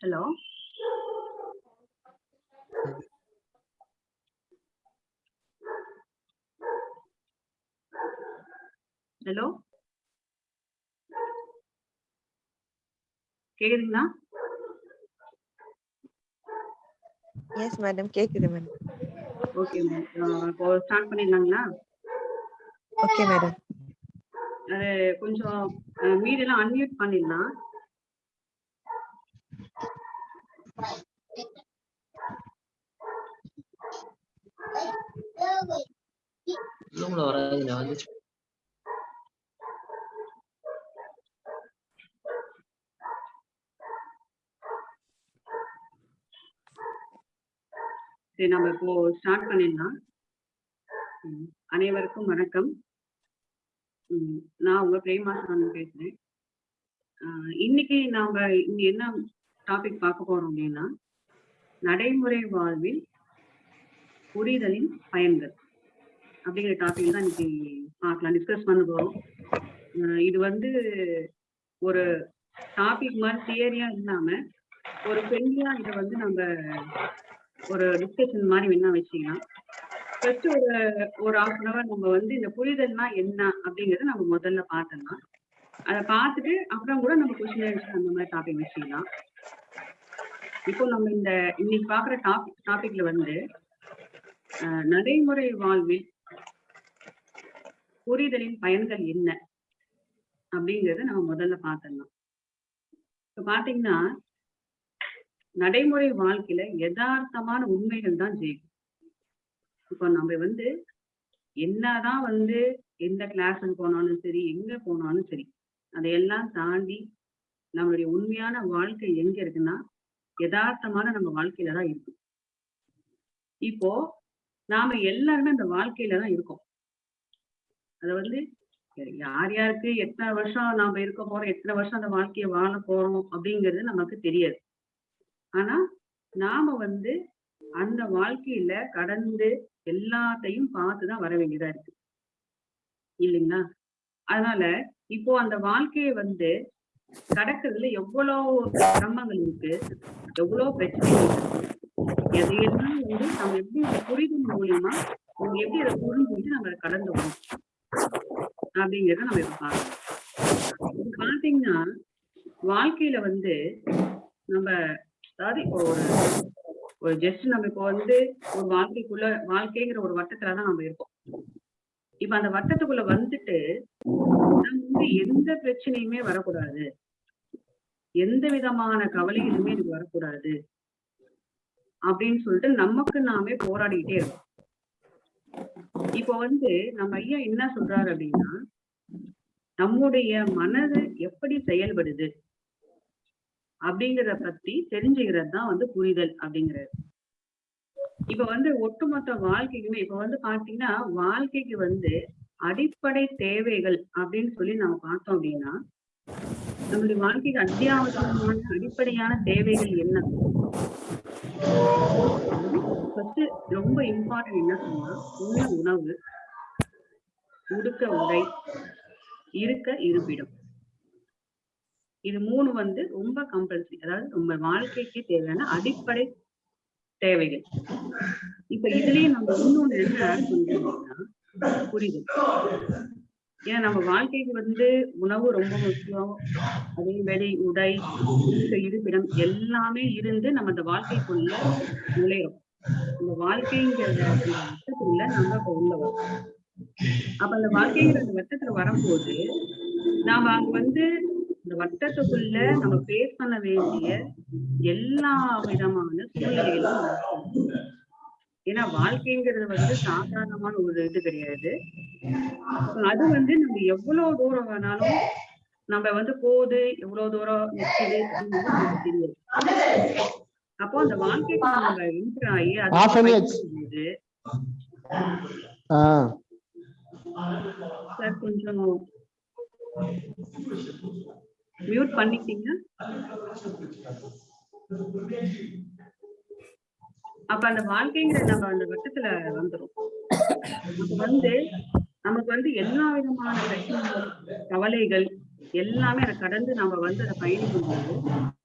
Hello. Hello. கேக்குதுங்களா? Yes madam கேக்குது madam okay ma'am இப்போ ஸ்டார்ட் பண்ணிடலாங்களா? ஓகே மேடம் அது கொஞ்சம் மீடியெல்லாம் அன்மியூட் பண்ணிடலாம். ரூம்ல வராது நான் வந்து சரி நம்ம இப்போ ஸ்டார்ட் பண்ணிடலாம். அனைவருக்கும் வணக்கம். ம், நான் உங்க பிரேமாசன் பேசுறேன். இன்னைக்கு நாம இங்க என்ன டாபிக் பார்க்க போறோம் அப்படின்னா நடைமுறை வாழ்வில் புரிதலின் பயன்கள். அப்படிங்கிற டாபிக் தான் இன்னைக்கு பார்க்கலாம் டிஸ்கஸ் பண்ண போறோம். இது வந்து ஒரு டாபிக் மாதிரி தியரியா இல்லாம ஒரு பெண்ணியா இதை வந்து நம்ம ஒரு டிஸ்கஷன் மாதிரி வேணா வச்சுக்கலாம். ஃபர்ஸ்ட் ஒரு ஒரு ஹாஃப் அன் அவர் நம்ம வந்து இந்த புரிதல்னா என்ன அப்படிங்கறத நம்ம முதல்ல பார்த்தலாம் அதை பார்த்துட்டு அப்புறம் கூட நம்ம கொஸ்டின் அந்த மாதிரி டாபிக் வச்சுக்கலாம். இப்போ நம்ம இந்த இன்னைக்கு பாக்குற டாபிக் டாபிக்ல வந்து நடைமுறை வாழ்வில் புரிதலின் பயன்கள் என்ன? அப்படிங்கறத நம்ம முதல்ல பார்த்துடலாம். இப்ப பாத்தீங்கன்னா நடைமுறை வாழ்க்கையில யதார்த்தமான உண்மைகள் தான் ஜெயிக்கும். இப்போ நம்ம வந்து என்னதான் வந்து எந்த கிளாஸுக்கு போனாலும் சரி எங்க போனாலும் சரி அதையெல்லாம் தாண்டி நம்மளுடைய உண்மையான வாழ்க்கை எங்க இருக்குன்னா யதார்த்தமான நம்ம வாழ்க்கையில தான் இருக்கும். இப்போ நாம எல்லாருமே அந்த வாழ்க்கையில தான் இருக்கோம். அதை வந்து யார் யாருக்கு எத்தனை வருஷம் நாம இருக்க போறோம் எத்தனை வருஷம் அந்த வாழ்க்கையை வாழ போறோம் அப்படிங்கிறது நமக்கு தெரியாது. ஆனா நாம வந்து அந்த வாழ்க்கையில கடந்து எல்லாத்தையும் பார்த்துதான் வர வேண்டியதா இருக்கு. இல்லைங்களா? அதனால இப்போ அந்த வாழ்க்கையை வந்து கடக்கிறதுல எவ்வளவு சிரமங்கள் இருக்கு எவ்வளவு பிரச்சனைகள் இருக்கு எதையெல்லாம் வந்து நம்ம எப்படி புரிதல் மூலியமா நம்ம எப்படி அதை புரிஞ்சுட்டு நம்ம அதை கடந்து வரோம் அப்படிங்கறத நம்ம இப்ப பார்க்கணும். பாத்தீங்கன்னா வாழ்க்கையில வந்து நம்ம அதாவது இப்போ ஒரு ஒரு ஜஸ்ட் நம்ம இப்போ வந்து ஒரு வாழ்க்கைக்குள்ள வாழ்க்கைங்கிற ஒரு வட்டத்துலதான் நம்ம இருக்கோம். இப்ப அந்த வட்டத்துக்குள்ள வந்துட்டு நம்ம வந்து எந்த பிரச்சனையுமே வரக்கூடாது. எந்த விதமான கவலைகளுமே எனக்கு வரக்கூடாது. அப்படின்னு சொல்லிட்டு நமக்கு நாமே போராடிக்கிட்டே இருக்கோம். இப்போ வந்து நம்ம ஐயா என்ன சொல்றாரு அப்படின்னா நம்முடைய மனது எப்படி செயல்படுது அப்படிங்கிறத பத்தி தெரிஞ்சுக்கிறது தான் வந்து புரிதல் அப்படிங்கிறது இப்ப வந்து ஒட்டுமொத்த வாழ்க்கைக்குமே இப்ப வந்து பாத்தீங்கன்னா வாழ்க்கைக்கு வந்து அடிப்படை தேவைகள் அப்படின்னு சொல்லி நம்ம பார்த்தோம் அப்படின்னா நம்மளுடைய வாழ்க்கைக்கு அத்தியாவசியமான அடிப்படையான தேவைகள் என்ன? ஃபர்ஸ்ட் ரொம்ப இம்பார்ட்டன்ட் என்ன சொன்னா உண்ண உணவு. உடுக்க உடை இருக்க இருப்பிடம். இது மூணு வந்து ரொம்ப கம்பல்சரி அதாவது நம்ம வாழ்க்கைக்கு தேவையான அடிப்படை தேவைகள். இப்ப இதுலயே நம்ம இன்னொன்னு என்ன ஆட் பண்றோம்னா புரிதல். ஏன்னா நம்ம வாழ்க்கைக்கு வந்து உணவு ரொம்ப முக்கியம். அதே வேலை உடை இருப்பிடம் எல்லாமே இருந்து நம்ம அந்த வாழ்க்கைக்குள்ள நுழையிறோம். இந்த வாழ்க்கைங்கிற அந்த வட்டத்துக்குள்ள நம்ம இப்ப உள்ள வரோம் அப்ப அந்த வாழ்க்கைங்கிற அந்த வட்டத்துல வரும்போது நாம அங்க வந்து இந்த வட்டத்துக்குள்ள நம்ம பேஸ் பண்ண வேண்டிய எல்லா விதமான சூழ்நிலைகளும் ஏன்னா வாழ்க்கைங்கிறது வந்து சாதாரணமான ஒரு இது கிடையாது. அது வந்து நம்ம எவ்வளவு தூரம் வேணாலும் நம்ம வந்து போகுது எவ்வளவு தூரம் நிற்குது அப்படின்னு நமக்கு தெரியாது. அப்போ அந்த வாழ்க்கைக்கு நம்ம என்டர் ஆகி அது சார் கொஞ்சம் மியூட் பண்ணிட்டீங்க. அப்ப அந்த வாழ்க்கைங்கிற நம்ம அந்த வட்டத்துல வந்துரும். அப்ப வந்து நமக்கு வந்து எல்லா விதமான பிரச்சனைகள் கவலைகள் எல்லாமே அதை கடந்து நம்ம வந்து அதை பயணிக்கும் போது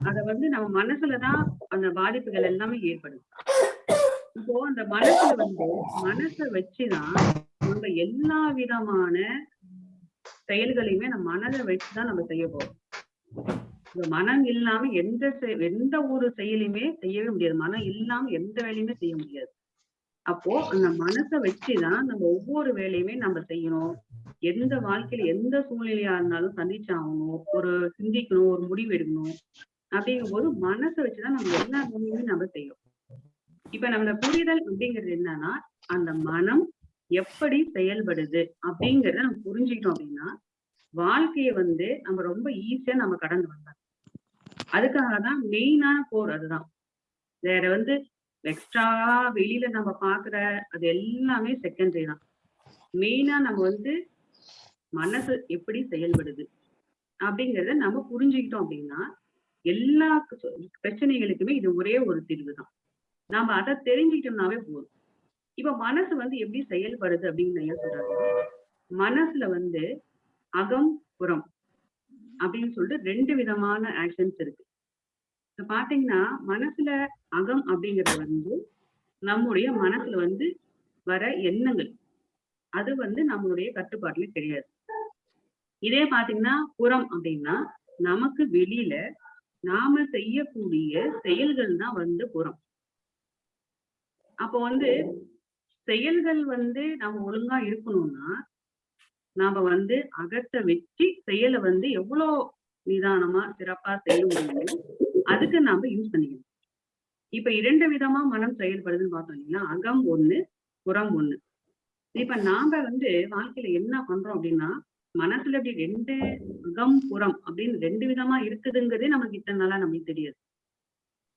அதை வந்து நம்ம மனசுலதான் அந்த பாதிப்புகள் எல்லாமே ஏற்படும் இப்போ அந்த மனசுல வந்து மனசை வச்சுதான் நம்ம எல்லா விதமான செயல்களையுமே நம்ம மனதை வச்சுதான் நம்ம செய்ய போறோம். இந்த மனம் இல்லாம எந்த எந்த ஒரு செயலையுமே செய்யவே முடியாது. மனம் இல்லாம எந்த வேலையுமே செய்ய முடியாது. அப்போ அந்த மனசை வச்சுதான் நம்ம ஒவ்வொரு வேலையுமே நம்ம செய்யணும். எந்த வாழ்க்கையில எந்த சூழ்நிலையா இருந்தாலும் சந்திச்சாகணும் ஒரு சிந்திக்கணும் ஒரு முடிவு எடுக்கணும். அப்படிங்கும் போது மனசை வச்சுதான் நம்ம எல்லா வேலையுமே நம்ம செய்யும் இப்ப நம்மளை புரிதல் அப்படிங்கிறது என்னன்னா அந்த மனம் எப்படி செயல்படுது அப்படிங்கறத நம்ம புரிஞ்சுக்கிட்டோம் அப்படின்னா வாழ்க்கைய வந்து நம்ம ரொம்ப ஈஸியா நம்ம கடந்து வரலாம் அதுக்காக தான் மெயினான போர் அதுதான். வேற வந்து எக்ஸ்ட்ரா வெளியில நம்ம பாக்குற அது எல்லாமே செகண்டரி தான். மெயினா நம்ம வந்து மனசு எப்படி செயல்படுது? அப்படிங்கிறத நம்ம புரிஞ்சுக்கிட்டோம் அப்படின்னா எல்லா பிரச்சனைகளுக்குமே இது ஒரே ஒரு தீர்வு தான். நாம அதை தெரிஞ்சுக்கிட்டோம்னாவே போதும். இப்ப மனசு வந்து எப்படி செயல்படுது அப்படின்னு ஐயா சொல்றாங்க மனசுல வந்து அகம் புறம் அப்படின்னு சொல்லிட்டு ரெண்டு விதமான ஆக்ஷன்ஸ் இருக்கு. இப்ப பாத்தீங்கன்னா மனசுல அகம் அப்படிங்கறது வந்து நம்முடைய மனசுல வந்து வர எண்ணங்கள். அது வந்து நம்மளுடைய கட்டுப்பாட்டுல கிடையாது. இதே பாத்தீங்கன்னா புறம் அப்படின்னா நமக்கு வெளியில நாம செய்யக்கூடிய செயல்கள் தான் வந்து புறம். அப்போ வந்து செயல்கள் வந்து நம்ம ஒழுங்கா இருக்கணும்னா நாம வந்து அகத்தை வச்சு செயலை வந்து எவ்வளவு நிதானமா சிறப்பா செய்ய முடியுமோ அதுக்கு நாம யூஸ் பண்ணிக்கணும். இப்ப இரண்டு விதமா மனம் செயல்படுதுன்னு பார்த்தோம் இல்லைங்களா? அகம் ஒண்ணு புறம் ஒண்ணு. இப்ப நாம வந்து வாழ்க்கையில என்ன பண்றோம் அப்படின்னா மனசுல இப்படி ரெண்டு அகம் புறம் அப்படின்னு ரெண்டு விதமா இருக்குதுங்கிறதே நமக்கு இத்தனை நாளா நமக்கு தெரியாது.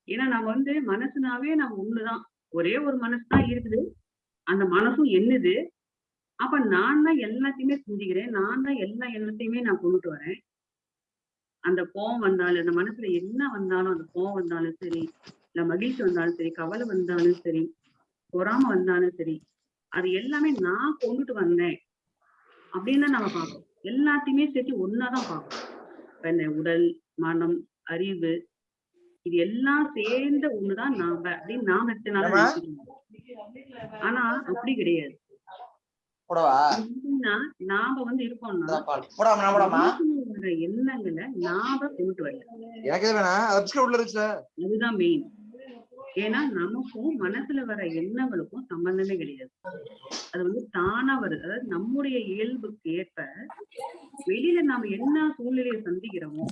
ஏன்னா நம்ம வந்து மனசுனாவே நம்ம ஒண்ணுதான். ஒரே ஒரு மனசுதான் இருக்குது. அந்த மனசும் என்னது? அப்ப நான் தான் எல்லாத்தையுமே சிந்திக்கிறேன் நான் தான் எல்லா எண்ணத்தையுமே நான் கொண்டுட்டு வரேன். அந்த கோவம் வந்தாலும் அந்த மனசுல என்ன வந்தாலும் அந்த கோவம் வந்தாலும் சரி இல்ல மகிழ்ச்சி வந்தாலும் சரி கவலை வந்தாலும் சரி பொறாம வந்தாலும் சரி அது எல்லாமே நான் கொண்டுட்டு வந்தேன். அப்படின்னு தான் நம்ம பார்ப்போம் எல்லாத்தையுமே சேர்த்து ஒன்னாதான் பார்ப்போம் இப்ப இந்த உடல் மனம் அறிவு இது எல்லாம் சேர்ந்த ஒண்ணுதான் நாம அப்படின்னு நாம எத்தனை நாளா ஏம்மா? நினைச்சிட்டு ஆனா அப்படி கிடையாது. நாம வந்து இருக்கோம்னா எண்ணங்களை நாம கொண்டு வரல. அதுதான் மெயின் ஏன்னா நமக்கும் மனசுல வர எண்ணங்களுக்கும் சம்பந்தமே கிடையாது. அது வந்து தானா வருது. அதாவது நம்முடைய இயல்புக்கு ஏற்ப வெளியில நாம என்ன சூழ்நிலையை சந்திக்கிறோமோ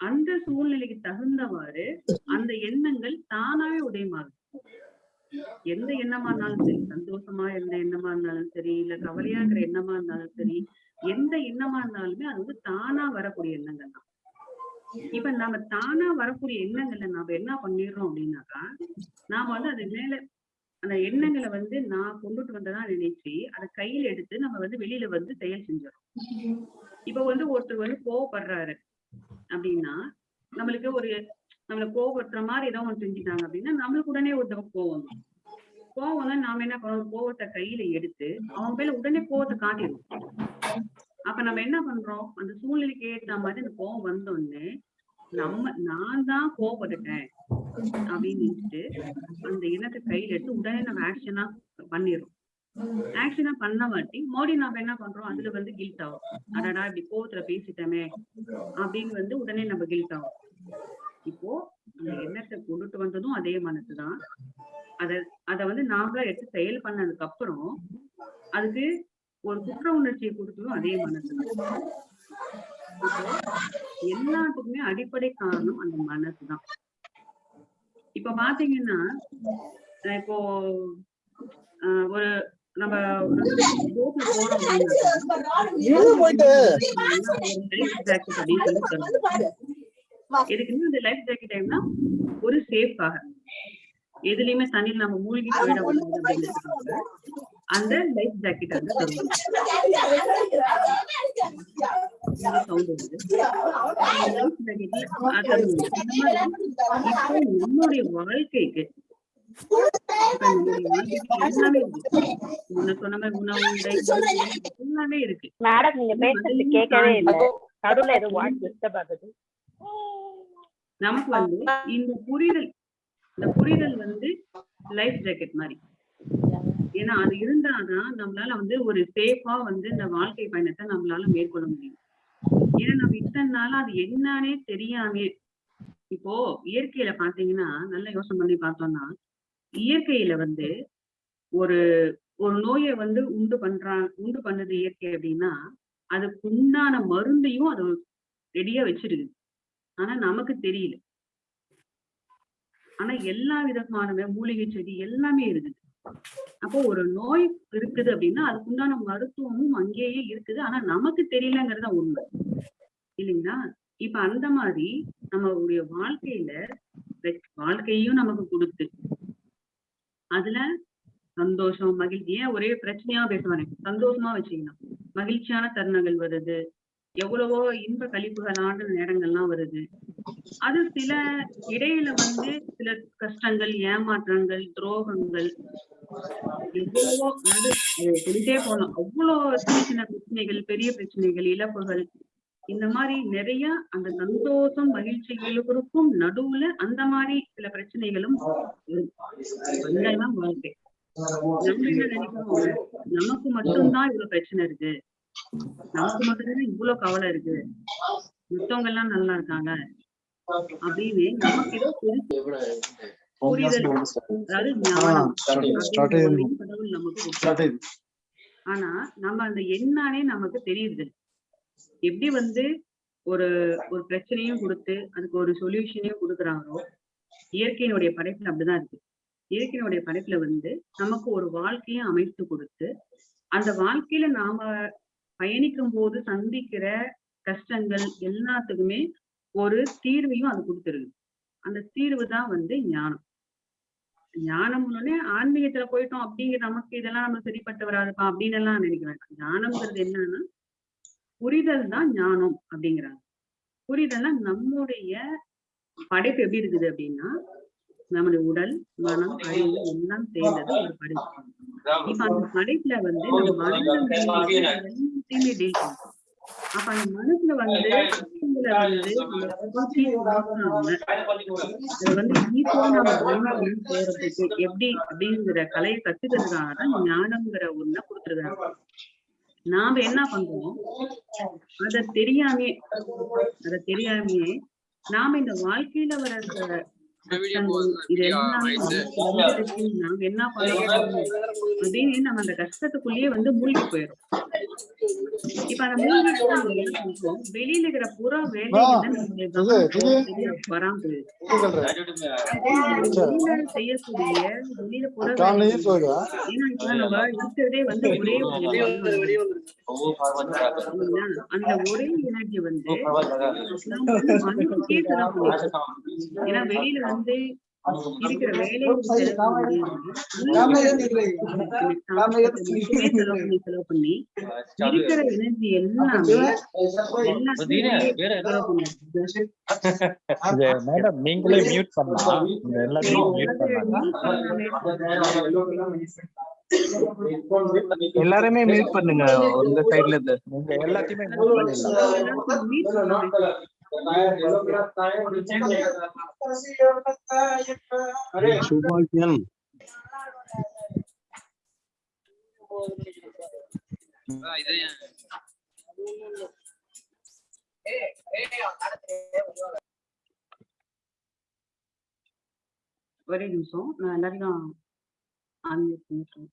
அந்த சூழ்நிலைக்கு தகுந்தவாறு அந்த எண்ணங்கள் தானாவே உதயமாகுது. எந்த எண்ணமா இருந்தாலும் சரி சந்தோஷமா எந்த எண்ணமா இருந்தாலும் சரி இல்ல கவலையா இருக்கிற எண்ணமா இருந்தாலும் சரி எந்த எண்ணமா இருந்தாலுமே அது வந்து தானா வரக்கூடிய எண்ணங்கள் தான். இப்ப நாம தானா வரக்கூடிய எண்ணங்களை நாம என்ன பண்ணிடுறோம் அப்படின்னாக்கா நாம வந்து அது மேல அந்த எண்ணங்களை வந்து நான் கொண்டுட்டு வந்ததா நினைச்சு அதை கையில எடுத்து நம்ம வந்து வெளியில வந்து செயல் செஞ்சிடும் இப்ப வந்து ஒருத்தர் வந்து கோவப்படுறாரு அப்படின்னா நம்மளுக்கு ஒரு நம்மள கோவப்படுத்துற மாதிரி ஏதோ ஒன்று செஞ்சுட்டாங்க அப்படின்னா நம்மளுக்கு உடனே ஒருத்தவங்க கோவம் கோவம் நாம என்ன பண்ணுவோம் கோவத்தை கையில எடுத்து அவங்க மேல உடனே கோவத்தை காட்டிடுவோம். அப்ப நம்ம என்ன பண்றோம்? அந்த சூழ்நிலைக்கு ஏத்த மாதிரி அந்த கோவம் வந்தோடனே நம்ம நான் தான் கோவப்பட்டுட்டேன் அப்படின்னு அந்த எண்ணத்தை கையில எடுத்து உடனே நம்ம ஆக்ஷனா பண்ணிடுறோம். ஆக்ஷனா பண்ண மாட்டி மோடி நாம என்ன பண்றோம்? அதுல வந்து கில்ட் ஆகும். அடடா இப்படி கோவத்துல பேசிட்டோமே அப்படின்னு வந்து உடனே நம்ம கில்ட் ஆகும். இப்போ அந்த எண்ணத்தை கொண்டுட்டு வந்ததும் அதே மனசுதான் அத அத வந்து நாமளா எடுத்து செயல் பண்ணதுக்கு அப்புறம் அதுக்கு ஒரு குற்ற உணர்ச்சியை கொடுத்ததும் அதே மனசுதான். எல்லாத்துக்குமே அடிப்படை காரணம் அந்த மனசுதான். இப்ப பாத்தீங்கன்னா இப்போ ஒரு நம்ம எதுக்குன்னா அந்த லைஃப் ஜாக்கெட் டைம்னா ஒரு சேஃப்காக எதுலயுமே தண்ணியில் நம்ம மூழ்கி போயிடக்கூடாது அப்படிங்கிறதுக்காக அந்த லைஃப் ஜாக்கெட் வந்து தருவாங்க சவுண்ட் வருது லைஃப் ஜாக்கெட்ல அது இந்த மாதிரி இப்போ நம்மளுடைய வாழ்க்கைக்கு எல்லாமே இருக்கு. முன்ன சொன்ன மாதிரி உணவு உடை எல்லாமே இருக்கு. மேடம் நீங்க பேசுறது கேட்கவே இல்லை. நடுவுல ஏதோ வாய்ஸ் டிஸ்டர்ப் ஆகுது. நமக்கு வந்து இந்த புரிதல் இந்த புரிதல் வந்து லைஃப் ஜாக்கெட் மாதிரி. ஏன்னா அது இருந்தாதான் நம்மளால வந்து ஒரு சேஃபா வந்து இந்த வாழ்க்கை பயணத்தை நம்மளால மேற்கொள்ள முடியும். ஏன்னா நம்ம இத்தனை நாளா அது என்னன்னே தெரியாம. இப்போ இயற்கையில பாத்தீங்கன்னா நல்லா யோசனை பண்ணி பார்த்தோம்னா இயற்கையில வந்து ஒரு ஒரு நோயை வந்து உண்டு பண்றான் உண்டு பண்ணுது இயற்கை அப்படின்னா அதுக்கு உண்டான மருந்தையும் அது ரெடியா வச்சிருக்கு ஆனா நமக்கு தெரியல. ஆனா எல்லா விதமான மூலிகை செடி எல்லாமே இருக்குது. அப்போ ஒரு நோய் இருக்குது அப்படின்னா அதுக்குண்டான மருத்துவமும் அங்கேயே இருக்குது. ஆனா நமக்கு தெரியலங்கிறத உண்மை. இல்லைங்களா? இப்ப அந்த மாதிரி நம்மளுடைய வாழ்க்கையில வாழ்க்கையும் நமக்கு கொடுத்து அதுல சந்தோஷம் மகிழ்ச்சி. ஏன் ஒரே பிரச்சனையா பேசுவானே சந்தோஷமா வச்சுக்கணும். மகிழ்ச்சியான தருணங்கள் வருது. எவ்வளவோ இன்ப கழிப்புகளான நேரங்கள்லாம் வருது. அது சில இடையில வந்து சில கஷ்டங்கள் ஏமாற்றங்கள் துரோகங்கள் எவ்வளவோ அதாவது அது சொல்லிட்டே போகலாம் அவ்வளோ சின்ன சின்ன பிரச்சனைகள் பெரிய பிரச்சனைகள் இழப்புகள் இந்த மாதிரி நிறைய அந்த சந்தோஷம் மகிழ்ச்சிகளுக்கும் நடுவுல அந்த மாதிரி சில பிரச்சனைகளும் வாழ்க்கை. நம்ம என்ன நினைக்கிறோம்? நமக்கு மட்டும்தான் இவ்வளவு பிரச்சனை இருக்கு. நமக்கு மட்டும்தான் இவ்வளவு கவலை இருக்கு? மத்தவங்க எல்லாம் நல்லா இருக்காங்க. அப்படின்னு நமக்கு ஏதோ புரிதல் அதாவது கடவுள் நமக்கு. ஆனா நம்ம அந்த என்னானே நமக்கு தெரியுது. எப்படி வந்து ஒரு ஒரு பிரச்சனையும் கொடுத்து அதுக்கு ஒரு சொல்யூஷனையும் கொடுக்குறாங்களோ இயற்கையினுடைய படைப்புல அப்படிதான் இருக்கு. இயற்கையினுடைய படைப்புல வந்து நமக்கு ஒரு வாழ்க்கையை அமைத்து கொடுத்து அந்த வாழ்க்கையில நாம பயணிக்கும் போது சந்திக்கிற கஷ்டங்கள் எல்லாத்துக்குமே ஒரு தீர்வையும் அது கொடுத்துருது. அந்த தீர்வு தான் வந்து ஞானம். ஞானம் உடனே ஆன்மீகத்துல போயிட்டோம் அப்படிங்கிற நமக்கு இதெல்லாம் நம்ம சரிப்பட்டு வராதுப்பா அப்படின்னு எல்லாம் நினைக்கிறேன் ஞானம்ங்கிறது என்னன்னா புரிதல் தான் ஞானம் அப்படிங்கிறாங்க. புரிதல்னா நம்முடைய படைப்பு எப்படி இருக்குது அப்படின்னா நம்முடைய உடல் மனம் அறிவு எல்லாம் சேர்ந்தது ஒரு படைப்பு இப்ப அந்த படைப்புல வந்து நம்ம மனதில் எல்லாத்தையுமே டீல் பண்ணும் அப்ப அந்த மனசுல வந்து கஷ்டங்களை வந்து நம்ம நம்ம போறதுக்கு எப்படி அப்படிங்கிற கலையை கத்துக்கிறதுக்காக தான் ஞானம்ங்கிற ஒண்ண கொடுத்துருக்காங்க. நாம என்ன பண்றோம்? அத தெரியாமே அத தெரியாமையே நாம இந்த வாழ்க்கையில வர என்ன பண்றோம் அப்படின்னு நம்ம அந்த கஷ்டத்துக்குள்ளேயே வந்து மூழ்கி போயிடும் இப்ப அந்த வெளியில இருக்கிற புற வேலைகள் நம்மளுடைய கவனம் சரியா வராம போயிடுது வெளியில செய்யக்கூடிய வெளியில புற ஏன்னா இப்ப நம்ம இருக்கிறதே வந்து ஒரே? அந்த ஒரே எனர்ஜி வந்து. ஏன்னா வெளியில வந்து செலவு பண்ணி இருக்கிற எனர்ஜி எல்லாமே நீங்களே மியூட் பண்ணலாம். எல்லாத்தையும் மியூட் பண்ணலாம். எல்லாருமே மியூட் பண்ணுங்க இந்த சைடுல இருந்து. நீங்க எல்லாத்தையுமே மியூட் பண்ணிடலாம். சுபாஷன் ஒரே நிமிஷம் நான் எல்லாரையும் unmute பண்ணிக்கிறேன்.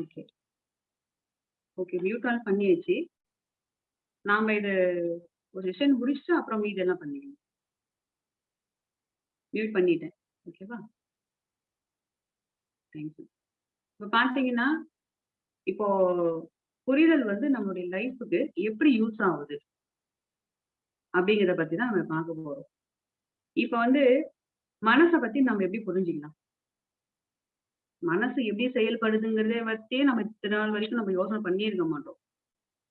ஓகே ஓகே மியூட் ஆல் பண்ணியாச்சு. நாம இது ஒரு செஷன் முடிச்சுட்டு அப்புறம் இதெல்லாம் எல்லாம் பண்ணிக்கலாம். மியூட் பண்ணிட்டேன். ஓகேவா தேங்க்யூ இப்போ பார்த்தீங்கன்னா இப்போ புரிதல் வந்து நம்மளுடைய லைஃபுக்கு எப்படி யூஸ் ஆகுது? அப்படிங்கிறத பத்தி தான் நம்ம பார்க்க போறோம். இப்போ வந்து மனசை பத்தி நம்ம எப்படி புரிஞ்சுக்கலாம்? மனசு எப்படி செயல்படுதுங்கிறத பத்தியே நம்ம இத்தனை நாள் வரைக்கும் நம்ம யோசனை பண்ணியே இருக்க மாட்டோம்.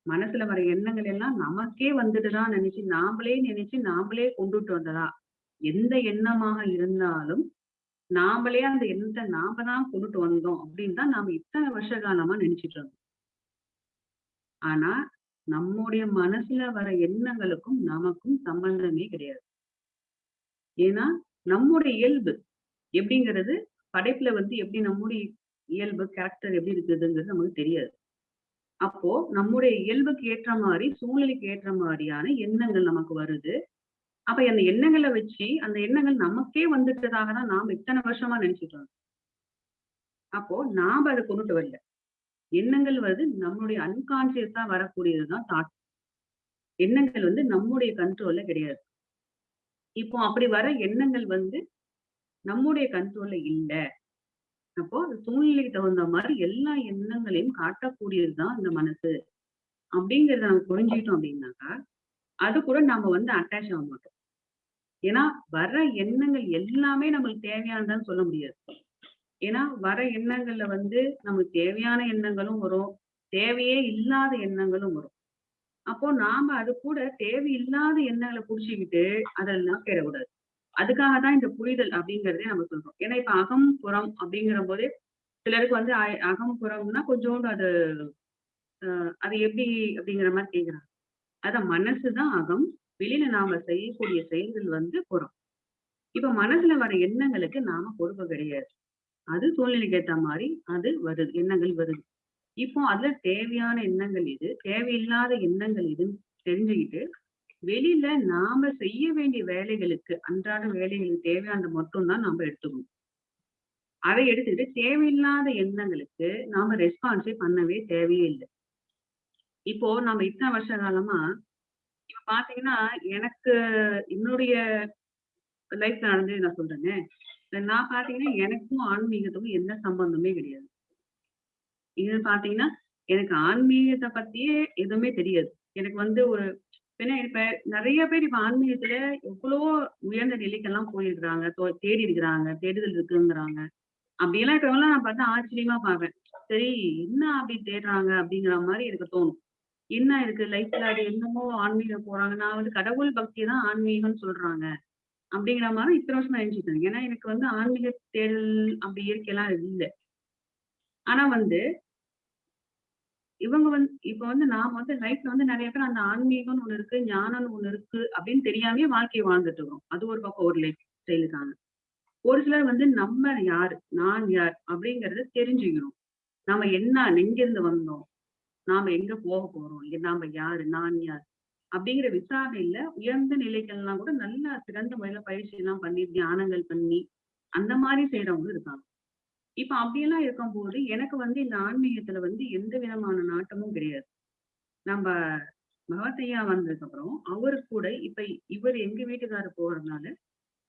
மனசுல வர எண்ணங்கள் எல்லாம் நமக்கே வந்துட்டுதான் நினைச்சு நாமளே நினைச்சு நாமளே கொண்டுட்டு வந்ததா? எந்த எண்ணமாக இருந்தாலும் நாமளே அந்த எண்ணத்தை நாம தான் கொண்டுட்டு வந்தோம் அப்படின்னு தான் நாம இத்தனை வருஷ காலமா நினைச்சிட்டு இருந்தோம். ஆனா நம்முடைய மனசுல வர எண்ணங்களுக்கும் நமக்கும் சம்பந்தமே கிடையாது. ஏன்னா நம்முடைய இயல்பு எப்படிங்கிறது படைப்புல வந்து எப்படி நம்முடைய இயல்பு கேரக்டர் எப்படி இருக்குதுங்கிறது நமக்கு தெரியாது. அப்போ நம்முடைய இயல்புக்கு ஏற்ற மாதிரி சூழ்நிலைக்கு ஏற்ற மாதிரியான எண்ணங்கள் நமக்கு வருது. அப்ப அந்த எண்ணங்களை வச்சு அந்த எண்ணங்கள் நமக்கே வந்துட்டதாக தான் நாம் இத்தனை வருஷமா நினைச்சிட்டு இருந்தோம் அப்போ நாம அதை கொண்டுட்டு வரல. எண்ணங்கள் வந்து நம்மளுடைய அன்கான்சியஸா வரக்கூடியதுதான் தாட் எண்ணங்கள் வந்து நம்முடைய கண்ட்ரோல்ல கிடையாது. இப்போ அப்படி வர எண்ணங்கள் வந்து நம்முடைய கண்ட்ரோல்ல இல்ல. அப்போ சூழ்நிலைக்கு தகுந்த மாதிரி எல்லா எண்ணங்களையும் காட்டக்கூடியதுதான் இந்த மனசு. அப்படிங்கறத நம்ம புரிஞ்சுக்கிட்டோம் அப்படின்னாக்கா அது கூட நாம வந்து அட்டாச் ஆக மாட்டோம். ஏன்னா வர எண்ணங்கள் எல்லாமே நம்மளுக்கு தேவையானதான்னு சொல்ல முடியாது. ஏன்னா வர எண்ணங்கள்ல வந்து நமக்கு தேவையான எண்ணங்களும் வரும். தேவையே இல்லாத எண்ணங்களும் வரும். அப்போ நாம அது கூட தேவையில்லாத எண்ணங்களை புடிச்சுக்கிட்டு அதெல்லாம் பெறக்கூடாது அதுக்காக தான் இந்த புரிதல் அப்படிங்கறதே நம்ம சொல்றோம். ஏன்னா இப்ப அகம் புறம் அப்படிங்கிற போதே சிலருக்கு வந்து அகம் புறம்னா கொஞ்சோண்டு அது அஹ் அது எப்படி அப்படிங்கிற மாதிரி கேக்குறாங்க. அதான் மனசுதான் அகம் வெளியில நாம செய்யக்கூடிய செயல்கள் வந்து புறம். இப்ப மனசுல வர எண்ணங்களுக்கு நாம பொறுப்பு கிடையாது. அது சூழ்நிலைக்கு ஏத்த மாதிரி அது வருது எண்ணங்கள் வருது. இப்போ அதுல தேவையான எண்ணங்கள் இது தேவையில்லாத எண்ணங்கள் இதுன்னு தெரிஞ்சுக்கிட்டு வெளியில நாம செய்ய வேண்டிய வேலைகளுக்கு அன்றாட வேலைகளுக்கு தேவையானது மட்டும்தான் நாம எடுத்துக்கணும். அதை எடுத்துக்கிட்டு தேவையில்லாத எண்ணங்களுக்கு நாம ரெஸ்பான்ஸே பண்ணவே தேவையே இல்லை. இப்போ நம்ம இத்தனை வருஷ காலமா இப்ப பாத்தீங்கன்னா எனக்கு என்னுடைய லைஃப் நடந்தது நான் சொல்றேங்க. நான் பாத்தீங்கன்னா எனக்கும் ஆன்மீகத்துக்கும் எந்த சம்பந்தமே கிடையாது. இது பாத்தீங்கன்னா எனக்கு ஆன்மீகத்தை பத்தியே எதுவுமே தெரியாது. எனக்கு வந்து ஒரு ஏன்னா இப்ப நிறைய பேர் இப்ப ஆன்மீகத்துல எவ்வளவோ உயர்ந்த நிலைக்கெல்லாம் போயிருக்கிறாங்க. தேடி இருக்கிறாங்க தேடுதல் இருக்குங்கிறாங்க. அப்படியெல்லாம் இருக்கிறவங்களாம் நான் பார்த்தா ஆச்சரியமா பார்ப்பேன். சரி என்ன அப்படி தேடுறாங்க அப்படிங்கிற மாதிரி எனக்கு தோணும். என்ன இருக்கு? லைஃப்ல அது என்னமோ ஆன்மீகம் போறாங்க. நான் வந்து கடவுள் பக்தி தான் ஆன்மீகம்னு சொல்றாங்க. அப்படிங்கிற மாதிரி இத்தனை வருஷம் நினைச்சிட்டு இருந்தேன் ஏன்னா எனக்கு வந்து ஆன்மீக தேடல் அப்படி இயற்கையெல்லாம் இல்லை. ஆனா வந்து இவங்க வந்து இப்ப வந்து நாம வந்து லைஃப்ல வந்து நிறைய பேர் அந்த ஆன்மீகம்னு ஒண்ணு இருக்கு ஞானம்னு ஒண்ணு இருக்கு அப்படின்னு தெரியாமே வாழ்க்கையை வாழ்ந்துட்டு இருக்கோம் அது ஒரு பக்கம் ஒரு லைஃப் ஸ்டைலுக்கான ஒரு சிலர் வந்து நம்ம யாரு நான் யார் அப்படிங்கறத தெரிஞ்சுக்கணும் நாம என்ன எங்கிருந்து வந்தோம்? நாம எங்க போக போறோம்? இங்க நாம யாரு நான் யார்? அப்படிங்கிற விசாரணையில உயர்ந்த நிலைகள்லாம் கூட நல்லா சிறந்த முறையில பயிற்சி எல்லாம் பண்ணி தியானங்கள் பண்ணி அந்த மாதிரி செய்யறவங்க இருக்காங்க. இப்ப அப்படியெல்லாம் இருக்கும்போது எனக்கு வந்து இந்த ஆன்மீகத்துல வந்து எந்த விதமான நாட்டமும் கிடையாது. நம்ம பகவத்தையா வந்ததுக்கு அப்புறம் அவரு கூட இப்ப இவர் எங்க வீட்டுக்காரர் போறதுனால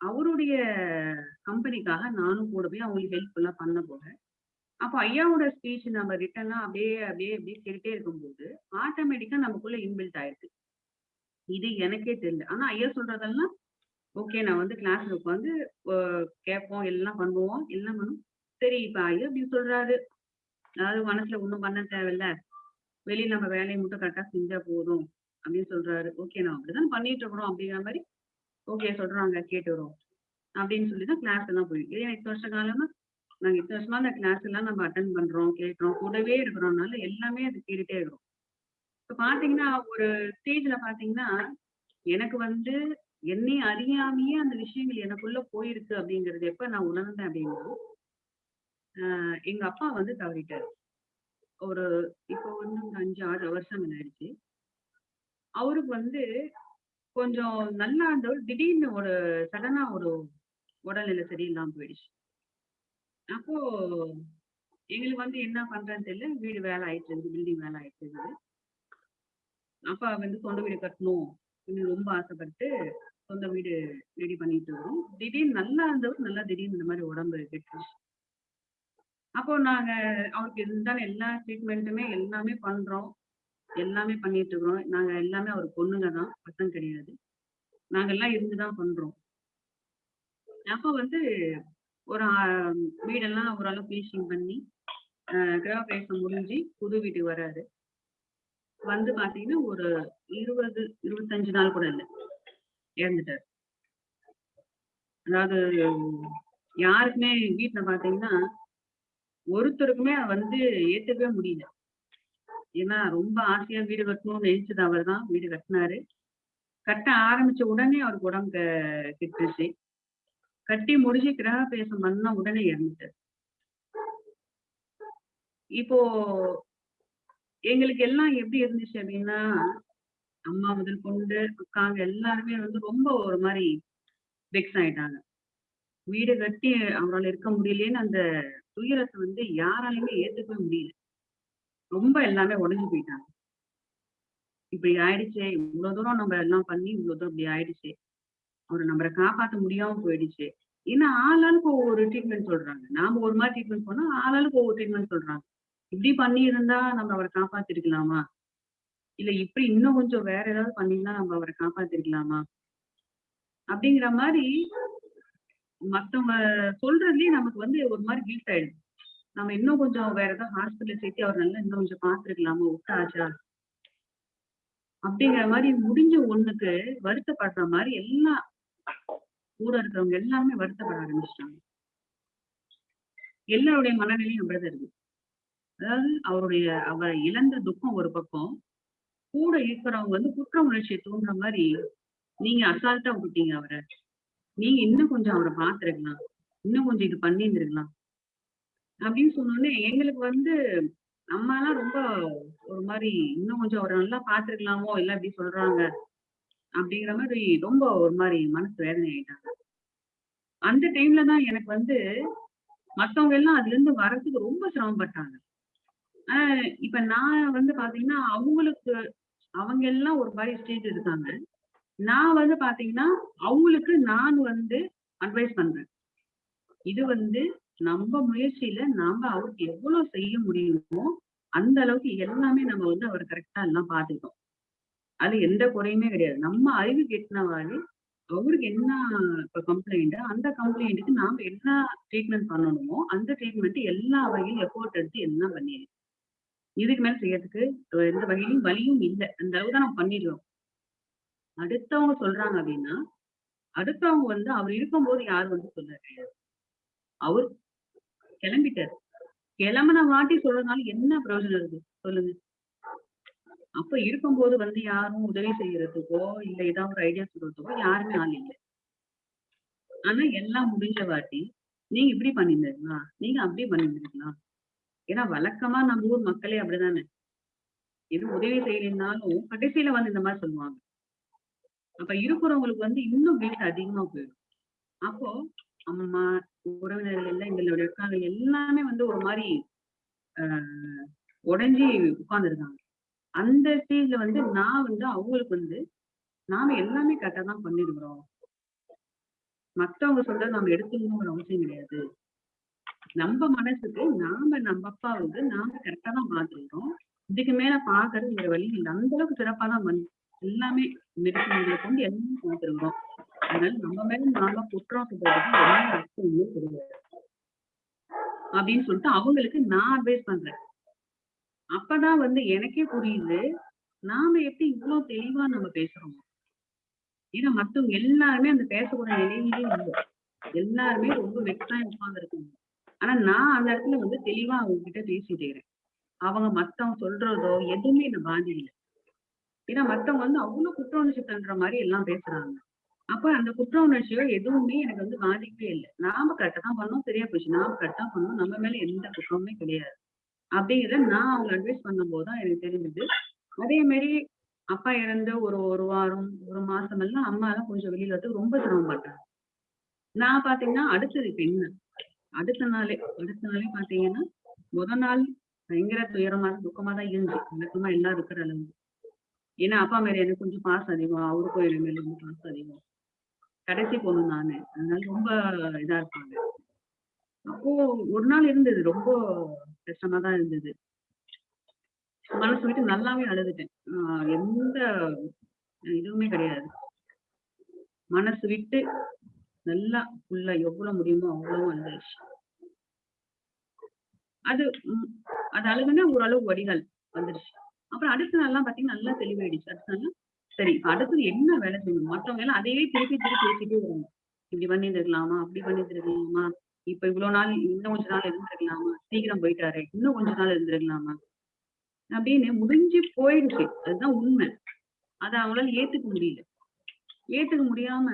அவருடைய கம்பெனிக்காக நானும் கூட போய் அவங்களுக்கு ஹெல்ப்ஃபுல்லா பண்ண போறேன் அப்போ ஐயாவோட ஸ்பீச் நம்ம ரிட்டர்னா அப்படியே அப்படியே அப்படியே கேட்டுட்டே இருக்கும்போது ஆட்டோமேட்டிக்கா நமக்குள்ள இன்பில்ட் ஆயிருக்கு இது எனக்கே தெரியல. ஆனா ஐயா சொல்றதெல்லாம் ஓகே நான் வந்து கிளாஸ்ல உட்காந்து கேட்போம் எல்லாம் பண்ணுவோம் எல்லாம் பண்ணுவோம். சரி இப்ப ஐயோ இப்படி சொல்றாரு. அதாவது மனசுல ஒண்ணும் பண்ண தேவையில்ல. வெளிய நம்ம வேலையை மட்டும் கரெக்டா செஞ்சா போதும் அப்படின்னு சொல்றாரு. ஓகே நான் அப்படிதான் பண்ணிட்டு இருக்கிறோம் அப்படிங்கிற மாதிரி ஓகே சொல்றாங்க கேட்டு வரோம் அப்படின்னு சொல்லி தான் கிளாஸ் எல்லாம் போயிடும் இதே இத்தனை வருஷ காலமா? நாங்க இத்தனை வருஷமா அந்த கிளாஸ் எல்லாம் நம்ம அட்டன் பண்றோம் கேட்கிறோம் கூடவே இருக்கிறோம்னால எல்லாமே அது கேட்டுட்டே இருக்கிறோம் இப்ப பாத்தீங்கன்னா ஒரு ஸ்டேஜ்ல பாத்தீங்கன்னா எனக்கு வந்து என்னை அறியாமையே அந்த விஷயங்கள் எனக்குள்ள போயிருக்கு அப்படிங்கறது எப்ப நான் உணர்ந்தேன் அப்படின்னா எங்க அப்பா வந்து தவறிட்டாரு. ஒரு இப்போ வந்து அஞ்சு ஆறு வருஷம் ஆயிடுச்சு. அவருக்கு வந்து கொஞ்சம் நல்லா இருந்தவர் திடீர்னு ஒரு சடனா ஒரு உடல்நிலை சரியில்லாம போயிடுச்சு. அப்போ எங்களுக்கு வந்து என்ன பண்றேன்னு தெரியல. வீடு வேலை ஆயிட்டு இருந்தது பில்டிங் வேலை ஆயிட்டு இருந்தது அப்பா வந்து சொந்த வீடு கட்டணும் அப்படின்னு ரொம்ப ஆசைப்பட்டு சொந்த வீடு ரெடி பண்ணிட்டு இருக்கோம். திடீர்னு நல்லா இருந்தவர் நல்லா திடீர்னு இந்த மாதிரி உடம்பு கெட்டுருச்சு. அப்போ நாங்க அவருக்கு இருந்தாலும் எல்லா ட்ரீட்மெண்ட்டுமே எல்லாமே பண்றோம். எல்லாமே பண்ணிட்டு இருக்கிறோம். நாங்க எல்லாமே அவர் பொண்ணுங்க தான். பசங்க கிடையாது. நாங்க எல்லாம் இருந்துதான் பண்றோம். அப்போ வந்து ஒரு வீடெல்லாம் ஓரளவு ஃபினிஷிங் பண்ணி கிரகப்பிரவேசம் முடிஞ்சு புது வீட்டுக்கு வராரு. வந்து பாத்தீங்கன்னா ஒரு இருபது இருபத்தஞ்சு நாள் கூட இல்லை. இறந்துட்டாரு. அதாவது யாருக்குமே வீட்டுல பாத்தீங்கன்னா ஒருத்தருக்குமே வந்து ஏத்துக்கவே முடியல. ஏன்னா ரொம்ப ஆசையா வீடு கட்டணும்னு நினைச்சது அவர் தான் வீடு கட்டினாரு. கட்ட ஆரம்பிச்ச உடனே அவருக்கு உடம்பு கிட்டுச்சு. கட்டி முடிச்சு கிரக பேசம் பண்ண உடனே இறந்துட்டாரு. இப்போ எங்களுக்கு எல்லாம் எப்படி இருந்துச்சு அப்படின்னா அம்மா முதல் கொண்டு அக்காங்க எல்லாருமே வந்து ரொம்ப ஒரு மாதிரி வெக்ஸ் ஆயிட்டாங்க. வீடு கட்டி அவரால் இருக்க முடியலையேன்னு அந்த துயரத்தை வந்து யாராலையுமே ஏத்துக்கவே முடியல. ரொம்ப எல்லாமே உடைஞ்சு போயிட்டாங்க. இப்படி ஆயிடுச்சே இவ்வளவு தூரம் நம்ம எல்லாம் பண்ணி இவ்வளவு தூரம் இப்படி ஆயிடுச்சு. அவரை நம்மளை காப்பாத்த முடியாம போயிடுச்சு. ஏன்னா ஆளாளுக்கு ஒவ்வொரு ட்ரீட்மெண்ட் சொல்றாங்க. நாம ஒரு மாதிரி ட்ரீட்மெண்ட் பண்ணா ஆளாளுக்கு ஒவ்வொரு ட்ரீட்மெண்ட் சொல்றாங்க. இப்படி பண்ணி இருந்தா நம்ம அவரை காப்பாத்திருக்கலாமா? இல்ல இப்படி இன்னும் கொஞ்சம் வேற ஏதாவது பண்ணிருந்தா நம்ம அவரை காப்பாத்திருக்கலாமா? அப்படிங்கிற மாதிரி மத்தவங்க சொல்றதுலயே நமக்கு வந்து ஒரு மாதிரி கில்ட் ஆயிடுது நம்ம இன்னும் கொஞ்சம் வேற ஏதாவது ஹாஸ்பிட்டல் சேர்த்து அவர் நல்லா இன்னும் கொஞ்சம் பாத்துருக்கலாமா விட்டாச்சா? அப்படிங்கிற மாதிரி முடிஞ்ச ஒண்ணுக்கு வருத்தப்படுற மாதிரி எல்லாம் கூட இருக்கிறவங்க எல்லாமே வருத்தப்பட ஆரம்பிச்சிட்டாங்க. எல்லாருடைய மனநிலையும் அப்படிதான் இருக்கு அதாவது அவருடைய அவரை இழந்த துக்கம் ஒரு பக்கம் கூட இருக்கிறவங்க வந்து குற்ற உணர்ச்சியை தூண்டுற மாதிரி நீங்க அசால்ட்டா விட்டீங்க அவரை. நீங்க இன்னும் கொஞ்சம் அவரை பார்த்துருக்கலாம் இன்னும் கொஞ்சம் இது பண்ணியிருந்திருக்கலாம். அப்படின்னு சொன்னோடனே எங்களுக்கு வந்து அம்மாலாம் ரொம்ப ஒரு மாதிரி இன்னும் கொஞ்சம் அவரை நல்லா பார்த்துருக்கலாமோ இல்ல இப்படி சொல்றாங்க அப்படிங்கிற மாதிரி ரொம்ப ஒரு மாதிரி மனசு வேதனை ஆயிட்டாங்க. அந்த டைம்ல தான் எனக்கு வந்து மத்தவங்க எல்லாம் அதுல இருந்து வர்றதுக்கு ரொம்ப சிரமப்பட்டாங்க. ஆஹ் இப்ப நான் வந்து பாத்தீங்கன்னா அவங்களுக்கு அவங்க எல்லாம் ஒரு மாதிரி ஸ்டேஜ் இருக்காங்க நான் வந்து பாத்தீங்கன்னா அவங்களுக்கு நான் வந்து அட்வைஸ் பண்றேன். இது வந்து நம்ம முயற்சியில நாம அவருக்கு எவ்வளவு செய்ய முடியுமோ அந்த அளவுக்கு எல்லாமே நம்ம வந்து அவர் கரெக்டா எல்லாம் பாத்துக்கிட்டோம். அது எந்த குறையுமே கிடையாது. நம்ம அறிவு கெட்டினவாறு அவருக்கு என்ன இப்போ கம்ப்ளைண்ட் அந்த கம்ப்ளைண்ட்டுக்கு நாம என்ன ட்ரீட்மெண்ட் பண்ணணுமோ அந்த ட்ரீட்மெண்ட் எல்லா வகையிலும் எஃபோர்ட் எடுத்து எல்லாம் பண்ணிடுது இதுக்கு மேல செய்யறதுக்கு எந்த வகையிலும் வழியும் இல்லை. அந்த அளவு தான் நம்ம பண்ணிடுறோம் அடுத்தவங்க சொல்றாங்க அப்படின்னா அடுத்தவங்க வந்து அவர் இருக்கும்போது யார் வந்து சொல்ல கிடையாது. அவர் கிளம்பிட்டாரு. கிளம்பின வாட்டி சொல்றதுனால என்ன பிரயோஜனம் இருக்கு? சொல்லுங்க. அப்ப இருக்கும்போது வந்து யாரும் உதவி செய்யறதுக்கோ இல்ல ஏதாவது ஒரு ஐடியா சொல்றதுக்கோ யாருமே ஆள் இல்லை. ஆனா எல்லாம் முடிஞ்ச வாட்டி நீங்க இப்படி பண்ணிருந்தீங்களா நீங்க அப்படி பண்ணிருந்தீங்களா ஏன்னா வழக்கமா நம்ம ஊர் மக்களே அப்படிதானே. எதுவும் உதவி செய்யலைன்னாலும் கடைசியில வந்து இந்த மாதிரி சொல்லுவாங்க. அப்ப இருக்கிறவங்களுக்கு வந்து இன்னும் வீட்டு அதிகமா போயிடும். அப்போ அம்மா உறவினர்கள் எல்லாம் எங்களோட இருக்காங்க எல்லாமே வந்து ஒரு மாதிரி ஆஹ் உடஞ்சி உட்கார்ந்துருக்காங்க. அந்த ஸ்டேஜ்ல வந்து நான் வந்து அவங்களுக்கு வந்து நாம எல்லாமே கரெக்டா தான் பண்ணிருக்கிறோம். மத்தவங்க சொல்றத நம்ம ஒரு அவசியம் கிடையாது. நம்ம மனசுக்கு நாம நம்ம அப்பாவுக்கு நாம கரெக்டா தான் பார்த்துருக்கோம் இதுக்கு மேல பாக்குறது இந்த வழி இல்லை. அந்த அளவுக்கு சிறப்பா தான் எல்லாமே மெடிசன்களை கொண்டு எல்லாம் பார்த்துருக்கோம் அதனால நம்ம மேல நாம குற்றம் சொல்றதுக்கு என்ன அர்த்தம் கிடையாது அப்படின்னு சொல்லிட்டு அவங்களுக்கு நான் அட்வைஸ் பண்றேன். அப்பதான் வந்து எனக்கே புரியுது நாம எப்படி இவ்வளவு தெளிவா நம்ம பேசுறோம்? ஏன்னா மத்தவங்க எல்லாருமே அந்த பேசக்கூடிய நிலையிலே இல்லை. எல்லாருமே ரொம்ப வெக்ஸா உட்கார்ந்து இருக்காங்க ஆனா நான் அந்த இடத்துல வந்து தெளிவா அவங்க கிட்ட பேசிட்டு இருக்கிறேன் அவங்க மத்தவங்க சொல்றதோ எதுவுமே என்ன பாதிக்கல. ஏன்னா மத்தவங்க வந்து அவ்வளவு குற்ற உணர்ச்சி தன்ற மாதிரி எல்லாம் பேசுறாங்க. அப்ப அந்த குற்ற உணர்ச்சியோ எதுவுமே எனக்கு வந்து பாதிக்கவே இல்லை. நாம கரெக்டா தான் பண்ணோம் சரியா போச்சு. நாம கரெக்டா பண்ணோம். நம்ம மேல எந்த குற்றமுமே கிடையாது. அப்படிங்கிறத நான் அவங்க அட்வைஸ் பண்ணும் போதுதான் எனக்கு தெரிஞ்சது. அதே மாதிரி அப்பா இறந்து ஒரு ஒரு வாரம் ஒரு மாசம் எல்லாம் அம்மா எல்லாம் கொஞ்சம் வெளியில வந்து ரொம்ப சிரமப்பட்டாங்க. நான் பாத்தீங்கன்னா அடுத்தது இப்ப என்ன? அடுத்த நாளே அடுத்த நாளே பாத்தீங்கன்னா முத நாள் பயங்கர துயரமா துக்கமா தான் இருந்துச்சு. வழக்கமா எல்லாம் இருக்கிற அளவு ஏன்னா அப்பா மேல எனக்கு கொஞ்சம் பாசம் அதிகம். அவருக்கும் என் மேல கொஞ்சம் பாசம் அதிகம். கடைசி பொண்ணு நானு. அதனால ரொம்ப இதா இருப்பாங்க. அப்போ ஒரு நாள் இருந்தது. ரொம்ப கஷ்டமா தான் இருந்தது. மனசு விட்டு நல்லாவே அழுதுட்டேன். ஆஹ் எந்த இதுவுமே கிடையாது. மனசு விட்டு நல்லா ஃபுல்லா எவ்வளவு முடியுமோ அவ்வளவும் அழுதாச்சு. அது உம், அது அழுகுனா ஓரளவு வடிகால் வந்துருச்சு. அப்புறம் அடுத்த நாள்லாம் பாத்தீங்கன்னா நல்லா தெளிவாயிடுச்சு. அடுத்த நாள் சரி அடுத்தது என்ன வேலை செய்யணும்? மற்றவங்க எல்லாம் அதையே திருப்பி திருப்பி பேசிட்டே வராங்க. இப்படி பண்ணிருக்கலாமா அப்படி பண்ணிருக்கலாமா இப்ப இவ்வளவு நாள் இன்னும் கொஞ்ச நாள் இருந்திருக்கலாமா? சீக்கிரம் போயிட்டாரு இன்னும் கொஞ்ச நாள் இருந்திருக்கலாமா? அப்படின்னு முடிஞ்சு போயிடுச்சு. அதுதான் உண்மை. அதை அவங்களால ஏத்துக்க முடியல. ஏத்துக்க முடியாம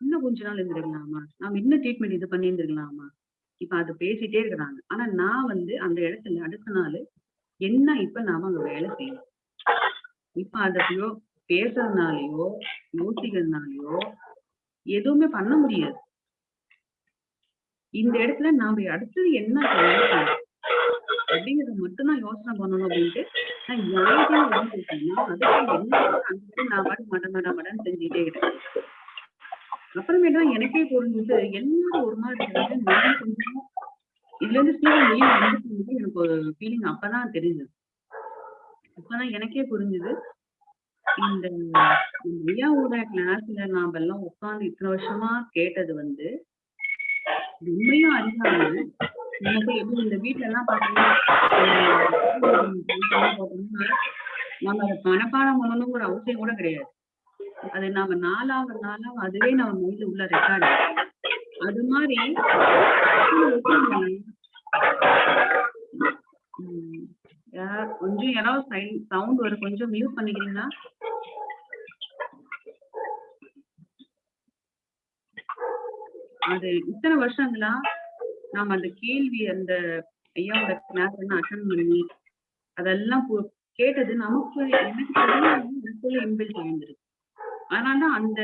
இன்னும் கொஞ்ச நாள் இருந்திருக்கலாமா? நாம இன்னும் ட்ரீட்மெண்ட் இது பண்ணியிருந்திருக்கலாமா? இப்ப அது பேசிட்டே இருக்கிறாங்க. ஆனா நான் வந்து அந்த இடத்துல அடுத்த நாள் என்ன இப்ப நாம அங்க வேலை செய்யணும்? இப்ப அதையோ பேசுறதுனாலயோ யோசிக்கிறதுனாலயோ எதுவுமே பண்ண முடியாது. இந்த இடத்துல நாம அடுத்தது என்ன செய்யணும்? அப்படிங்கறத மட்டும் தான் யோசனை பண்ணணும் அப்படின்ட்டு நான் யாருக்கும் யோசிச்சேன்னா அதுக்கு என்ன அந்த நான் பாட்டு மட மட மடன்னு செஞ்சுட்டே இருக்கேன் அப்புறமேட்டு தான் எனக்கே புரிஞ்சுது எல்லாரும் ஒரு மாதிரி நான் கொஞ்சம் இதுல இருந்து சீக்கிரம் வெளியே வந்துட்டு எனக்கு ஒரு ஃபீலிங் அப்பதான் தெரிஞ்சது. அப்பதான் எனக்கே புரிஞ்சுது. இந்த இந்த ஐயாவோட கிளாஸ்ல நாம எல்லாம் உட்கார்ந்து இத்தனை வருஷமா கேட்டது வந்து உண்மையும் அறியாம நமக்கு எப்படி இந்த வீட்ல எல்லாம் பாத்தீங்கன்னா நம்ம அதை மனப்பாடம் பண்ணணுங்கிற அவசியம் கூட கிடையாது. அது நாம நாலாவது நாளாக அதுவே நம்ம மைண்ட்ல உள்ள ரெக்கார்டு அது மாதிரி கொஞ்சம் யாராவது சவுண்ட் வரும் கொஞ்சம் மியூட் பண்ணிக்கிறீங்களா? அது இத்தனை வருஷங்களா? நாம அந்த கேள்வி அந்த ஐயாவோட கிளாஸ் என்ன அட்டன் பண்ணி அதெல்லாம் கேட்டது நமக்கு எனக்கு தெரியாம எனக்குள்ள இன்பில்ட் ஆயிருந்திருக்கு. அதனாலதான் அந்த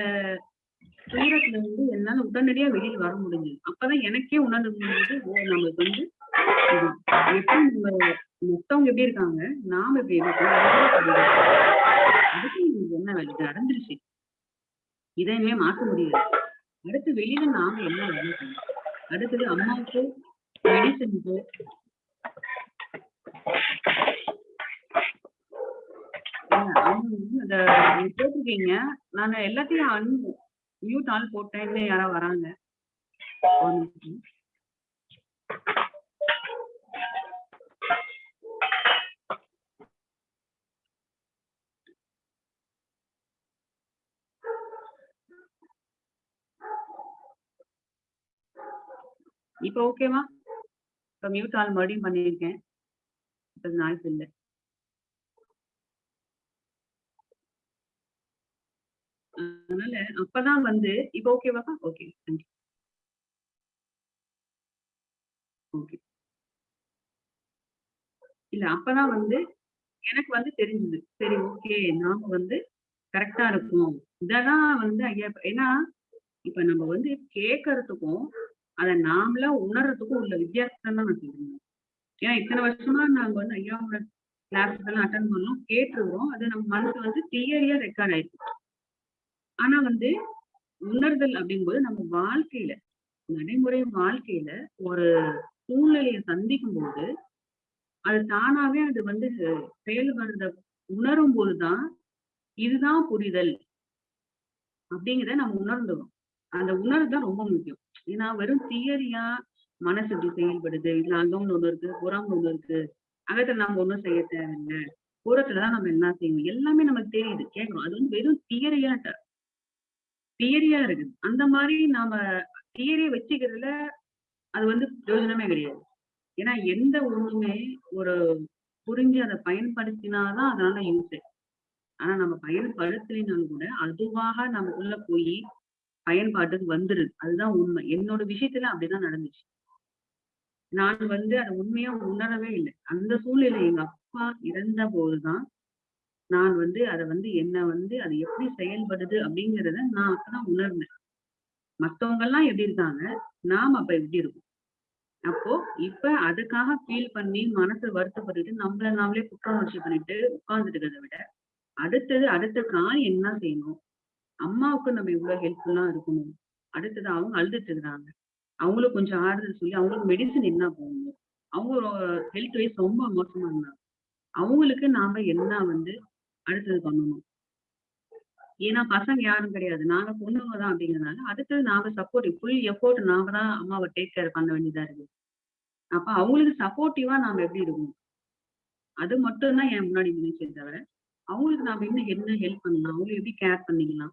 துயரத்துல இருந்து என்னால உடனடியா வெளியில் வர முடிஞ்சது. அப்பதான் எனக்கே உணர்ந்து முடிஞ்சது ஓ நம்மளுக்கு வந்து எப்படி நம்ம மொத்தவங்க எப்படி இருக்காங்க நாம எப்படி இருக்கோம் அதுக்கு என்ன வேலை? இது நடந்துருச்சு. இதை இனிமே முடியாது அடுத்து வெளியில நாம என்ன வேலை செய்யணும் அடுத்தது அம்மாவுக்கு மெடிசனுக்கு அந்த நீங்க போட்டிருக்கீங்க நான் எல்லாத்தையும் அன் மியூட் ஆல் போட்டேன். இன்னும் யாராவது வராங்க. ஒரு நிமிஷம். இப்ப ஓகேவா இப்ப மியூட் ஆல் மறுபடியும் பண்ணியிருக்கேன். இப்ப நாய்ஸ் இல்லை. அதனால அப்பதான் வந்து இப்ப ஓகேவாக்கா ஓகே தேங்க்யூ ஓகே இல்ல அப்பதான் வந்து எனக்கு வந்து தெரிஞ்சது. சரி ஓகே நாம வந்து கரெக்டா இருக்கோம் இததான் வந்து ஐயா ஏன்னா இப்ப நம்ம வந்து கேட்கறதுக்கும் அதை நாமளா உணர்றதுக்கும் உள்ள வித்தியாசம் தான் நான் சொல்றேன். ஏன்னா இத்தனை வருஷமா நாங்க வந்து ஐயாவோட கிளாஸஸ் எல்லாம் அட்டன் பண்ணோம் கேட்டுருவோம் அது நம்ம மனசு வந்து கிளியரியா ரெக்கார்ட் ஆயிருக்கு. ஆனா வந்து உணர்தல் அப்படிங்கும்போது நம்ம வாழ்க்கையில நடைமுறை வாழ்க்கையில ஒரு சூழ்நிலையை சந்திக்கும் போது அது தானாவே அது வந்து செயல்படுறத உணரும் போதுதான் இதுதான் புரிதல் அப்படிங்கிறத நம்ம உணர்ந்துடும் அந்த உணர்வு தான் ரொம்ப முக்கியம். ஏன்னா வெறும் தியரியா மனசு இப்படி செயல்படுது இதுல அங்கம்னு ஒண்ணு இருக்கு புறம் ஒண்ணு இருக்கு அகத்துல நம்ம ஒண்ணும் செய்ய தேவையில்லை புறத்துலதான் நம்ம என்ன செய்யணும் எல்லாமே நமக்கு தெரியுது கேட்கணும் அது வந்து வெறும் தியரியாட்ட தியரியா இருக்குது. அந்த மாதிரி நாம தியரியை வச்சுக்கிறதுல அது வந்து பிரயோஜனமே கிடையாது. ஏன்னா எந்த ஒண்ணுமே ஒரு புரிஞ்சு அதை பயன்படுத்தினாதான் அதனால யூஸ் ஆனா நம்ம பயன்படுத்தலைனாலும் கூட அதுவாக நமக்குள்ள போய் பயன்பாட்டுக்கு வந்துருது. அதுதான் உண்மை. என்னோட விஷயத்துல அப்படிதான் நடந்துச்சு. நான் வந்து அதை உண்மையா உணரவே இல்லை. அந்த சூழ்நிலை எங்க அப்பா இறந்த போதுதான் நான் வந்து அதை வந்து என்ன வந்து அது எப்படி செயல்படுது அப்படிங்கிறத நான் அப்பதான் உணர்ந்தேன். மத்தவங்க எல்லாம் எப்படி இருக்காங்க நாம் அப்ப எப்படி இருக்கும்? அப்போ இப்ப அதுக்காக ஃபீல் பண்ணி மனசு வருத்தப்பட்டுட்டு நம்மள நாமளே குற்றமுணர்ச்சி பண்ணிட்டு உட்கார்ந்துட்டு இருக்கிறத விட அடுத்தது அடுத்த காரியம் என்ன செய்யணும்? அம்மாவுக்கு நம்ம இவ்வளவு ஹெல்ப்ஃபுல்லா இருக்கணும். அடுத்தது அவங்க அழுதுட்டு இருக்கிறாங்க. அவங்களுக்கு கொஞ்சம் ஆறுதல் சொல்லி அவங்களுக்கு மெடிசன் என்ன போகணும் அவங்க ஹெல்த் வைஸ் ரொம்ப மோசமா இருந்தாங்க. அவங்களுக்கு நாம என்ன வந்து அடுத்தது பண்ணணும். ஏன்னா பசங்க யாரும் கிடையாது. நாங்க பொண்ணுங்க தான் அப்படிங்கறதுனால அடுத்தது நாங்க சப்போர்ட் ஃபுல் எஃபோர்ட் நாம தான் அம்மாவை டேக் கேர் பண்ண வேண்டியதா இருக்கு. அப்ப அவங்களுக்கு சப்போர்ட்டிவா நாம எப்படி இருக்கணும்? அது மட்டும் தான் என் முன்னாடி நினைச்சே தவிர அவங்களுக்கு நாம இன்னும் என்ன ஹெல்ப் பண்ணலாம்? அவங்களுக்கு எப்படி கேர் பண்ணிக்கலாம்?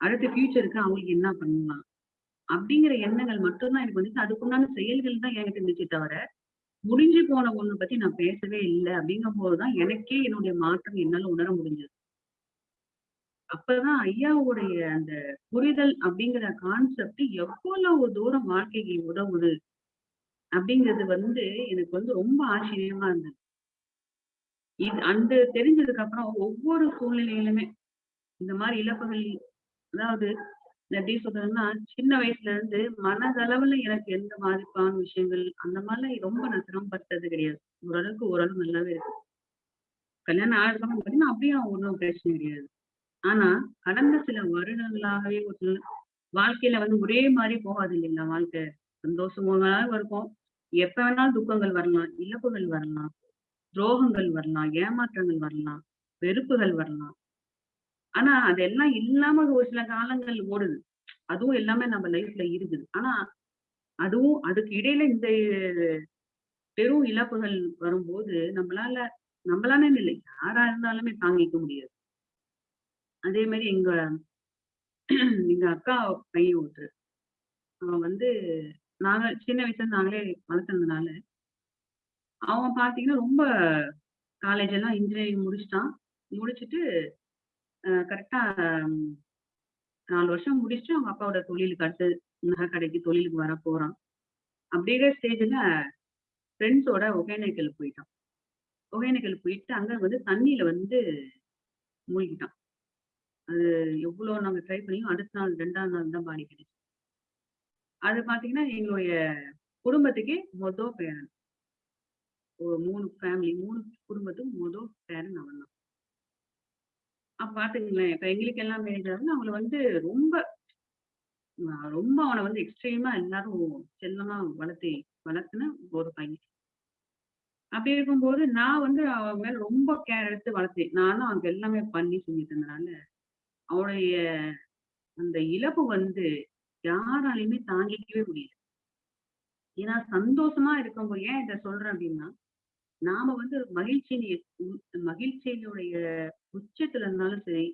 அடுத்த ஃபியூச்சருக்கு அவங்களுக்கு என்ன பண்ணலாம்? அப்படிங்கிற எண்ணங்கள் மட்டும்தான் எனக்கு வந்துச்சு. அதுக்குண்டான செயல்கள் தான் என்கிட்ட இருந்துச்சு தவிர முடிஞ்சு போன ஒண்ணு பத்தி நான் பேசவே இல்லை. அப்படிங்கும் போதுதான் எனக்கே என்னுடைய மாற்றம் என்னால உணர முடிஞ்சது. அப்பதான் ஐயாவுடைய அந்த புரிதல் அப்படிங்கிற கான்செப்ட் எவ்வளவு தூரம் வாழ்க்கைக்கு உதவுது அப்படிங்கிறது வந்து எனக்கு வந்து ரொம்ப ஆச்சரியமா இருந்தது. இது அந்த தெரிஞ்சதுக்கு அப்புறம் ஒவ்வொரு சூழ்நிலையிலுமே இந்த மாதிரி இழப்புகள் அதாவது எப்படி சொல்றதுன்னா சின்ன வயசுல இருந்து மனதளவுல எனக்கு எந்த பாதிப்பான விஷயங்கள் அந்த மாதிரிலாம் ரொம்ப நான் சிரமப்பட்டது கிடையாது. ஓரளவுக்கு ஓரளவு நல்லாவே இருக்கு. கல்யாணம் ஆகிறதுக்கு பார்த்தீங்கன்னா அப்படியே ஒன்றும் பிரச்சனை கிடையாது. ஆனா கடந்த சில வருடங்களாகவே ஒரு வாழ்க்கையில வந்து ஒரே மாதிரி போகாது இல்லைங்களா வாழ்க்கை. சந்தோஷமாக இருக்கும். எப்ப வேணாலும் துக்கங்கள் வரலாம் இழப்புகள் வரலாம் துரோகங்கள் வரலாம் ஏமாற்றங்கள் வரலாம் வெறுப்புகள் வரலாம். ஆனா அதெல்லாம் இல்லாம ஒரு சில காலங்கள் ஓடுது. அதுவும் எல்லாமே நம்ம லைஃப்ல இருக்குது. ஆனா அதுவும் அதுக்கு இடையில இந்த பெரும் இழப்புகள் வரும்போது நம்மளால நம்மளால இல்லை. யாரா இருந்தாலுமே தாங்கிக்க முடியாது. அதே மாதிரி எங்க எங்க அக்கா பையன் ஒருத்தர். அவன் வந்து நாங்க சின்ன வயசுல நாங்களே வளர்த்துனதுனால அவன் பாத்தீங்கன்னா ரொம்ப காலேஜ் எல்லாம் இன்ஜினியரிங் முடிச்சிட்டான். முடிச்சுட்டு கரெக்டா நாலு வருஷம் முடிச்சுட்டு அவங்க அப்பாவோட தொழிலுக்கு அடுத்து நகை கடைக்கு தொழிலுக்கு வர போறான். அப்படிங்கிற ஸ்டேஜ்ல ஃப்ரெண்ட்ஸோட ஒகேனக்கல் போயிட்டான். ஒகேனக்கல் போயிட்டு அங்க வந்து தண்ணியில வந்து மூழ்கிட்டான். அது எவ்வளவு நாங்க ட்ரை பண்ணியும் அடுத்த நாள் ரெண்டாம் நாள் தான் பாடி கிடைச்சு அது பாத்தீங்கன்னா எங்களுடைய குடும்பத்துக்கே மொதல் பேரன். ஒரு மூணு ஃபேமிலி மூணு குடும்பத்துக்கு மொதல் பேரன் அவன் தான் அப்ப பாத்துக்கங்களேன். இப்ப எங்களுக்கு எல்லாம் மேரேஜ் அவங்களை அவங்கள வந்து ரொம்ப ரொம்ப அவனை வந்து எக்ஸ்ட்ரீமா எல்லாரும் செல்லமா வளர்த்தி வளர்த்துன ஒரு பையன். அப்படி இருக்கும்போது நான் வந்து அவன் மேல ரொம்ப கேர் எடுத்து வளர்த்தேன். நானும் அவனுக்கு எல்லாமே பண்ணி செஞ்சுட்டு இருந்தனால அவனுடைய அந்த இழப்பு வந்து யாராலையுமே தாங்கிக்கவே முடியல. ஏன்னா சந்தோஷமா இருக்கும்போது ஏன் இதை சொல்றேன் அப்படின்னா நாம வந்து மகிழ்ச்சியின் மகிழ்ச்சியினுடைய உச்சத்துல இருந்தாலும் சரி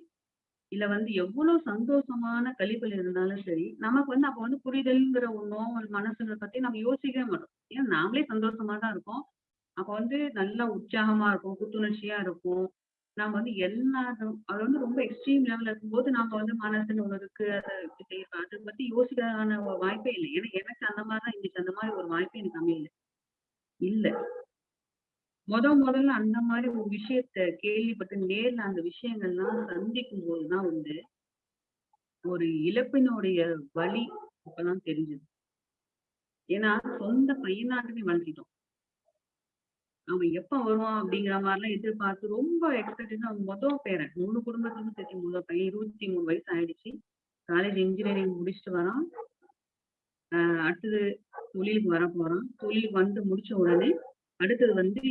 இல்ல வந்து எவ்வளவு சந்தோஷமான கழிப்பில் இருந்தாலும் சரி நமக்கு வந்து அப்ப வந்து புரிதல்ங்கிற ஒண்ணும் ஒரு மனசுங்க பத்தி நம்ம யோசிக்கவே மாட்டோம். ஏன்னா நாமளே சந்தோஷமா தான் இருக்கோம். அப்ப வந்து நல்லா உற்சாகமா இருக்கும் புத்துணர்ச்சியா இருக்கும். நாம வந்து எல்லாரும் அது வந்து ரொம்ப எக்ஸ்ட்ரீம் லெவல்ல இருக்கும்போது நாம வந்து மனசுன்னு ஒண்ணு இருக்கு அதை செய்யறோம் அதை பத்தி யோசிக்கிறதான ஒரு வாய்ப்பே இல்லை. ஏன்னா எனக்கு அந்த மாதிரிதான் இருந்துச்சு அந்த மாதிரி ஒரு வாய்ப்பே எனக்கு அமையல. இல்ல. முத முதல்ல அந்த மாதிரி ஒரு விஷயத்த கேள்விப்பட்டு நேர்ல அந்த விஷயங்கள்லாம் சந்திக்கும் போதுதான் வந்து ஒரு இழப்பினுடைய வழி அப்பதான் தெரிஞ்சது. ஏன்னா சொந்த பையனாட்டுமே வளர்த்திட்டோம் அவன் எப்ப வருவான் அப்படிங்கிற மாதிரிலாம் எதிர்பார்த்து ரொம்ப எக்ஸ்பெக்டேஷன் அவன் மொதல் பேரன் மூணு குடும்பத்துக்கும் சேர்த்து முதல் பையன் இருபத்தி மூணு வயசு ஆயிடுச்சு. காலேஜ் இன்ஜினியரிங் முடிச்சுட்டு வரான். அடுத்தது தொழிலுக்கு வர போறான் தொழிலுக்கு வந்து முடிச்ச உடனே அடுத்தது வந்து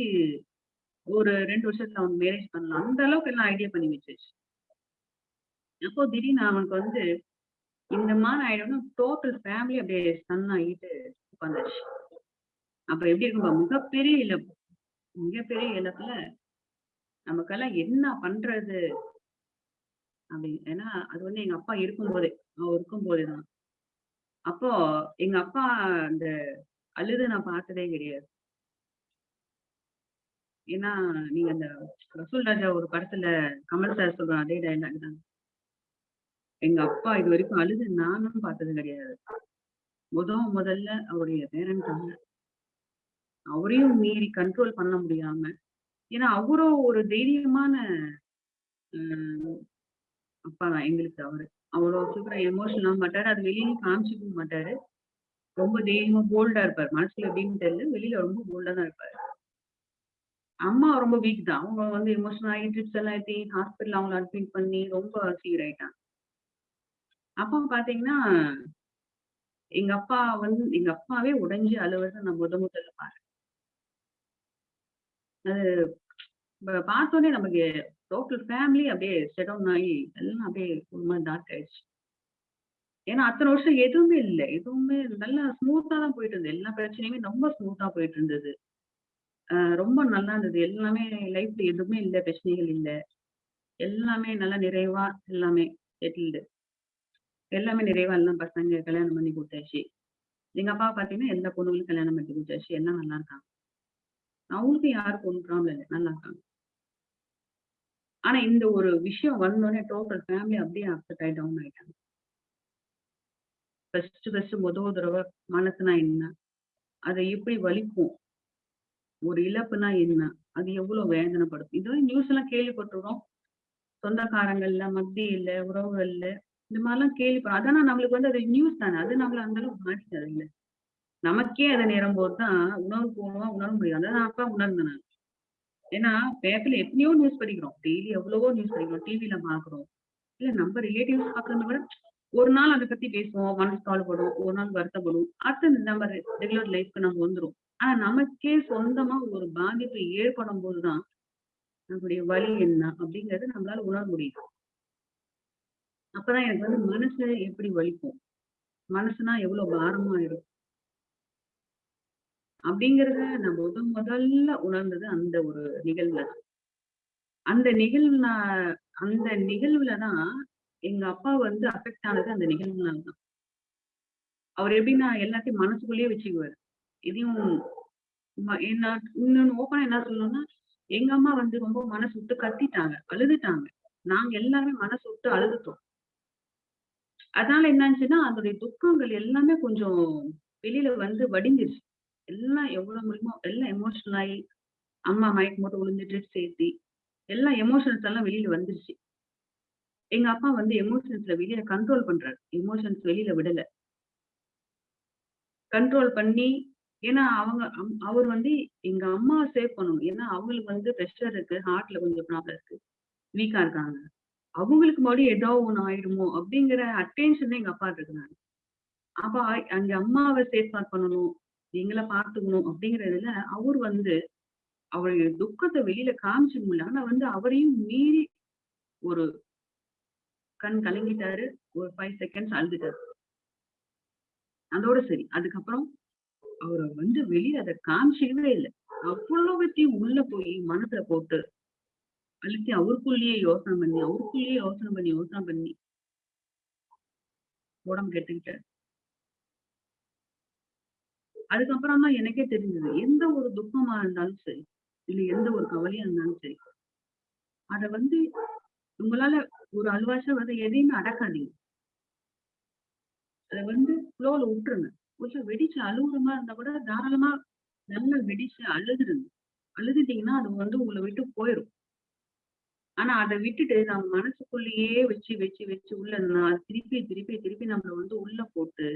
ஒரு ரெண்டு வருஷத்துல அவன் மேரேஜ் பண்ணலாம். அந்த அளவுக்கு எல்லாம் ஐடியா பண்ணி வச்சிருச்சு அப்போ திடீர்னு அவனுக்கு வந்து இந்த மாதிரி ஆயிடும்னா டோட்டல் ஃபேமிலி அப்படியே சன் ஆகிட்டு உட்காந்துருச்சு அப்ப எப்படி இருக்கும் மிகப்பெரிய இழப்பு. மிகப்பெரிய இழப்புல நமக்கெல்லாம் என்ன பண்றது? அப்படி ஏன்னா அது வந்து எங்க அப்பா இருக்கும்போதே அவன் இருக்கும் போதேதான் அப்போ எங்க அப்பா அந்த அழுது நான் பார்த்ததே கிடையாது. ஏன்னா நீங்க அந்த ரசூல் ராஜா ஒரு படத்துல கமல் சார் சொல்ற அதே டைலாக் தான். எங்க அப்பா இது வரைக்கும் அழுது நானும் பார்த்தது கிடையாது. முத முதல்ல அவருடைய பேரன்காக அவரையும் மீறி கண்ட்ரோல் பண்ண முடியாம ஏன்னா அவரும் ஒரு தைரியமான அப்பா தான் எங்களுக்கு அவரு. அவ்வளோ சூப்பரா எமோஷனல் ஆக மாட்டாரு. அது வெளியே காமிச்சிக்க மாட்டாரு. ரொம்ப தைரியமா போல்டா இருப்பார். மனசுல எப்படின்னு தெரியல. வெளியில ரொம்ப போல்டா தான் இருப்பாரு. அம்மா ரொம்ப வீக் தான். அவங்க வந்து எமோஷனல் ஆகி ட்ரிப்ஸ் எல்லாம் ஏற்றி ஹாஸ்பிட்டல் அவங்கள அட்மிட் பண்ணி ரொம்ப சீர் ஆயிட்டாங்க. அப்பா பாத்தீங்கன்னா எங்க அப்பா வந்து எங்க அப்பாவே உடைஞ்சு அழுவதை நான் முத முதல்ல பாரு அது பார்த்தோன்னே நமக்கு டோட்டல் ஃபேமிலி அப்படியே செடவுன் ஆகி எல்லாம் அப்படியே ஒரு மாதிரி டார்க் ஆயிடுச்சு. ஏன்னா அத்தனை வருஷம் எதுவுமே இல்லை. எதுவுமே நல்லா ஸ்மூத்தா தான் போயிட்டு இருந்தது. எல்லா பிரச்சனையுமே ரொம்ப ஸ்மூத்தா போயிட்டு இருந்தது. ரொம்ப நல்லா இருந்தது. எல்லாமே லைஃப்ல எதுவுமே இல்லை பிரச்சனைகள் இல்லை. எல்லாமே நல்லா நிறைவா எல்லாமே செட்டில்டு எல்லாமே நிறைவா எல்லாம் பசங்க கல்யாணம் பண்ணி கொடுத்தாச்சு. எங்க அப்பா பாத்தீங்கன்னா எல்லா பொண்ணுங்களும் கல்யாணம் பண்ணி கொடுத்தாச்சு. எல்லாம் நல்லா இருக்காங்க. அவங்களுக்கும் யாருக்கும் ஒன்றும் ப்ராப்ளம் இல்லை. நல்லா இருக்காங்க. ஆனா இந்த ஒரு விஷயம் வந்தோடனே டோட்டல் ஃபேமிலி அப்படியே அப்செட் ஆகி டவுன் ஆயிட்டாங்க. ஃபர்ஸ்ட் ஃபர்ஸ்ட் முதல் தடவை மனசுனா என்ன? அதை எப்படி வலிக்கும்? ஒரு இழப்புனா என்ன? அது எவ்வளவு வேதனைப்படுத்தும்? இது நியூஸ் எல்லாம் கேள்விப்பட்டிருக்கோம். சொந்தக்காரங்கள்ல மத்தியில உறவுகள்ல இந்த மாதிரிலாம் கேள்விப்படும் அதான் நம்மளுக்கு வந்து அது நியூஸ் தானே. அது நம்மள அந்த அளவுக்கு மாட்டிக்காது இல்லை நமக்கே அதை நேரம் போதுதான் உணர்வு போகணும் உணர முடியும் அதான் அப்பா உணர்ந்தேன் நான். ஏன்னா பேப்பர்ல எத்தனையோ நியூஸ் படிக்கிறோம். டெய்லி எவ்வளவோ நியூஸ் படிக்கிறோம். டிவில பாக்குறோம் இல்ல நம்ம ரிலேட்டிவ்ஸ் பாக்குறத விட ஒரு நாள் அதை பத்தி பேசுவோம். மனசு கவலைப்படும். ஒரு நாள் வருத்தப்படும். அடுத்து நம்ம ரெகுலர் லைஃப்க்கு நம்ம வந்துரும். ஆனா நமக்கே சொந்தமா ஒரு பாதிப்பு ஏற்படும் போதுதான் நம்மளுடைய வலி என்ன அப்படிங்கறது நம்மளால உணர முடியும். அப்பதான் எனக்கு வந்து மனசு எப்படி வலிக்கும்? மனசுனா எவ்வளவு பாரமா இருக்கும்? அப்படிங்கறத நான் முத முதல்ல உணர்ந்தது அந்த ஒரு நிகழ்வுல தான். அந்த நிகழ்வுல அந்த நிகழ்வுலதான் எங்க அப்பா வந்து அஃபெக்ட் ஆனது அந்த நிகழ்வுனால தான். அவர் எப்படின்னா எல்லாத்தையும் மனசுக்குள்ளேயே வச்சுக்குவாரு. இதையும் என்ன இன்னொன்னு ஓப்பனா என்ன சொல்லணும்னா எங்க அம்மா வந்து ரொம்ப மனசு விட்டு கத்திட்டாங்க அழுதுட்டாங்க. நாங்க எல்லாருமே மனசு விட்டு அழுதுட்டோம். அதனால என்னாச்சுன்னா அதோடைய துக்கங்கள் எல்லாமே கொஞ்சம் வெளியில வந்து வடிஞ்சிருச்சு. எல்லாம் எவ்வளவு முடியுமோ எல்லாம் எமோஷனல் ஆகி அம்மா மயக்கம் போட்டு விழுந்துட்டு சேர்த்தி எல்லா எமோஷன்ஸ் எல்லாம் வெளியில வந்துருச்சு. எங்க அப்பா வந்து எமோஷன்ஸ்ல வெளியில கண்ட்ரோல் பண்றாரு. எமோஷன்ஸ் வெளியில விடல. கண்ட்ரோல் பண்ணி ஏன்னா அவங்க அம்- அவர் வந்து எங்க அம்மா சேவ் பண்ணணும். ஏன்னா அவங்களுக்கு வந்து ப்ரெஷர் இருக்கு ஹார்ட்ல கொஞ்சம் ப்ராப்ளம் இருக்கு. வீக்கா இருக்காங்க. அவங்களுக்கு மறுபடியும் ஏதோ ஒண்ணு ஆயிடுமோ அப்படிங்கிற அட்டென்ஷன் எங்க அப்பா இருக்கிறாங்க அப்ப அங்க அம்மாவை சேஃப் பண்ணணும் எங்களை பார்த்துக்கணும் அப்படிங்கறதுல அவர் வந்து அவருடைய துக்கத்தை வெளியில காமிச்சு முடியல. ஆனா வந்து அவரையும் மீறி ஒரு கண் கலங்கிட்டாரு. ஒரு ஃபைவ் செகண்ட்ஸ் அழுதுட்டாரு. அதோட சரி. அதுக்கப்புறம் அவரை வந்து வெளியே அதை காமிச்சிக்கவே இல்லை. அவ்வளவுத்தையும் உள்ள போய் மனசுல போட்டு அழுத்தி அவருக்குள்ளேயே யோசனை பண்ணி அவருக்குள்ளேயே யோசனை பண்ணி யோசனை பண்ணி உடம்பு கெட்டுக்கிட்டாரு அதுக்கப்புறம் தான் எனக்கே தெரிஞ்சது. எந்த ஒரு துக்கமா இருந்தாலும் சரி இல்ல எந்த ஒரு கவலையா இருந்தாலும் சரி அத வந்து உங்களால ஒரு அல்வாசா வந்து எதையுமே அடக்காதீங்க. அத வந்து ஃப்ளோல விட்டுருங்க கொஞ்சம் வெடிச்சு அழுகுறமா இருந்தா கூட தாராளமா நல்லா வெடிச்சு அழுதுருங்க அழுதுட்டீங்கன்னா அது வந்து உங்களை விட்டு போயிடும் ஆனா அதை விட்டுட்டு நம்ம மனசுக்குள்ளேயே வச்சு வச்சு வச்சு உள்ள திருப்பி திருப்பி திருப்பி நம்மள வந்து உள்ள போட்டு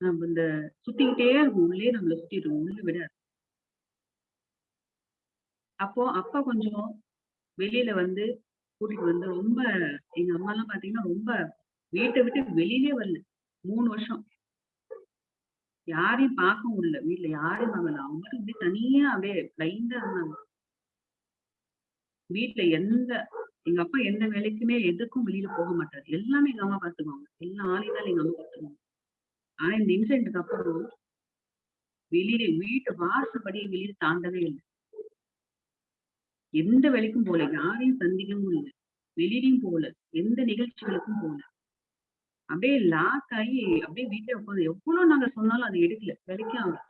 நம்ம இந்த சுத்திக்கிட்டே இருக்கும். உள்ளே நம்மள சுத்திடுவோம் உள்ள விடாது. அப்போ அப்பா கொஞ்சம் வெளியில வந்து கூட்டிட்டு வந்து ரொம்ப எங்க அம்மா எல்லாம் பாத்தீங்கன்னா ரொம்ப வீட்டை விட்டு வெளியிலே வரல. மூணு வருஷம். யாரையும் பார்க்க இல்ல வீட்டுல யாரையும் பார்க்கல. அவங்களுக்கு இப்படி தனியா அப்படியே பிளைண்டா இருந்தாங்க. வீட்டுல எந்த எங்க அப்பா எந்த வேலைக்குமே எதுக்கும் வெளியில போக மாட்டாரு. எல்லாமே எங்க அம்மா பாத்துக்குவாங்க எல்லா ஆளையும் எங்க அம்மா பாத்துக்குவாங்க ஆனா இந்த இன்சிடென்ட்க்கு அப்புறம் வெளியில வீட்டு வாசப்படி வெளியில தாண்டவே இல்லை. எந்த வேலைக்கும் போல யாரையும் சந்திக்கவும் இல்லை. வெளியிலையும் போகல. எந்த நிகழ்ச்சிகளுக்கும் போகல. அப்படியே லாக் ஆகி அப்படியே வீட்டுல உட்காந்து எவ்வளவு நாங்க சொன்னாலும் அது எடுக்கல வேலைக்கே ஆகல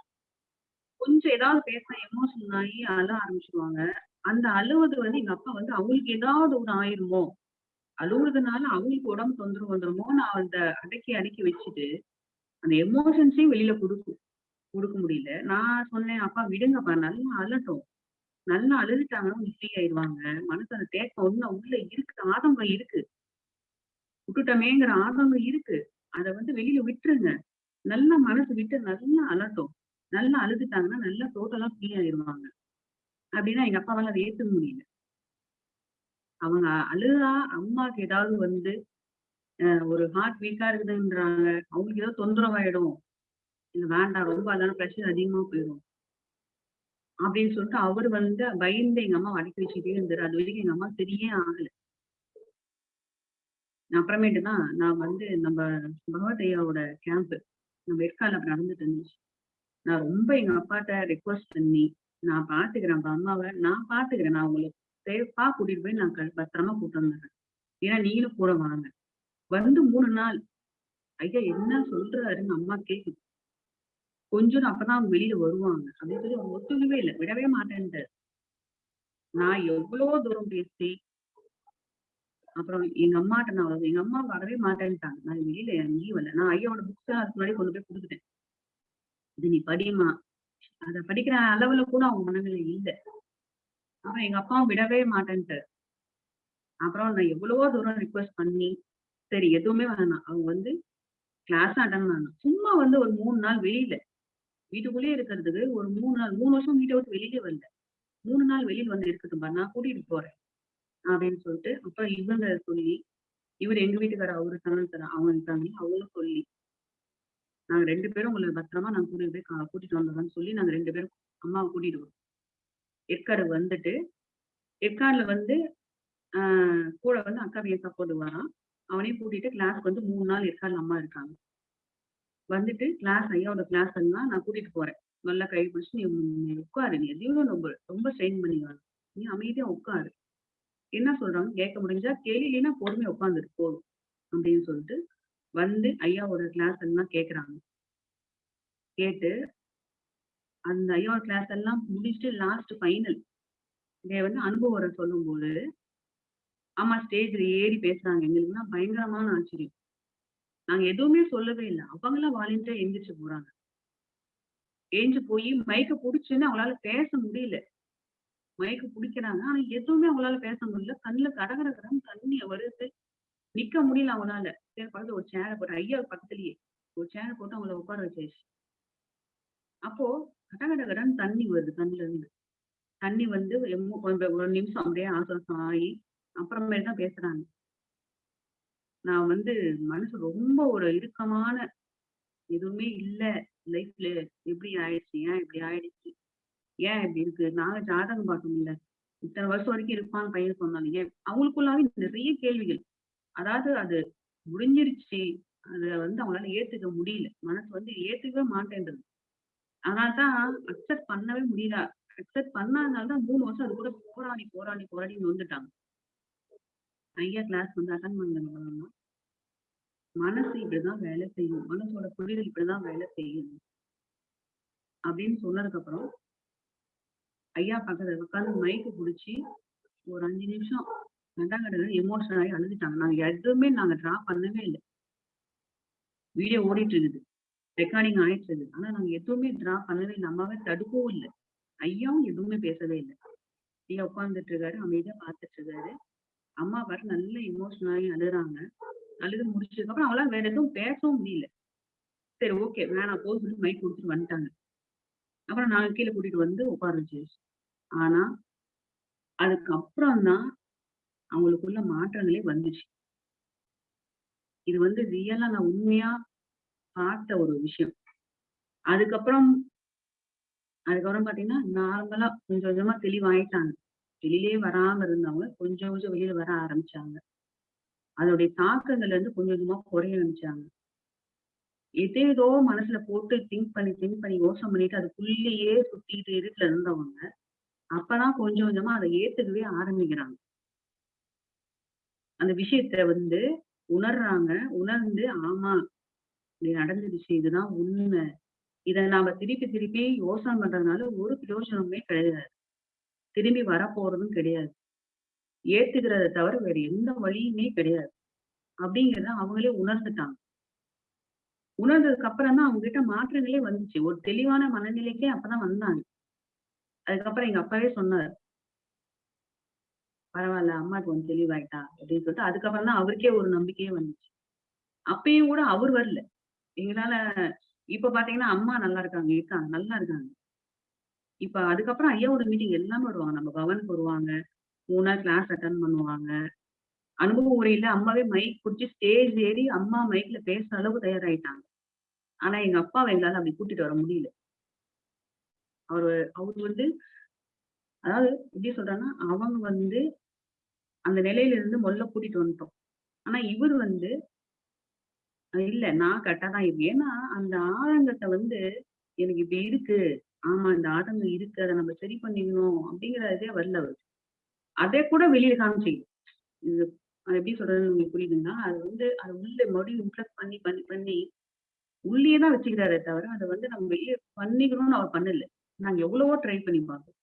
கொஞ்சம் ஏதாவது பேசினா எமோஷனல் ஆகி அழ ஆரம்பிச்சிருவாங்க. அந்த அழுவது வந்து எங்க அப்பா வந்து அவங்களுக்கு ஏதாவது ஒண்ணு ஆயிருமோ அழுகுறதுனால அவங்களுக்கு உடம்பு தொந்தரவு வந்துருமோ நான் அந்த அடக்கி அடக்கி வச்சுட்டு அந்த எமோஷன்ஸையும் வெளியில கொடுக்கும் கொடுக்க முடியல. நான் சொன்னேன் அப்பா விடுங்கப்பா நல்லா அழட்டும். நல்லா அழுதுட்டாங்கன்னா கொஞ்சம் ஃப்ரீ ஆயிடுவாங்க. மனசு அந்த தேக்கம் ஒண்ணு உள்ள இருக்கு ஆதங்கம் இருக்கு. விட்டுட்டமேங்கிற ஆதங்கம் இருக்கு. அதை வந்து வெளியில விட்டுருங்க. நல்லா மனசு விட்டு நல்லா அலட்டும். நல்லா அழுதுட்டாங்கன்னா நல்லா டோட்டலா ஃப்ரீ ஆயிருவாங்க. அப்படின்னா எங்க அப்பாவால அதை ஏத்துக்க முடியல. அவங்க அழுதா அம்மாக்கு ஏதாவது வந்து ஒரு ஹார்ட் வீக்கா இருக்குதுன்றாங்க. அவங்களுக்கு ஏதோ தொந்தரவாயிடும். இல்லை வேண்டாம் ரொம்ப அதான ப்ரெஷர் அதிகமா போயிடும். அப்படின்னு சொல்லிட்டு அவர் வந்து பயந்து எங்க அம்மா அடக்கி வச்சுட்டே இருந்தாரு. அது வரைக்கும் எங்க அம்மா சரியே ஆகலை. அப்புறமேட்டு தான் நான் வந்து நம்ம பகவதையாவோட கேம்ப் நம்ம ஏற்கால நடந்துட்டு இருந்துச்சு. நான் ரொம்ப எங்க அப்பாட்ட ரெக்வஸ்ட் பண்ணி நான் பாத்துக்கிறேன் அப்ப அம்மாவை நான் பாத்துக்கிறேன். நான் உங்களுக்கு சேஃபா கூட்டிட்டு போய் நான் பத்திரமா கூட்டு வந்துடுறேன். ஏன்னா நீங்களும் கூட வாங்க. வந்து மூணு நாள். ஐயா என்ன சொல்றாருன்னு அம்மா கேக்குது. கொஞ்சம் அப்பதான் அவங்க வெளியில வருவாங்க. அப்படின்னு சொல்லி அவங்க ஒத்துக்கவே இல்லை. விடவே மாட்டேன்ட்டு நான் எவ்வளவு தூரம் பேசி அப்புறம் எங்க அம்மாட்ட நான் எங்க அம்மா வரவே மாட்டேன்ட்டாங்க. நான் வெளியில எங்கேயும் வரல. நான் ஐயாவோட புக்ஸ் அதுக்கு முன்னாடி கொண்டு போய் கொடுத்துட்டேன். இது நீ படிமா அத படிக்கிற அளவுல கூட அவங்க மனநிலை இல்லை. அப்புறம் எங்க அப்பாவும் விடவே மாட்டேன்ட்டு அப்புறம் நான் எவ்வளவோ தூரம் ரிக்வெஸ்ட் பண்ணி சரி எதுவுமே வேணாம். அவங்க வந்து கிளாஸ் அட்டன் பண்ணணும் சும்மா வந்து ஒரு மூணு நாள் வெளியில. வீட்டுக்குள்ளேயே இருக்கிறதுக்கு ஒரு மூணு நாள் மூணு வருஷம் வீட்டை விட்டு வெளியிலே வரல. மூணு நாள் வெளியில் வந்து இருக்கட்டும் நான் கூட்டிட்டு போறேன். அப்படின்னு சொல்லிட்டு அப்ப இவங்க சொல்லி இவர் எங்க வீட்டுக்காரர் அவரு தரணும் தர அவங்க இருக்காங்க அவங்களும் சொல்லி நாங்க ரெண்டு பேரும் உங்களை பத்திரமா நாங்க கூட்டிட்டு போய் கா- கூட்டிட்டு வந்தோம்னு சொல்லி நாங்க ரெண்டு பேரும் அம்மாவை கூட்டிட்டு வரோம் ஏற்காடு வந்துட்டு ஏற்காடுல வந்து ஆஹ் கூட வந்து அக்கா வியக்கா சப்போர்ட் வரான். அவனையும் கூட்டிட்டு கிளாஸ்க்கு வந்து மூணு நாள் ஏற்காடுல அம்மா இருக்காங்க. வந்துட்டு கிளாஸ் ஐயாவோட கிளாஸ் எல்லாம் நான் கூட்டிட்டு போறேன். நல்லா கை பிடிச்சி நீ உட்காரு. நீ எதையும் ரொம்ப ரொம்ப ஸ்ட்ரெயின் பண்ணி வர நீ அமைதியா உட்காரு. என்ன சொல்றாங்க? கேட்க முடிஞ்சா கேள்வினா பொறுமை உட்காந்துட்டு போதும். அப்படின்னு சொல்லிட்டு வந்து ஐயாவோட கிளாஸ் எல்லாம் கேக்குறாங்க. கேட்டு அந்த ஐயாவோட கிளாஸ் எல்லாம் முடிச்சுட்டு லாஸ்ட் ஃபைனல் இதை வந்து அனுபவம் சொல்லும்போது ஆமா ஸ்டேஜ்ல ஏறி பேசுறாங்க. எங்களுக்குன்னா பயங்கரமான ஆச்சரியம். நாங்க எதுவுமே சொல்லவே இல்லை. அவங்களாம் வாலண்டியா எந்திரிச்சு போறாங்க. ஏஞ்சு போய் மைக்க புடிச்சுன்னு அவங்களால பேச முடியல. மயக்க பிடிக்கிறாங்க. ஆனா எதுவுமே அவங்களால பேச முடியல. கண்ணுல கடகட கடன் தண்ணி வருது. நிக்க முடியல அவங்களால. சரி பக்கத்துல ஒரு சேரை போட்டு ஐயா பக்கத்துலயே ஒரு சேரை போட்டு அவங்கள உட்கார வச்சாச்சு. அப்போ கடகட கடன் தண்ணி வருது கண்ணுல இருந்து தண்ணி வந்து ஒரு நிமிஷம் அப்படியே ஆசுவாசம் ஆகி அப்புறமேட்டு தான் பேசுறாங்க. நான் வந்து மனசு ரொம்ப ஒரு இறுக்கமான எதுவுமே இல்ல லைஃப்ல எப்படி ஆயிடுச்சு ஏன் இப்படி ஆயிடுச்சு? ஏன் இப்படி இருக்கு? நாங்க ஜாதகம் பார்க்கணும்ல. இத்தனை வருஷம் வரைக்கும் இருப்பான்னு பையன் சொன்னாங்க ஏன்? அவங்களுக்குள்ளாவே நிறைய கேள்விகள். அதாவது அது முடிஞ்சிருச்சு. அதை வந்து அவங்களால ஏத்துக்க முடியல. மனசு வந்து ஏத்துக்கவே மாட்டேன்றது. அதனால்தான் அக்செப்ட் பண்ணவே முடியல. அக்செப்ட் பண்ணாதனால தான் மூணு வருஷம் அது கூட போராடி போராடி போராடி வந்துட்டாங்க. ஐயா கிளாஸ் வந்து அட்டன் பண்ணதுனால மனசு இப்படிதான் வேலை செய்யும். மனசோட புரிதல் இப்படிதான் வேலை செய்யும். அப்படின்னு சொன்னதுக்கு அப்புறம் ஐயா பக்கத்துல உட்காந்து மைக்கு பிடிச்சி ஒரு அஞ்சு நிமிஷம் கண்டாங்கட எமோஷனல் ஆகி அழுதுட்டாங்க. நாங்க எதுவுமே நாங்க டிரா பண்ணவே இல்லை. வீடியோ ஓடிட்டு இருக்குது. ரெக்கார்டிங் ஆயிட்டு இருக்குது. ஆனா நாங்க எதுவுமே டிரா பண்ணவே இல்லை. அம்மாவே தடுக்கவும் இல்லை. ஐயாவும் எதுவுமே பேசவே இல்லை. ஐயா உட்காந்துட்டு இருக்காரு. அமைதியா பார்த்துட்டு இருக்காரு. அம்மா பாரு நல்ல எமோஷனல் ஆகி அழுறாங்க. அழுது முடிச்சதுக்கு அப்புறம் அவங்களால வேற எதுவும் பேசவும் முடியல. சரி ஓகே வேணாம் போக சொல்லி மைக் கொடுத்துட்டு வந்துட்டாங்க. அப்புறம் நாங்க கீழே கூட்டிட்டு வந்து உட்கார வச்சு ஆனா அதுக்கப்புறம் தான் அவங்களுக்குள்ள மாற்றங்களே வந்துச்சு. இது வந்து ரியலா நான் உண்மையா பார்த்த ஒரு விஷயம். அதுக்கப்புறம் அதுக்கப்புறம் பாத்தீங்கன்னா நார்மலா கொஞ்சம் கொஞ்சமா தெளிவாயிட்டாங்க. வெளியிலே வராம இருந்தவங்க கொஞ்சம் கொஞ்சம் வெளியில வர ஆரம்பிச்சாங்க. அதோடைய தாக்கங்கள்ல இருந்து கொஞ்சம் கொஞ்சமா குறைய ஆரம்பிச்சாங்க. எதேதோ மனசுல போட்டு திங்க் பண்ணி திங்க் பண்ணி யோசனை பண்ணிட்டு அதுக்குள்ளேயே சுத்திட்டு இருட்டுல இருந்தவங்க அப்பதான் கொஞ்சம் கொஞ்சமா அதை ஏத்துக்கவே ஆரம்பிக்கிறாங்க. அந்த விஷயத்த வந்து உணர்றாங்க உணர்ந்து ஆமா இப்படி நடந்துருச்சு இதுதான் உண்மை. இத நாம திருப்பி திருப்பி யோசனை பண்றதுனால ஒரு பிரயோஜனமே கிடையாது. திரும்பி வரப்போறதும் கிடையாது. ஏத்துக்கிறத தவிர வேற எந்த வழியுமே கிடையாது. அப்படிங்கிறத அவங்களே உணர்ந்துட்டாங்க. உணர்ந்ததுக்கு அப்புறம் தான் அவங்க கிட்ட மாற்றங்களே வந்துச்சு. ஒரு தெளிவான மனநிலைக்கே அப்பதான் வந்தாங்க. அதுக்கப்புறம் எங்க அப்பாவே சொன்னாரு பரவாயில்ல அம்மா கொஞ்சம் தெளிவாயிட்டா அப்படின்னு சொல்லிட்டு அதுக்கப்புறம் தான் அவருக்கே ஒரு நம்பிக்கையே வந்துச்சு. அப்பயும் கூட அவர் வரல. எங்களால இப்ப பாத்தீங்கன்னா அம்மா நல்லா இருக்காங்க இருக்காங்க நல்லா இருக்காங்க. இப்ப அதுக்கப்புறம் ஐயாவோட மீட்டிங் எல்லாமே வருவாங்க. நம்ம பவனுக்கு வருவாங்க மூணா கிளாஸ் அட்டன் பண்ணுவாங்க. அனுபவ உரையில அம்மாவே மைக் பிடிச்சி ஸ்டேஜ் ஏறி அம்மா மைக்ல பேசுற அளவுக்கு தயாராயிட்டாங்க. ஆனா எங்க அப்பாவை எங்களால அப்படி கூட்டிட்டு வர முடியல. அவரு அவர் வந்து அதாவது எப்படி சொல்றாங்கன்னா அவங்க வந்து அந்த நிலையில இருந்து முதல்ல கூட்டிட்டு வந்துட்டோம். ஆனா இவர் வந்து இல்ல நான் கரெக்டா தான் இருக்கேன் ஏன்னா அந்த ஆதங்கத்தை வந்து எனக்கு இப்படி இருக்கு. ஆமா இந்த ஆதங்கம் இருக்கு. அதை நம்ம சரி பண்ணிக்கணும் அப்படிங்கிற இதே வரல அவர். அதே கூட வெளியில காமிச்சிக்கும் இது அது எப்படி சொல்றதுன்னு உங்களுக்கு புரியுதுன்னா அது வந்து அது உள்ள மறுபடியும் இம்ப்ரெஸ் பண்ணி பண்ணி பண்ணி உள்ளேயே தான் வச்சுக்கிறாரே தவிர அதை வந்து நம்ம வெளியே பண்ணிக்கணும்னு அவர் பண்ணல. நாங்க எவ்வளவோ ட்ரை பண்ணி பார்த்தோம்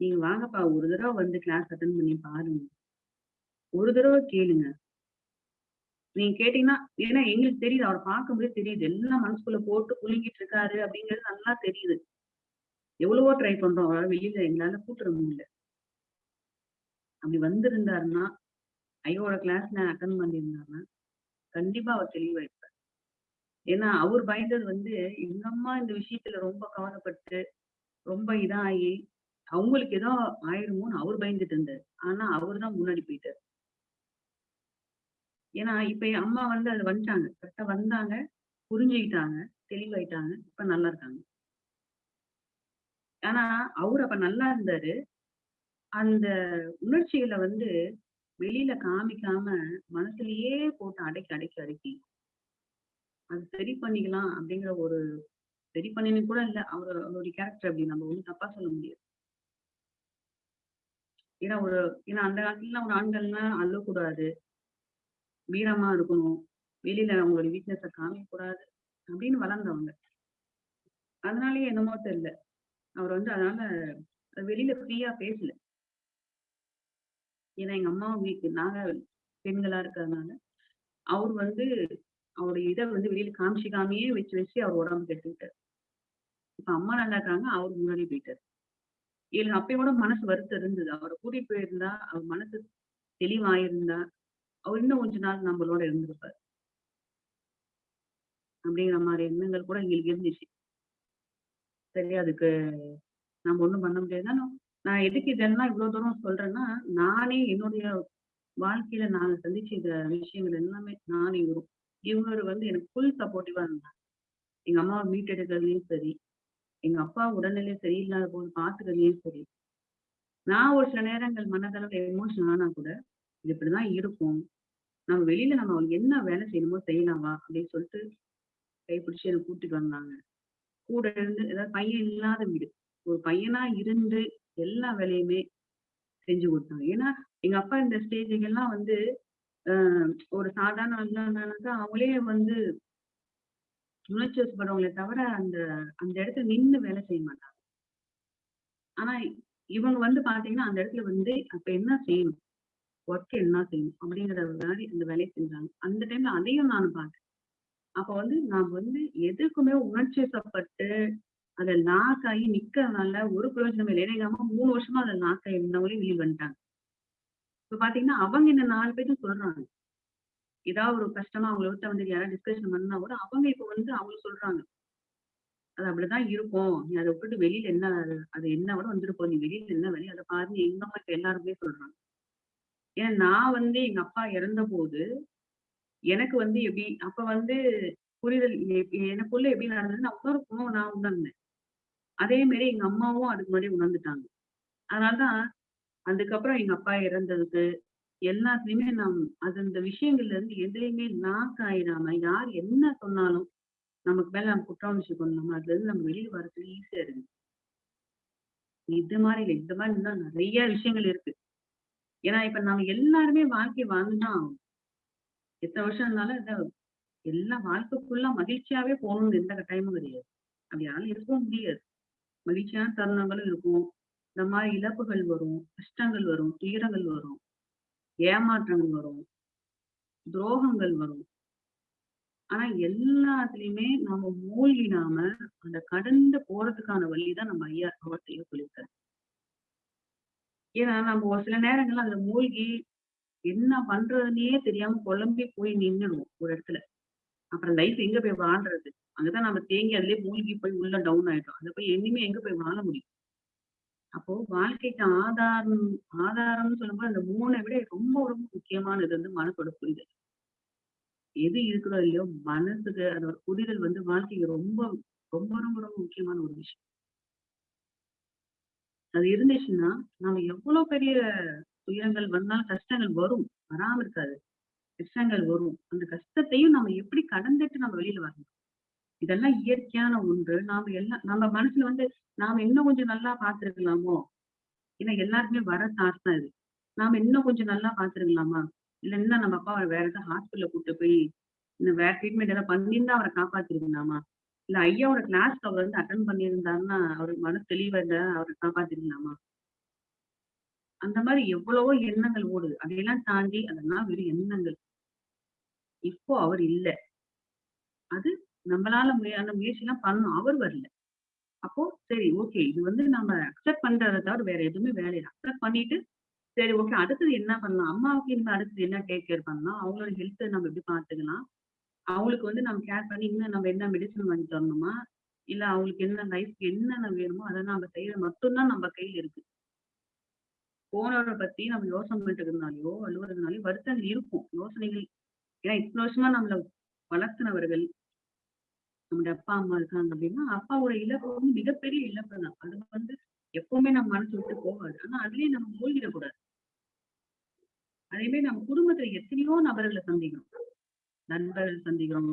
நீங்க வாங்கப்பா ஒரு தடவை வந்து கிளாஸ் அட்டன் பண்ணி பாருங்க. ஒரு தடவை கேளுங்க. நீங்க கேட்டீங்கன்னா ஏன்னா எங்களுக்கு தெரியுது அவர் பார்க்கும்போது தெரியுது. எல்லாம் மனசுக்குள்ள போட்டு புழுங்கிட்டு இருக்காரு அப்படிங்கிறது நல்லா தெரியுது. எவ்வளவோ ட்ரை பண்றோம். அவரால் வெளியில எங்களால கூட்டுற முடியல. அப்படி வந்திருந்தாருன்னா ஐயோட கிளாஸ் நான் அட்டன் பண்ணியிருந்தாருன்னா கண்டிப்பா அவர் தெளிவாயிருப்பார். ஏன்னா அவர் பயந்தது வந்து எங்க அம்மா இந்த விஷயத்துல ரொம்ப கவலைப்பட்டு ரொம்ப இதாகி அவங்களுக்கு ஏதோ ஆயிருமோன்னு அவர் பயந்துட்டு இருந்தாரு. ஆனா அவர் தான் முன்னாடி போயிட்டாரு. ஏன்னா இப்ப என் அம்மா வந்து அது வந்துட்டாங்க. கரெக்டா வந்தாங்க புரிஞ்சுக்கிட்டாங்க தெளிவாயிட்டாங்க இப்ப நல்லா இருக்காங்க. ஆனா அவர் அப்ப நல்லா இருந்தாரு. அந்த உணர்ச்சிகளை வந்து வெளியில காமிக்காம மனசுலயே போட்டு அடக்கி அடக்கி அடைக்கி அது சரி பண்ணிக்கலாம் அப்படிங்கிற ஒரு சரி பண்ணினு கூட இல்ல. அவர் அவருடைய கேரக்டர் அப்படி நம்ம ஒண்ணும் தப்பா சொல்ல முடியாது. ஏன்னா ஒரு ஏன்னா அந்த காலத்துல ஒரு ஆண்கள்னா அள்ளக்கூடாது. வீரமா இருக்கணும். வெளியில அவங்களோட வீக்னஸ காமிக்கூடாது அப்படின்னு வளர்ந்தவங்க. அதனாலயே என்னமோ தெரியல. அவர் வந்து அதனால வெளியில ஃப்ரீயா பேசல. ஏன்னா எங்க அம்மா வீட்டு நாங்க பெண்களா இருக்கிறதுனால அவர் வந்து அவருடைய இதை வந்து வெளியில காமிச்சிக்காமையே வச்சு வச்சு அவர் உடம்பு கெட்டுக்கிட்டார். இப்ப அம்மா நல்லா இருக்காங்க அவர் முன்னாடி போயிட்டாரு. எனக்கு அப்பயோட மனசு வருத்தம் இருந்தது. அவரை கூட்டிட்டு போயிருந்தா அவர் மனசு தெளிவாயிருந்தா அவர் இன்னும் கொஞ்ச நாள் நம்மளோட இருந்திருப்பார். அப்படிங்கிற மாதிரி எண்ணங்கள் கூட எங்களுக்கு இருந்துச்சு. சரி அதுக்கு நம்ம ஒண்ணும் பண்ண முடியாது. ஆனா, நான் எதுக்கு இதெல்லாம் இவ்வளவு தூரம் சொல்றேன்னா நானே என்னுடைய வாழ்க்கையில நான் சந்திச்ச இந்த விஷயங்கள் எல்லாமே நானே வரும் இவர் வந்து எனக்கு ஃபுல் சப்போர்ட்டிவா இருந்தாங்க எங்க அம்மாவை மீட் எடுக்கிறதுலயும் சரி எங்க அப்பா உடல்நிலை சரியில்லாத போது பாத்துக்கிறதுலயும் சரி. நான் ஒரு சில நேரங்கள் மனதளவு எமோஷன் ஆனா கூட இது இப்படிதான் இருக்கும். நம்ம வெளியில நம்ம என்ன வேலை செய்யணுமோ செய்யலாமா அப்படின்னு சொல்லிட்டு கைப்பிடிச்சு எனக்கு கூட்டிட்டு வந்தாங்க. கூட இருந்து ஏதாவது பையன் இல்லாத வீடு. ஒரு பையனா இருந்து எல்லா வேலையுமே செஞ்சு கொடுத்தாங்க. ஏன்னா எங்க அப்பா இந்த ஸ்டேஜுக்கெல்லாம் வந்து ஒரு சாதாரண இருந்தாங்கனாக்கா அவங்களே வந்து உணர்ச்சி வசப்படுறவங்களே தவிர அந்த அந்த இடத்துல நின்று வேலை செய்ய மாட்டாங்க. ஆனா இவங்க வந்து பாத்தீங்கன்னா அந்த இடத்துல வந்து அப்ப என்ன செய்யணும்? ஒர்க் என்ன செய்யணும்? அப்படிங்கிற மாதிரி அந்த வேலையை செஞ்சாங்க. அந்த டைம்ல அதையும் நான் பார்த்தேன். அப்ப வந்து நான் வந்து எதுக்குமே உணர்ச்சி வசப்பட்டு அதை ஆகி நிக்கிறதுனால ஒரு பிரயோஜனம் இல்லை. ஏன்னா மூணு வருஷமா அதை ஆகி இருந்தவங்களே வெளியே வந்துட்டாங்க. இப்ப பாத்தீங்கன்னா அவங்க என்ன நாலு பேரும் சொல்றாங்க. ஏதாவது ஒரு கஷ்டமா அவங்கள விட்டு வந்து யாராவது டிஸ்கஷன் பண்ணா கூட அவங்க இப்ப வந்து அவங்க சொல்றாங்க. அது அப்படிதான் இருக்கும். நீ அதை விட்டுட்டு வெளியில என்ன அது என்ன விட வந்துருப்போம் நீ வெளியில என்ன வெளியே அதை பாருங்க எங்க அம்மா இப்ப எல்லாருமே சொல்றாங்க. ஏன்னா நான் வந்து எங்க அப்பா இறந்த போது எனக்கு வந்து எப்படி அப்ப வந்து புரிதல் எனக்குள்ள எப்படி நடந்ததுன்னு அவ்வளோ குணம் நான் உணர்ந்தேன். அதே மாதிரி எங்க அம்மாவும் அதுக்கு முன்னாடி உணர்ந்துட்டாங்க. அதனாலதான் அதுக்கப்புறம் எங்க அப்பா இறந்ததுக்கு எல்லாத்துலயுமே நாம் அது அந்த விஷயங்கள்ல இருந்து எதுலையுமே நாக்காயிடாம யார் என்ன சொன்னாலும் நமக்கு மேல நம்ம குற்றம் உணர்ச்சி பண்ணணும் அதுல இருந்து நம்ம வெளியே வரதுக்கு ஈஸியா இருக்கு. இது மாதிரி இல்லை இந்த மாதிரி இன்னும் நிறைய விஷயங்கள் இருக்கு. ஏன்னா இப்ப நம்ம எல்லாருமே வாழ்க்கை வாழ்ந்துதான் ஆகணும். எத்தனை வருஷம் இருந்தாலும் இந்த எல்லா வாழ்க்கைக்குள்ள மகிழ்ச்சியாவே போகணும்னு எந்த கட்டாயமும் கிடையாது. அப்படி யாரும் இருக்கவும் முடியாது. மகிழ்ச்சியான தருணங்களும் இருக்கும். இந்த மாதிரி இழப்புகள் வரும் கஷ்டங்கள் வரும் துயரங்கள் வரும் ஏமாற்றங்கள் வரும் துரோகங்கள் வரும். ஆனா எல்லாத்துலயுமே நம்ம மூழ்கினாம அந்த கடந்து போறதுக்கான வழிதான் நம்ம ஐயா அவர்த்தையே சொல்லியிருக்காரு? ஏன்னா நம்ம ஒரு சில நேரங்கள்ல அதுல மூழ்கி என்ன பண்றதுன்னே தெரியாம குழம்பி போய் நின்னுடுவோம் ஒரு இடத்துல. அப்புறம் லைஃப் எங்க போய் வாழ்றது? அங்கதான் நம்ம தேங்கி அதுலயே மூழ்கி போய் உள்ள டவுன் ஆயிட்டோம் அதை போய் இனிமே எங்க போய் வாழ முடியும்? அப்போ வாழ்க்கைக்கு ஆதாரம் ஆதாரம்னு சொல்லும்போது அந்த மூணை விட ரொம்ப ரொம்ப முக்கியமானது வந்து மனசோட புரிதல். எது இருக்கிறோ இல்லையோ மனசுக்கு அதோட புரிதல் வந்து வாழ்க்கைக்கு ரொம்ப ரொம்ப ரொம்ப ரொம்ப முக்கியமான ஒரு விஷயம். அது இருந்துச்சுன்னா நம்ம எவ்வளவு பெரிய துயரங்கள் வந்தாலும் கஷ்டங்கள் வரும். வராம இருக்காது. கஷ்டங்கள் வரும். அந்த கஷ்டத்தையும் நம்ம எப்படி கடந்துட்டு நம்ம வெளியில வரணும்? இதெல்லாம் இயற்கையான ஒன்று. நாம எல்லாம் நம்ம மனசுல வந்து நாம இன்னும் கொஞ்சம் நல்லா பாத்துருக்கலாமோ ஏன்னா எல்லாருக்குமே வர தாட் தான் இது. நாம இன்னும் கொஞ்சம் நல்லா பாத்துருக்கலாமா இல்ல இன்னும் நம்ம அப்பா வேற ஏதாவது ஹாஸ்பிட்டல்ல கூட்டு போய் இன்னும் வேற ட்ரீட்மெண்ட் ஏதாவது பண்ணியிருந்தா அவரை காப்பாத்திருக்கலாமா? இல்ல ஐயாவோட கிளாஸ்க்கு அவர் வந்து அட்டன் பண்ணியிருந்தாருன்னா அவருக்கு மன தெளிவா இருந்தா அவரை காப்பாத்திருக்கலாமா? அந்த மாதிரி எவ்வளவோ எண்ணங்கள் ஓடுது. அதையெல்லாம் தாண்டி அதெல்லாம் வெறும் எண்ணங்கள். இப்போ அவர் இல்ல. அது நம்மளால அந்த முயற்சி எல்லாம் பண்ணணும். அவர் வரல. அப்போ சரி ஓகே இது வந்து நம்ம அக்செப்ட் பண்றதை தவிர வேற எதுவுமே வேலை அக்செப்ட் பண்ணிட்டு சரி ஓகே அடுத்தது என்ன பண்ணலாம்? அம்மாவுக்கு இனிமேல் அடுத்தது என்ன டேக் கேர் பண்ணலாம்? அவங்களோட ஹெல்த்தை நம்ம எப்படி பார்த்துக்கலாம்? அவங்களுக்கு வந்து நம்ம கேர் பண்ணி இன்னும் நம்ம என்ன மெடிசன் வாங்கி தரணுமா? இல்ல அவங்களுக்கு என்ன லைஃப்க்கு என்னென்ன வேணுமோ அதை நம்ம செய்யறது மட்டும்தான் நம்ம கையில இருக்கு. போனவரை பத்தி நம்ம யோசனை பண்ணிட்டு இருந்தாலையோ அழுவுறதுனாலயோ வருத்தங்கள் இருக்கும். யோசனைகள் ஏன்னா இத்தனை வருஷமா நம்மள வளர்த்தினவர்கள் நம்முடைய அப்பா அம்மா இருக்காங்க அப்படின்னா அப்பாவோட இழப்பு வந்து மிகப்பெரிய இழப்பு தான். அது வந்து எப்பவுமே நம்ம மனசு விட்டு போகாது. ஆனா அதுலயே நம்ம மூழ்கிடக்கூடாது. அதே மாதிரி நம்ம குடும்பத்துல எத்தனையோ நபர்களை சந்திக்கிறோம். நண்பர்கள் சந்திக்கிறோம்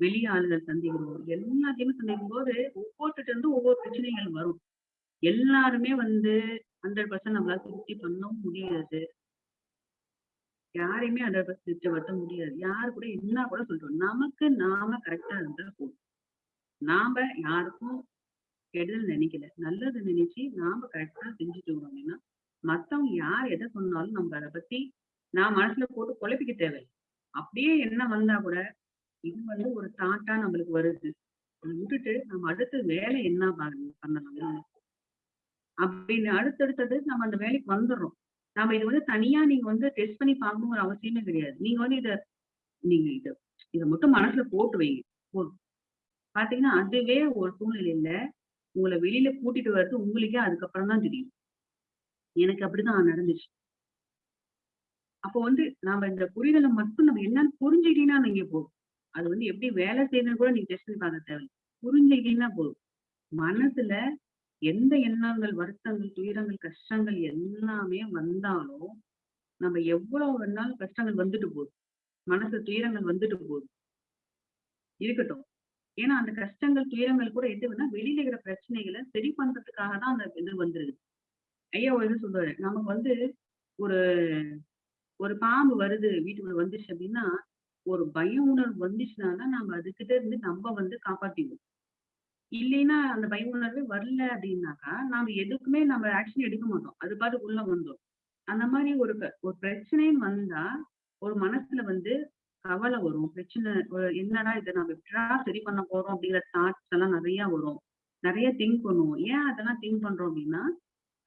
வெளி ஆளுகள் சந்திக்கிறோம். எல்லாத்தையுமே சந்திக்கும் போது ஒவ்வொருத்திட்ட இருந்து ஒவ்வொரு பிரச்சனைகள் வரும். எல்லாருமே வந்து ஹண்ட்ரட் பர்சன்ட் நம்மளால திருப்தி பண்ணவும் முடியாது. யாரையுமே ஹண்ட்ரட் பர்சன்ட் திருப்திப்படுத்த முடியாது. யாரு கூட என்ன கூட சொல்றோம். நமக்கு நாம கரெக்டா இருந்தா போதும். நாம யாருக்கும் கெடுதல் நினைக்கல. நல்லது நினைச்சு நாம கரெக்டா செஞ்சுட்டு வரோம். அப்படின்னா மத்தவங்க யார் எதை சொன்னாலும் நம்ம அதை பத்தி நான் மனசுல போட்டு குழப்பிக்க தேவை அப்படியே என்ன வந்தா கூட இது வந்து ஒரு தாட்டா நம்மளுக்கு வருது. அதை விட்டுட்டு நம்ம அடுத்து வேலை என்ன பண்ணலாம்? அப்படின்னு அடுத்தடுத்தது நம்ம அந்த வேலைக்கு வந்துடுறோம். நம்ம இது வந்து தனியா நீங்க வந்து டெஸ்ட் பண்ணி பார்க்கணுங்கிற அவசியமே கிடையாது. நீங்க வந்து இத நீங்க இத இதை மட்டும் மனசுல போட்டு வைங்க. போதும். பாத்தீங்கன்னா அதுவே ஒரு சூழ்நிலையில உங்களை வெளியில கூட்டிட்டு வர்றது உங்களுக்கே அதுக்கப்புறம் தான் தெரியும். எனக்கு அப்படிதான் நடந்துச்சு. அப்போ வந்து நாம இந்த புரிதலை மட்டும் நம்ம என்னன்னு புரிஞ்சுக்கிட்டீங்கன்னா நீங்க போதும். அது வந்து எப்படி வேலை செய்யணும் கூட நீங்க டெஸ்ட் பார்க்க தேவை புரிஞ்சுக்கிட்டீங்கன்னா போதும். மனசுல எந்த எண்ணங்கள் வருத்தங்கள் துயரங்கள் கஷ்டங்கள் எல்லாமே வந்தாலும் நம்ம எவ்வளவு வேணாலும் கஷ்டங்கள் வந்துட்டு போகுது மனசு துயரங்கள் வந்துட்டு போகுது இருக்கட்டும். ஏன்னா அந்த கஷ்டங்கள் துயரங்கள் கூட எதுனா வெளியில இருக்கிற பிரச்சனைகளை சரி பண்றதுக்காக தான் அந்த இது வந்துருது. ஐயா ஒரு இது சொல்றாரு நமக்கு வந்து ஒரு ஒரு பாம்பு வருது வீட்டுக்குள்ள வந்துச்சு அப்படின்னா ஒரு பய உணர்வு வந்துச்சுன்னா தான் நம்ம அதுகிட்ட இருந்து நம்ம வந்து காப்பாத்திடுவோம். இல்லைன்னா அந்த பய உணர்வே வரல அப்படின்னாக்கா நாம எதுக்குமே நம்ம ஆக்ஷன் எடுக்க மாட்டோம். அது பாட்டு உள்ள வந்தோம் அந்த மாதிரி ஒரு ஒரு பிரச்சனைன்னு வந்தா ஒரு மனசுல வந்து கவலை வரும். பிரச்சனை என்னடா இதை நம்ம எப்படா சரி பண்ண போறோம் அப்படிங்கிற தாட்ஸ் எல்லாம் நிறைய வரும். நிறைய திங்க் பண்ணுவோம். ஏன் அதெல்லாம் திங்க் பண்றோம் அப்படின்னா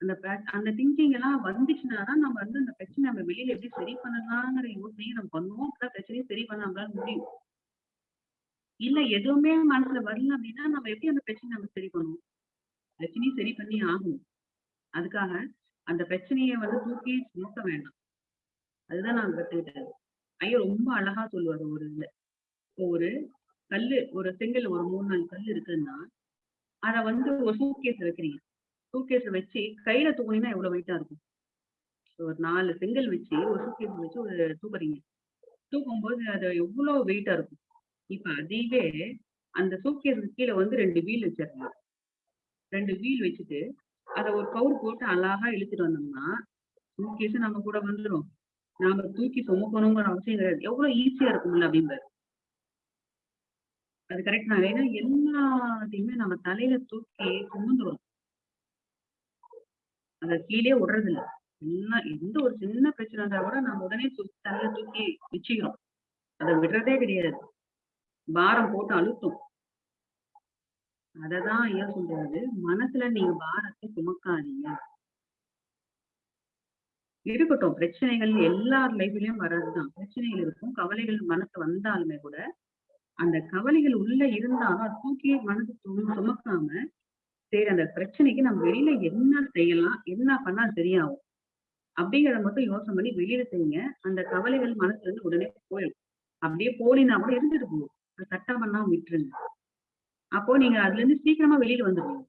அந்த அந்த திங்கிங் எல்லாம் வந்துச்சுன்னா தான் நம்ம வந்து அந்த பிரச்சனை நம்ம வெளியில எப்படி சரி பண்ணலாங்கிற யோசனையை நம்ம பண்ணுவோம். அப்பதான் பிரச்சனையை சரி பண்ண நம்மளால முடியும். இல்ல எதுவுமே மனசுல வரல அப்படின்னா நம்ம எப்படி அந்த பிரச்சனை நம்ம சரி பண்ணுவோம்? பிரச்சனையும் சரி பண்ணி ஆகணும். அதுக்காக அந்த பிரச்சனையை வந்து தூக்கி நிறுத்த வேண்டாம். அதுதான் நான் கத்துக்கிட்டேன் ஐயா ரொம்ப அழகா சொல்லுவாரு ஒரு இதுல ஒரு கல்லு ஒரு செங்கல் ஒரு மூணு நாலு கல் இருக்குன்னா அத வந்து ஒரு சூட்கேஸ் வைக்கிறீங்க. சூட்கேஸ் வச்சு கையில தூக்குனீங்கன்னா எவ்வளவு வெயிட்டா இருக்கும்? ஒரு நாலு செங்கல் வச்சு ஒரு சூட்கேஸ் வச்சு ஒரு தூக்குறீங்க. தூக்கும்போது அது எவ்வளவு வெயிட்டா இருக்கும்? இப்ப அதையவே அந்த சூட்கேஸுக்கு கீழே வந்து ரெண்டு வீல் வச்சிருக்காங்க. ரெண்டு வீல் வச்சுட்டு அதை ஒரு கவுர் போட்டு அழகா இழுத்துட்டு வந்தோம்னா சூட்கேஸ் நம்ம கூட வந்துடும் நாம தூக்கி சுமக்கணுங்கிற அவசியம் கிடையாது. எவ்வளவு ஈஸியா இருக்கும்ல அப்படின்பாரு. அது கரெக்ட் தான். ஏன்னா எல்லாத்தையுமே நம்ம தலையில தூக்கி சுமந்துரும் அத கீழே விடுறது இல்ல எல்லாம் எந்த ஒரு சின்ன பிரச்சனை இருந்தா கூட நம்ம உடனே தலையில தூக்கி வச்சுக்கிறோம். அதை விடுறதே கிடையாது. பாரம் போட்டு அழுத்தும். அததான் ஐயா சொல்றாரு. மனசுல நீங்க பாரத்தை சுமக்காதீங்க. இருக்கட்டும். பிரச்சனைகள் எல்லார் லைஃப்லயும் வர்றதுதான். பிரச்சனைகள் இருக்கும். கவலைகள் மனசு வந்தாலுமே கூட அந்த கவலைகள் உள்ள இருந்தாலும் தூக்கி மனசு சும- சுமக்காம சரி அந்த பிரச்சனைக்கு நம்ம வெளியில என்ன செய்யலாம்? என்ன பண்ணா சரியாகும்? அப்படிங்கறத மட்டும் யோசனை பண்ணி வெளியில செய்யுங்க. அந்த கவலைகள் மனசுல இருந்து உடனே போயிடும். அப்படியே போலினா கூட இருந்துட்டு போகும். சட்டம் பண்ணாம விட்டுருங்க. அப்போ நீங்க அதுல இருந்து சீக்கிரமா வெளியில வந்துருவீங்க.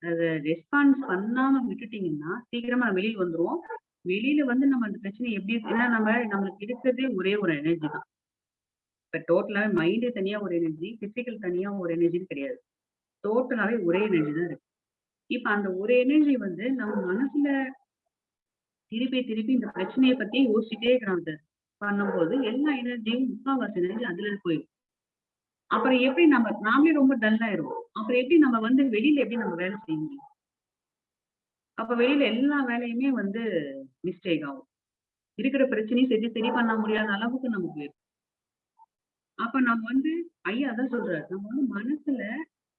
அத ரெஸ்பான்ஸ் பண்ணாம விட்டுட்டீங்கன்னா சீக்கிரமா வெளியில வந்துருவோம். வெளியில வந்து நம்ம அந்த பிரச்சனை எப்படி ஏன்னா நம்ம நம்மளுக்கு இருக்கிறதே ஒரே ஒரு எனர்ஜி தான். இப்ப டோட்டலா மைண்டு தனியா ஒரு எனர்ஜி பிசிக்கல் தனியா ஒரு எனர்ஜின்னு கிடையாது. டோட்டலாவே ஒரே எனர்ஜி தான் இருக்கு. இப்ப அந்த ஒரு எனர்ஜி வந்து நம்ம மனசுல திருப்பி திருப்பி இந்த பிரச்சனையை பத்தி யோசிச்சுட்டே இருக்கிறாங்க பண்ணும்போது எல்லா எனர்ஜியும் முக்காவாசி எனர்ஜி அதுல போயிடும். அப்புறம் எப்படி நம்ம நாமளே ரொம்ப டல்லாயிருவோம் அப்புறம் எப்படி நம்ம வந்து வெளியில எப்படி நம்ம வேலை செய்ய முடியும்? அப்ப வெளியில எல்லா வேலையுமே வந்து மிஸ்டேக் ஆகும். இருக்கிற பிரச்சனையும் சரி சரி பண்ண முடியாத அளவுக்கு நமக்கு அப்ப நம்ம வந்து ஐயா தான் சொல்றாரு நம்ம வந்து மனசுல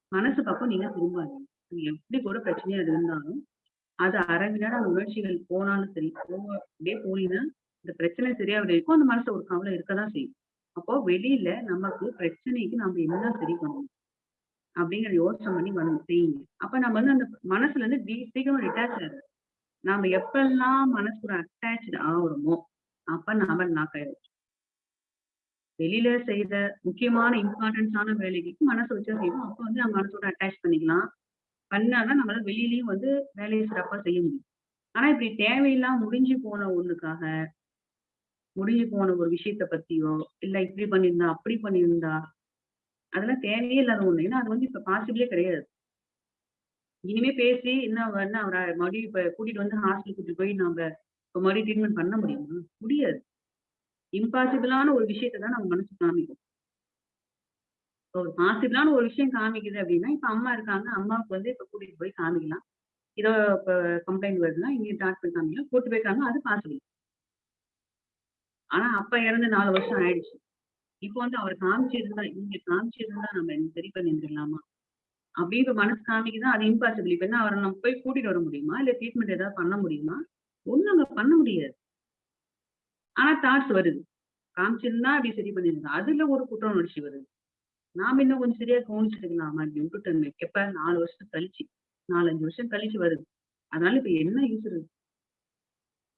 மனசு பக்கம் நீங்க திரும்பாதீங்க. நீங்க எப்படி கூட பிரச்சனையா இருந்தாலும் அது அரை அந்த உணர்ச்சிகள் போனாலும் சரி போக அப்படியே போனீங்கன்னா இந்த பிரச்சனை சரியா இருக்கும் அந்த மனசுல ஒரு கவலை இருக்கதான் செய்யும். அப்போ வெளியில நமக்கு பிரச்சனைக்கு நம்ம என்ன சரி பண்ணணும்? அப்படிங்கிற யோசனை பண்ணி வந்து செய்யுங்க. அப்ப நம்ம வந்து அந்த மனசுல இருந்து டி- சீக்கிரமா டிட்டாச் ஆகுது நாம எப்பெல்லாம் மனசுக்கு அட்டாச்சு ஆகுறோமோ அப்ப நாம நாக்காயிரும் வெளியில செய்த முக்கியமான இம்பார்ட்டன்ஸான வேலைக்கு மனசு வச்சா செய்வோம். அப்ப வந்து நம்ம மனசோட அட்டாச் பண்ணிக்கலாம். பண்ணாதான் நம்மளால வெளியிலயும் வந்து வேலையை சிறப்பா செய்ய முடியும். ஆனா இப்படி தேவையெல்லாம் முடிஞ்சு போன ஒண்ணுக்காக முடிஞ்சு போன ஒரு விஷயத்த பத்தியோ இல்ல இப்படி பண்ணியிருந்தா அப்படி பண்ணியிருந்தா அதெல்லாம் தேவையே இல்லாத ஒண்ணு. ஏன்னா அது வந்து இப்ப பாசிபிளே கிடையாது. இனிமே பேசி என்ன என்ன அவரை மறுபடியும் இப்ப கூட்டிட்டு வந்து ஹாஸ்டல் கூட்டிட்டு போய் நம்ம இப்ப மறுபடியும் ட்ரீட்மெண்ட் பண்ண முடியுமா? முடியாது. இம்பாசிபிளான ஒரு விஷயத்த தான் நம்ம மனசு காமிக்கும். இப்போ ஒரு பாசிபிளான ஒரு விஷயம் காமிக்குது அப்படின்னா இப்ப அம்மா இருக்காங்க அம்மாவுக்கு வந்து இப்ப கூட்டிட்டு போய் காமிக்கலாம். இதோ இப்ப கம்ப்ளைண்ட் வருதுன்னா இங்க டாக்டர் காமிக்கலாம். கூட்டு போயிருக்காங்க அது பாசிபிள் ஆனா அப்பா இறந்து நாலு வருஷம் ஆயிடுச்சு. இப்போ வந்து அவர் காமிச்சிருந்தா இங்க காமிச்சிருந்தா நம்ம சரி பண்ணிருந்துடலாமா அப்படின்ற மனசு காமிக்குதான் அது இம்பாசிபிள் இப்ப என்ன அவரை நம்ம போய் கூட்டிட்டு வர முடியுமா? இல்ல ட்ரீட்மெண்ட் ஏதாவது பண்ண முடியுமா? ஒண்ணும் அங்க பண்ண முடியாது. ஆனா தாட்ஸ் வருது. காமிச்சிருந்தா அப்படி சரி பண்ணிருந்தா அதுல ஒரு குற்ற உணர்ச்சி வருது. நாம இன்னும் கொஞ்சம் சரியா கவனிச்சிருக்கலாமா அப்படி விட்டுட்டு எப்ப? நாலு வருஷம் கழிச்சு. நாலஞ்சு வருஷம் கழிச்சு வருது. அதனால இப்ப என்ன யூஸ் இருக்கு?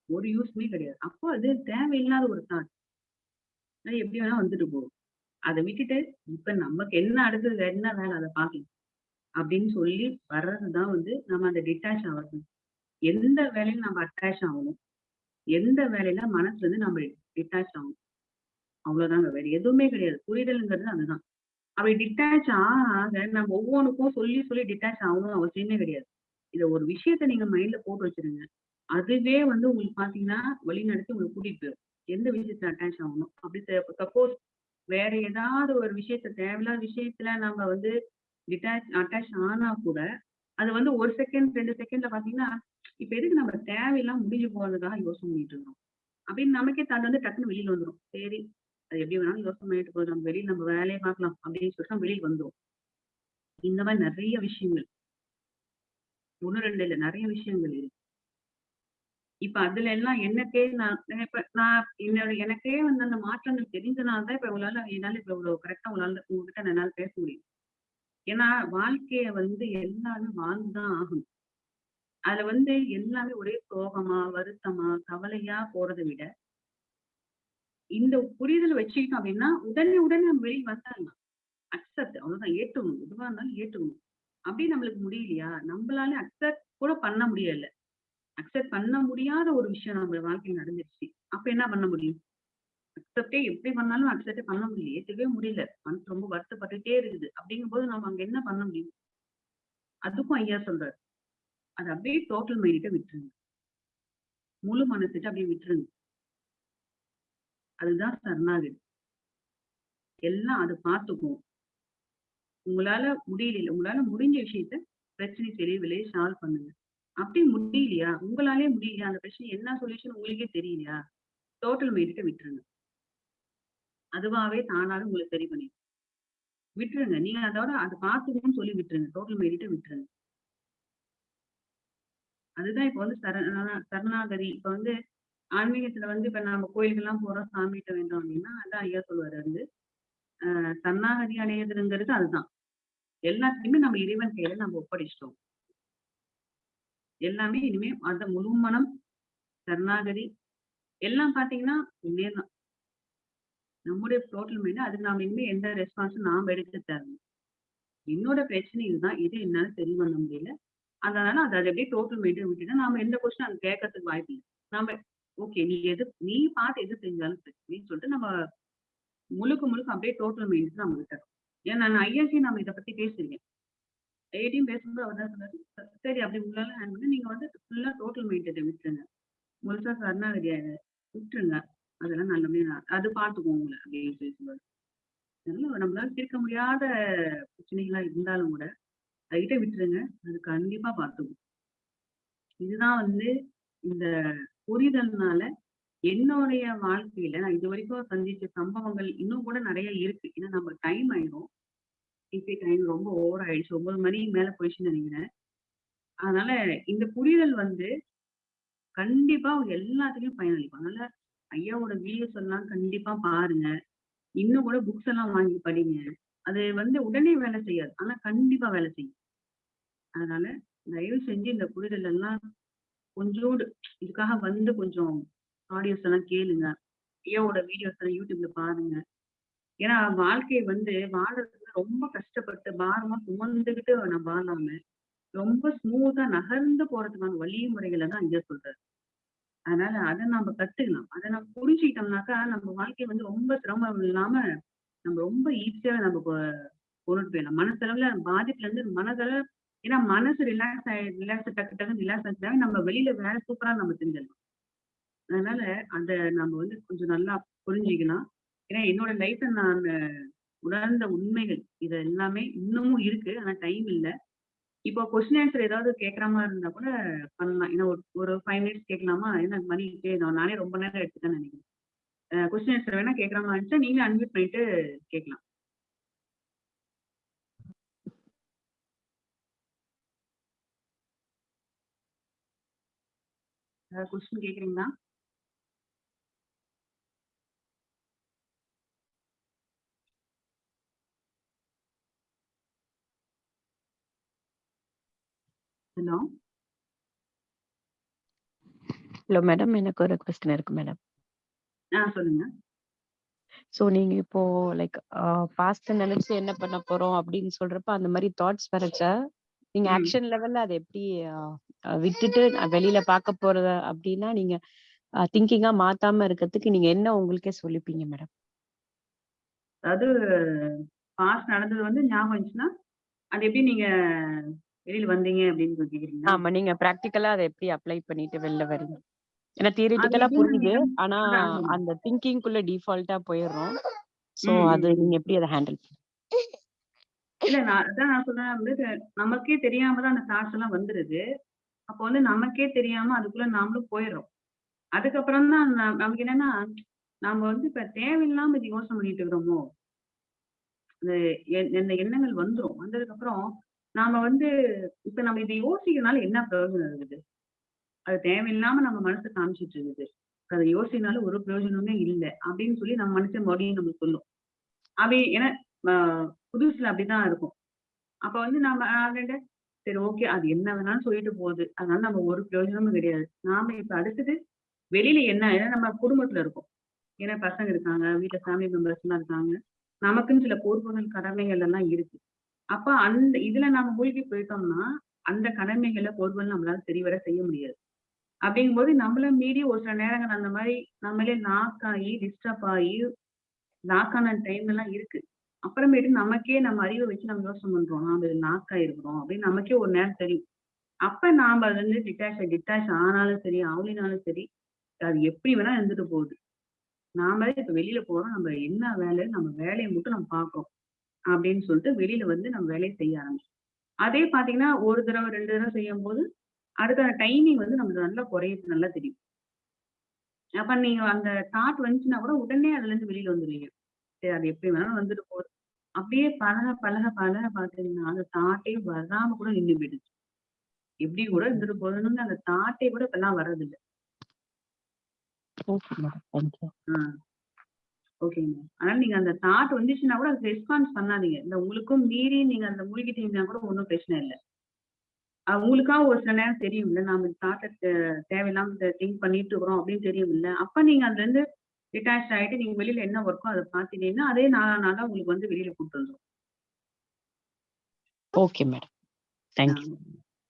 ஒரு யூஸ்மே கிடையாது. அப்போ அது தேவையில்லாத ஒரு தாட் எப்படி வேணா வந்துட்டு போகும். அதை விட்டுட்டு இப்ப நமக்கு என்ன அடுத்தது என்ன வேலை? அதை பார்க்கலாம். அப்படின்னு சொல்லி வர்றதுதான் வந்து நம்ம அந்த டிட்டாச் ஆகிறது எந்த வேலையில நம்ம அட்டாச் ஆகணும்? எந்த வேலையில மனசுல இருந்து நம்ம டிட்டாச் ஆகணும்? அவ்வளவுதாங்க வேற எதுவுமே கிடையாது. புரிதல்ங்கிறது அதுதான். அப்படி டிட்டாச் ஆக நம்ம ஒவ்வொன்றுக்கும் சொல்லி சொல்லி டிட்டாச் ஆகணும் அவசியமே கிடையாது. இதை ஒரு விஷயத்த நீங்க மைண்ட்ல போட்டு வச்சிருங்க. அதுவே வந்து உங்களுக்கு பாத்தீங்கன்னா வழி நடத்தி உங்களுக்கு கூட்டிட்டு போயிடும். எந்த விஷயத்துல அட்டாச் ஆகணும்? அப்படி சப்போஸ் வேற ஏதாவது ஒரு விஷயத்த தேவையில்லாத விஷயத்துல நம்ம வந்து டிட்டாச் அட்டாச் ஆனா கூட அது வந்து ஒரு செகண்ட் ரெண்டு செகண்ட்ல பாத்தீங்கன்னா இப்ப எதுக்கு நம்ம தேவையெல்லாம் முடிஞ்சு போறதுக்காக யோசனை பண்ணிட்டு இருக்கோம் அப்படின்னு நமக்கே தந்து வந்து டக்குன்னு வெளியில வந்துரும். சரி அது எப்படி வேணாலும் யோசனை பண்ணிட்டு போதும் நம்ம வெளியில் நம்ம வேலையை பார்க்கலாம் அப்படின்னு சொல்லிட்டு வெளியில் வந்துடும் இந்த மாதிரி நிறைய விஷயங்கள். ஒண்ணு ரெண்டு இல்ல நிறைய விஷயங்கள் இருக்கு. இப்ப அதுல எல்லாம் எனக்கே நான் இப்ப நான் என்னோட எனக்கே வந்து அந்த மாற்றங்கள் தெரிஞ்சனால தான் இப்ப உங்களால என்னால இப்ப இவ்வளவு கரெக்டா உங்களால உங்ககிட்ட என்னால பேச முடியும். ஏன்னா வாழ்க்கைய வந்து எல்லாமே வாழ்ந்துதான் ஆகணும். அதுல வந்து எல்லாமே ஒரே சோகமா வருத்தமா கவலையா போறதை விட இந்த புரிதல் வச்சுக்கிட்டோம் அப்படின்னா உடனே உடனே நம்ம வெளியே வந்துடலாம். அக்செப்ட் அவ்வளவுதான் ஏற்றுக்கணும். எதுவா இருந்தாலும் ஏற்றுக்கணும். அப்படி நம்மளுக்கு முடியலையா? நம்மளால அக்செப்ட் கூட பண்ண முடியல. அக்செப்ட் பண்ண முடியாத ஒரு விஷயம் நம்ம வாழ்க்கையில் நடந்துருச்சு. அப்ப என்ன பண்ண முடியும்? அக்செப்டே எப்படி பண்ணாலும் அக்செப்டே பண்ண முடியல. ஏத்துக்கவே முடியல. மனசு ரொம்ப வருத்தப்பட்டுட்டே இருக்குது. அப்படிங்கும்போது நம்ம அங்க என்ன பண்ண முடியும்? அதுக்கும் ஐயா சொல்றாரு. அது அப்படியே டோட்டல் மைண்ட விட்டுருங்க. முழு மனசுட்டு அப்படியே விட்டுருங்க. அதுதான் சரணாகதி. எல்லாம் அது பார்த்துக்கும். உங்களால முடியல. உங்களால முடிஞ்ச விஷயத்த பிரச்சனை தெரியவில்லையே சால்வ் பண்ணுங்க. அப்படி முடியலையா? உங்களாலே முடியலையா? அந்த பிரச்சனை என்ன சொல்யூஷன் உங்களுக்கே தெரியலையா? டோட்டல் மைண்ட விட்டுருங்க. அதுவாவே தானாலும் உங்களுக்கு சரி பண்ணிடும் விட்டுருங்க. நீங்க அதோட அதை பார்த்துக்கணும்னு சொல்லி விட்டுருங்க. டோட்டல் மைண்ட விட்டுருங்க. அதுதான் இப்ப வந்து சரண சரணாகதி. இப்ப வந்து ஆன்மீகத்துல வந்து இப்ப நம்ம கோயிலுக்கெல்லாம் போறோம் சாமிகிட்ட வேண்டோம் அப்படின்னா அதான் ஐயா சொல்லுவாரு வந்து ஆஹ் சரணாகதி அடையதுங்கிறது அதுதான். எல்லாத்தையுமே நம்ம இறைவன் கையில நம்ம ஒப்படைச்சிட்டோம். எல்லாமே இனிமே அந்த முழு மனம் சரணாகதி. எல்லாம் பாத்தீங்கன்னா உண்மையதான். நம்முடைய டோட்டல் மைண்ட் அதுக்கு நாம இனிமே எந்த ரெஸ்பான்ஸும் நாம் எடுத்து தரணும் என்னோட பிரச்சனை இதுதான். இது என்னால சரி பண்ண முடியல. அதனால அதை அதை அப்படியே டோட்டல் மைண்டை விட்டுட்டு நாம எந்த கொஸ்டின் அங்க கேட்கறதுக்கு வாய்ப்பு இல்லை. நாம ஓகே நீ எது நீ பார்த்து எது செஞ்சாலும் சரி சொல்லிட்டு நம்ம முழுக்க முழுக்க அப்படியே டோட்டல் மைண்ட் நம்ம விட்டுறோம் ஏன்னா நான் ஐஎஸ்சி நம்ம இதை பத்தி பேசியிருக்கேன். ஐஐடியும் பேசும்போது அவர் தான் சொன்னார் சரி அப்படி உங்களால பண்ணி நீங்க வந்து ஃபுல்லா டோட்டல் மைண்டை விட்டுருங்க முழுசா சரணாகதியை விட்டுருங்க. அதெல்லாம் நல்லபடியா அது பார்த்துக்குவோம் உங்களை அப்படின்னு பேசுவாரு அதனால நம்மளால தீர்க்க முடியாத பிரச்சனைகளா இருந்தாலும் கூட அதுகிட்ட விட்டுருங்க. அது கண்டிப்பா பார்த்துக்கும் இதுதான் வந்து இந்த புரிதல்னால என்னுடைய வாழ்க்கையில நான் இது வரைக்கும் சந்திச்ச சம்பவங்கள் இன்னும் கூட நிறைய இருக்கு. ஏன்னா நம்ம டைம் ஆயிடும் இப்போ டைம் ரொம்ப ஓவர் ஆயிடுச்சு. ஒன்பது மணிக்கு மேல போயிடுச்சுன்னு நினைக்கிறேன். அதனால இந்த புரிதல் வந்து கண்டிப்பா அவங்க எல்லாத்துக்கும் பயனளிக்கும். அதனால ஐயாவோட வீடியோஸ் எல்லாம் கண்டிப்பா பாருங்க. இன்னும் கூட புக்ஸ் எல்லாம் வாங்கி படிங்க. அது வந்து உடனே வேலை செய்யாது. ஆனா கண்டிப்பா வேலை செய்யும். அதனால தயவு செஞ்சு இந்த புரிதல் எல்லாம் கொஞ்சோடு இதுக்காக வந்து கொஞ்சம் ஆடியோஸ் எல்லாம் கேளுங்க. ஐயாவோட வீடியோஸ் எல்லாம் யூடியூப்ல பாருங்க. ஏன்னா வாழ்க்கையை வந்து வாழறதுக்கு ரொம்ப கஷ்டப்பட்டு பாரமா சுமந்துக்கிட்டு நான் வாழாம ரொம்ப ஸ்மூத்தா நகர்ந்து போறதுக்கான வழிமுறைகளை தான் ஐயா சொல்றாரு. அதனால அதை நம்ம கத்துக்கலாம். அதை நம்ம புரிஞ்சுக்கிட்டோம்னாக்கா நம்ம வாழ்க்கை வந்து ரொம்ப சிரமம் இல்லாம நம்ம ரொம்ப ஈஸியா நம்ம கொ- கொண்டுட்டு போயிடலாம். மனசளவுல பாதிப்புல இருந்து மனதளவு ஏன்னா மனசு ரிலாக்ஸ் ஆயி ரிலாக்ஸ் டக்கு டக்கு ரிலாக்ஸ் ஆகிட்டாங்க நம்ம வெளியில வேலை சூப்பரா நம்ம செஞ்சிடலாம். அதனால அந்த நம்ம வந்து கொஞ்சம் நல்லா புரிஞ்சுக்கலாம். ஏன்னா என்னோட லைஃப்ல நான் உணர்ந்த உண்மைகள் இது எல்லாமே இன்னமும் இருக்கு. ஆனா டைம் இல்லை. இப்போ கொஸ்டின் ஆன்சர் ஏதாவது கேட்குற மாதிரி இருந்தா கூட பண்ணலாம். ஏன்னா ஒரு ஒரு ஃபைவ் மினிட்ஸ் கேட்கலாமா ஏன்னா மணி நானே ரொம்ப நேரம் எடுத்துட்டேன்னு நினைக்கிறேன். கொஸ்டின் ஆன்சர் வேணா கேட்குற மாதிரி இருந்துச்சா நீங்களே அன்மியூட் பண்ணிட்டு கேட்கலாம் கொஸ்டின் கேக்குறீங்களா? ஹலோ? Hello madam. எனக்கு ஒரு கொஸ்டின் இருக்கு மேடம். ஆ சொல்லுங்க. ஸோ நீங்க இப்போ லைக் பாஸ்ட் நினைச்சு என்ன பண்ண போறோம் அப்படின்னு சொல்றப்ப அந்த மாதிரி தாட்ஸ் வரச்ச நீங்க ம். ஆக்ஷன் லெவல்ல அதை எப்படி விட்டுட்டு நான் வெளியில பார்க்க போறத அப்படின்னா நீங்க திங்கிங்கா மாத்தாம இருக்கிறதுக்கு நீங்க என்ன உங்களுக்கே சொல்லிப்பீங்க மேடம்? அதாவது பாஸ்ட் நடந்தது வந்து ஞாபகம் இருந்துச்சுன்னா அது எப்படி நீங்க வெளியில வந்தீங்க அப்படின்னு கேக்குறீங்களா ஆமா நீங்க பிராக்டிக்கலா அதை எப்படி அப்ளை பண்ணிட்டு வெளில வரீங்க ஏன்னா தியரிட்டிக்கலா புரியுது. ஆனா. அந்த திங்கிங்குள்ள டிஃபால்ட்டா போயிடுறோம். சோ அது. நீங்க எப்படி அதை ஹேண்டில் இல்ல நான் அதான் நான் சொல்றேன் வந்து நமக்கே தெரியாம தான் அந்த தாட்ஸ் எல்லாம் வந்துருது. அப்போ வந்து நமக்கே தெரியாம அதுக்குள்ள நாமளும் போயிடுறோம். அதுக்கப்புறம் தான் நமக்கு என்னன்னா நாம வந்து இப்ப தேவையில்லாம இது யோசனை பண்ணிட்டு இருக்கிறோமோ? இந்த எண்ணங்கள் வந்துரும். வந்ததுக்கு அப்புறம் நாம வந்து இப்ப நம்ம இதை யோசிக்கிறதுனால என்ன பிரயோஜனம் இருக்குது? அது தேவையில்லாம நம்ம மனசு காமிச்சிட்டு இருக்குது. அதை யோசினால ஒரு பிரயோஜனமே இல்லை அப்படின்னு சொல்லி நம்ம மனுஷன் மறுபடியும் நம்ம சொல்லும். அப்படி ஏன்னா புதுசுல அப்படிதான் இருக்கும். அப்ப வந்து நாம சரி ஓகே அது என்ன வேணாலும் சொல்லிட்டு போகுது. அதனால நம்ம ஒரு பிரயோஜனமும் கிடையாது. நாம இப்ப அடுத்தது வெளியில என்ன ஏன்னா நம்ம குடும்பத்துல இருக்கோம். ஏன்னா பசங்க இருக்காங்க வீட்டுல ஃபேமிலி மெம்பர்ஸ் எல்லாம் இருக்காங்க. நமக்குன்னு சில பொறுப்புகள் கடமைகள் எல்லாம் இருக்கு. அப்ப அந்த இதுல நாம மூழ்கி போயிட்டோம்னா அந்த கடமைகளை போர்வல் நம்மளால சரிவர செய்ய முடியாது. அப்படிங்கும்போது நம்மள மீறி ஒரு சில நேரங்கள் அந்த மாதிரி நம்மளே லாக் ஆகி டிஸ்டர்ப் ஆகி லாக் ஆன டைம் எல்லாம் இருக்கு. அப்புறமேட்டு நமக்கே நம்ம அறிவை வச்சு நம்ம யோசனை பண்றோம். நாம இது லாக் ஆயிருக்கிறோம் அப்படின்னு நமக்கே ஒரு நேரம் தெரியும். அப்ப நாம அதுல இருந்து டிட்டாச் டிட்டாச் ஆனாலும் சரி ஆகலினாலும் சரி அது எப்படி வேணா இருந்துட்டு போகுது. நாமளே இப்ப வெளியில போறோம். நம்ம என்ன வேலை நம்ம வேலையை மட்டும் நம்ம பார்க்கறோம். அப்படின்னு சொல்லிட்டு வெளியில வந்து நம்ம வேலையை செய்ய ஆரம்பிச்சோம். அதே பாத்தீங்கன்னா ஒரு தடவை ரெண்டு தடவை செய்யும் போது அடுத்த டைமிங் வந்து நமக்கு நல்லா குறையுது நல்லா தெரியும். அப்ப நீங்க அந்த தாட் வந்துச்சுன்னா கூட உடனே அதுல இருந்து வெளியில வந்துருவீங்க. சரி அது எப்படி வேணாலும் வந்துட்டு போகுது. அப்படியே பழக பழக பழக பாத்தீங்கன்னா அந்த தாட்டே வராம கூட நின்று போயிடுச்சு. எப்படி கூட இருந்துட்டு போகணும்னு அந்த தாட்டே கூட இப்பெல்லாம் வர்றதில்லை. ஓகேங்க அதனால நீங்க அந்த தாட் வந்துச்சுன்னா கூட அதுக்கு ரெஸ்பான்ஸ் பண்ணாதீங்க. இந்த உங்களுக்கும் மீறி நீங்க அந்த மூழ்கிட்டீங்கன்னா கூட ஒன்றும் பிரச்சனை இல்லை. அஹ் உங்களுக்கா ஒரு சில நேரம் தெரியும் இல்ல நாம தாட்டை தேவையில்லாம திங்க் பண்ணிட்டு இருக்கிறோம் அப்படின்னு தெரியும் இல்ல அப்ப நீங்க அதுல இருந்து டிட்டாச் ஆயிட்டு நீங்க வெளியில என்ன ஒர்க்கோ அதை பாத்துட்டீங்கன்னா அதே நாளா நாளா உங்களுக்கு வந்து வெளியில கூட்டு வந்துடும் okay madam thank you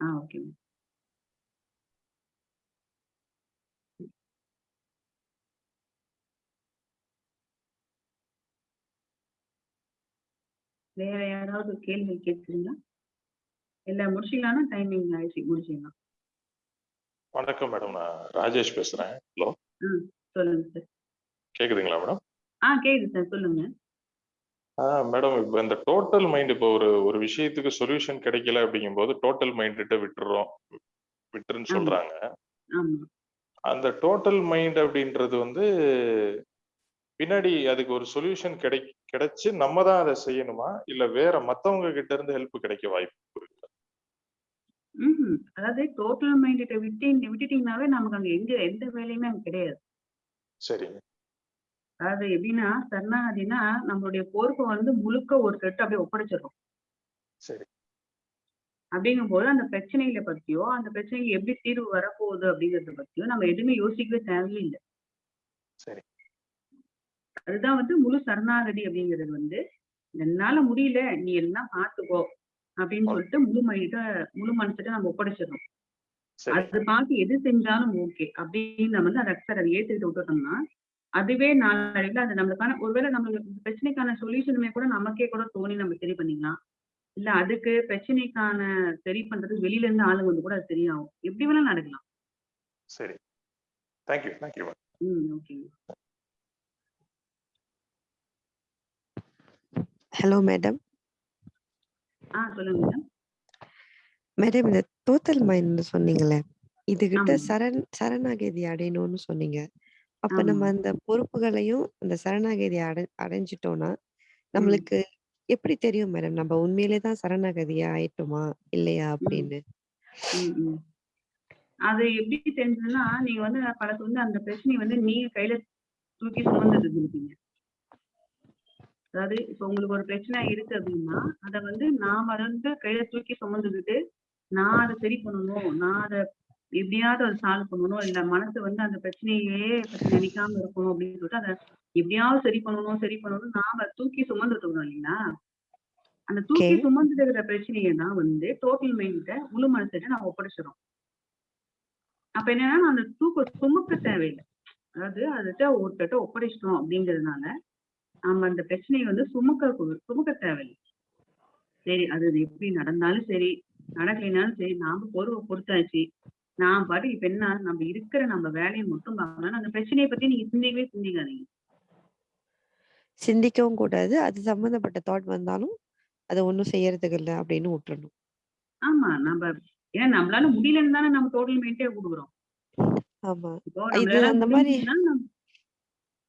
ah okay வேற யாராவது கேள்வி கேட்குறீங்களா? இல்ல முடிச்சிடலாம்னா டைமிங் ஆயிடுச்சு முடிச்சிடலாம். வணக்கம் மேடம் நான் ராஜேஷ் பேசுறேன். ஹலோ சொல்லுங்க சார் கேக்குதுங்களா மேடம் ஆ கேக்குது சார் சொல்லுங்க. ஆ மேடம் இப்போ இந்த டோட்டல் மைண்ட் இப்போ ஒரு ஒரு விஷயத்துக்கு சொல்யூஷன் கிடைக்கல அப்படிங்கும்போது டோட்டல் மைண்ட்கிட்ட விட்டுறோம். விட்டுருன்னு. சொல்றாங்க. அந்த டோட்டல் மைண்ட் அப்படின்றது வந்து பின்னாடி அதுக்கு ஒரு சொல்யூஷன் கிடை கிடைச்சு நம்ம தான் அதை செய்யணுமா? இல்ல வேற மத்தவங்க கிட்ட இருந்து ஹெல்ப் கிடைக்க வாய்ப்பு இருக்கு? அதாவது டோட்டல் மைண்ட விட்டு விட்டுட்டீங்கனாவே நமக்கு அங்க எங்க எந்த வேலையுமே அங்க கிடையாது. சரிங்க. அதாவது எப்படின்னா சரணாகதினா நம்மளுடைய பொறுப்பை வந்து முழுக்க ஒரு செட்டு அப்படியே ஒப்படைச்சிடுறோம். சரி. அப்படிங்கும்போது அந்த பிரச்சனைகளை பத்தியோ அந்த பிரச்சனைக்கு எப்படி தீர்வு வரப்போகுது அப்படிங்கறத பத்தியோ நம்ம எதுவுமே யோசிக்கவே தேவையே இல்லை சரி. அதுதான் வந்து முழு சரணாகதி அப்படிங்கிறது வந்து என்னால முடியல நீ எல்லாம் பார்த்துக்கோ அப்படின்னு சொல்லிட்டு முழு மைண்ட முழு மனசுட்டு நம்ம ஒப்படைச்சிடறோம். சரி. அது பார்த்து எது செஞ்சாலும் ஓகே அப்படின்னு நம்ம வந்து அதை அக்சர் அதை ஏத்துக்கிட்டு விட்டுட்டோம்னா அதுவே நாளடைவில் அது நம்மளுக்கான ஒருவேளை நம்மளுக்கு பிரச்சனைக்கான சொல்யூஷனுமே கூட நமக்கே கூட தோணி நம்ம சரி பண்ணிக்கலாம். இல்ல அதுக்கு பிரச்சனைக்கான சரி பண்றதுக்கு வெளியில இருந்து ஆளுங்க வந்து கூட அது சரியாகும். எப்படி வேணா நடக்கலாம். சரி. தேங்க்யூ தேங்க்யூ ம் ஓகேங்க. ஹலோ மேடம் ஆ சொல்லுங்க மேடம் மேடம் இந்த டோட்டல் மைண்ட் சொன்னீங்களே இதுகிட்ட ஆமா. சரண் சரணாகதி அடையணும்னு சொன்னீங்க. அப்ப ஆமா. நம்ம அந்த பொறுப்புகளையும் அந்த சரணாகதி அடை அடைஞ்சிட்டோம்னா நம்மளுக்கு எப்படி தெரியும் மேடம் நம்ம உண்மையிலே தான் சரணாகதியா ஆயிட்டோமா? இல்லையா அப்படின்னு. ம், ம். அது எப்படி தெரிஞ்சதுன்னா நீங்க வந்து பலத்து வந்து அந்த பிரச்சனையை வந்து நீங்க கையில தூக்கி சுமந்துட்டு இருந்திருப்பீங்க. அதாவது இப்ப உங்களுக்கு ஒரு பிரச்சனை இருக்கு அப்படின்னா அதை வந்து நாம அதை வந்து கையில தூக்கி சுமந்துக்கிட்டு நான் அதை சரி பண்ணணும் நான் அதை எப்படியாவது அதை சால்வ் பண்ணணும் இல்ல மனசு வந்து அந்த பிரச்சனையே பத்தி நினைக்காம இருக்கணும் அப்படின்னு சொல்லிட்டு அதை எப்படியாவது சரி பண்ணணும் சரி பண்ணணும் நாம தூக்கி சுமந்துட்டு இருக்கோம் இல்லைங்களா? அந்த தூக்கி. சுமந்துட்டு இருக்கிற பிரச்சனையை தான் வந்து டோட்டல் மைண்ட முழு மனசிட்ட நான் ஒப்படைச்சிடும் அப்ப என்னன்னா அந்த தூக்க சுமக்க தேவையில்லை. அதாவது அதுகிட்ட ஒருத்தட்ட ஒப்படைச்சிட்டோம் அப்படிங்கிறதுனால நம்ம அந்த பிரச்சனையை வந்து சுமக்க சுமக்க தேவையில்லை. சரி அது எப்படி நடந்தாலும் சரி நடக்கலைனாலும் சரி நாம பொறுவை பொறுத்தாச்சு. நான் பாட்டு இப்ப என்ன நம்ம இருக்கிற நம்ம வேலையை மட்டும் பார்க்கணும் அந்த பிரச்சனையை பத்தி நீங்க சிந்திக்கவே சிந்திக்காதீங்க. சிந்திக்கவும் கூடாது. அது சம்பந்தப்பட்ட தாட் வந்தாலும் அதை ஒண்ணும் செய்யறதுக்கு இல்லை அப்படின்னு விட்டுறணும். ஆமா நம்ம ஏன்னா நம்மளால முடியலன்னு தானே நம்ம டோட்டல் மெயின்டே கொடுக்குறோம். ஆமா. இது அந்த மாதிரி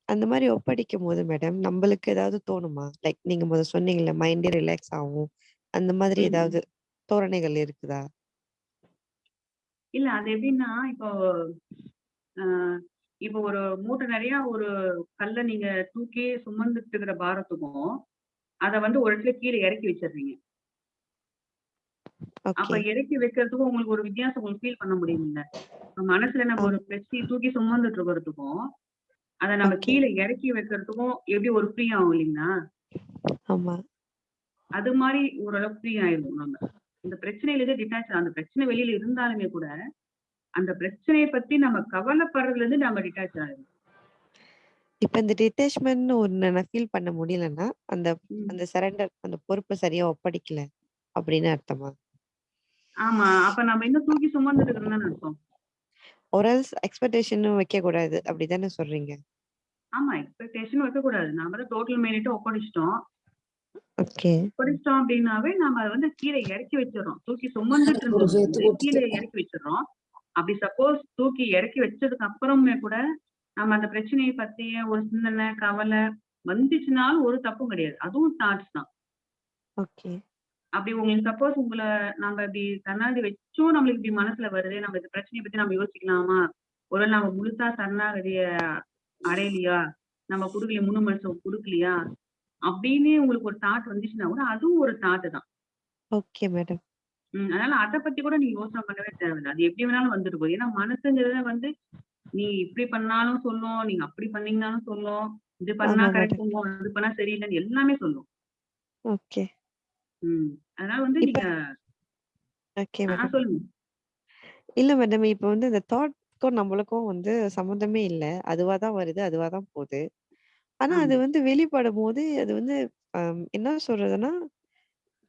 அந்த மாதிரி ஒப்படைக்கும் போது மேடம் நம்மளுக்கு ஏதாவது தோணுமா? லைக் நீங்க முதல்ல சொன்னீங்கல்ல மைண்டே ரிலாக்ஸ் ஆகும். அந்த மாதிரி ம். ஏதாவது தோரணைகள் இருக்குதா? இல்ல அது எப்படின்னா இப்போ ஆஹ் இப்போ ஒரு மூட்டை நிறைய ஒரு கல்லை நீங்க தூக்கி சுமந்துட்டு இருக்கிற பாரத்துக்கும் அதை வந்து ஒரு இடத்துல கீழே இறக்கி வச்சிடுறீங்க. அப்ப ஓகே. இறக்கி வைக்கிறதுக்கும் உங்களுக்கு ஒரு வித்தியாசம் உங்களுக்கு ஃபீல் பண்ண முடியுமில்ல இப்ப மனசுல நம்ம ஒரு பிரச்சனையை தூக்கி சுமந்துட்டு இருக்கிறதுக்கும் அதை நம்ம. கீழே இறக்கி வைக்கிறதுக்கும் எப்படி ஒரு ஃப்ரீ ஆகும் இல்லைங்களா? ஆமா. அது மாதிரி ஓரளவுக்கு ஃப்ரீ ஆயிடும் நம்ம. இந்த பிரச்சனையில இருந்து டிட்டாச் அந்த பிரச்சனை வெளியில இருந்தாலுமே கூட அந்த பிரச்சனையை பத்தி நம்ம கவலைப்படுறதுல இருந்து நம்ம டிட்டாச் ஆயிடும் இப்ப இந்த டிட்டேச்மெண்ட் ஒண்ணு நான் ஃபீல் பண்ண முடியலன்னா அந்த. அந்த சரண்டர் அந்த பொறுப்பை சரியா ஒப்படைக்கல அப்படின்னு அர்த்தமா? ஆமா. அப்ப நம்ம இன்னும் தூக்கி சுமந்துட்டு இருக்கிறோம்னு அர்த்தம். ஒரு எக்ஸ்பெக்டேஷனும் வைக்க கூடாது. அப்படிதானே சொல்றீங்க? ஆமா எக்ஸ்பெக்டேஷன் வைக்கக்கூடாது நாம தான் டோட்டல் மைனிட்ட ஒப்படைச்சிட்டோம். ஓகே. ஒப்படைச்சிட்டோம் அப்படின்னாவே நாம அதை வந்து கீழே இறக்கி வச்சிடறோம். தூக்கி சுமந்துட்டு இருந்தது வந்து கீழே இறக்கி வச்சிடறோம். அப்படி சப்போஸ் தூக்கி இறக்கி வச்சதுக்கு அப்புறமே கூட நம்ம அந்த பிரச்சனையை பத்திய ஒரு சிந்தனை கவலை வந்துச்சுனாலும் ஒரு தப்பும் கிடையாது. அதுவும் தாட்ஸ் தான். ஓகே. அப்படி உங்களுக்கு சப்போஸ் உங்களை நம்ம இப்படி சரணாகதி வச்சும் நம்மளுக்கு இப்படி மனசுல வருது நம்ம இந்த பிரச்சனையை பத்தி நம்ம யோசிக்கலாமா? ஒருவேளை நம்ம முழுசா சரணாகதிய அடையலையா? நம்ம கொடுக்கலையா முழு மனசு கொடுக்கலையா? அப்படின்னு உங்களுக்கு ஒரு தாட் வந்துச்சுன்னா கூட அதுவும் ஒரு தாட்டு தான். ஓகே மேடம் உம் அதனால அதை பத்தி கூட நீங்க யோசனை பண்ணவே தேவையில்லை. அது எப்படி வேணாலும் வந்துட்டு போகுது. ஏன்னா மனசுங்கிறத வந்து நீ இப்படி பண்ணாலும் சொல்லும் நீங்க அப்படி பண்ணீங்கனாலும் சொல்லும். இது பண்ணா கரெக்ட். பண்ணுவோம் இது பண்ணா சரியில்லைன்னு எல்லாமே சொல்லும். ஓகே உம் அதனால வந்து இப்ப- நீங்க ஓகே ஆ, மேடம் சொல்லுங்க இல்ல மேடம் இப்ப வந்து இந்த தாட்க்கும் நம்மளுக்கும் வந்து சம்மந்தமே இல்ல அதுவா தான் வருது அதுவா தான் போகுது ஆனா அது ஆமா. வந்து வெளிப்படும் போது அது வந்து என்ன சொல்றதுன்னா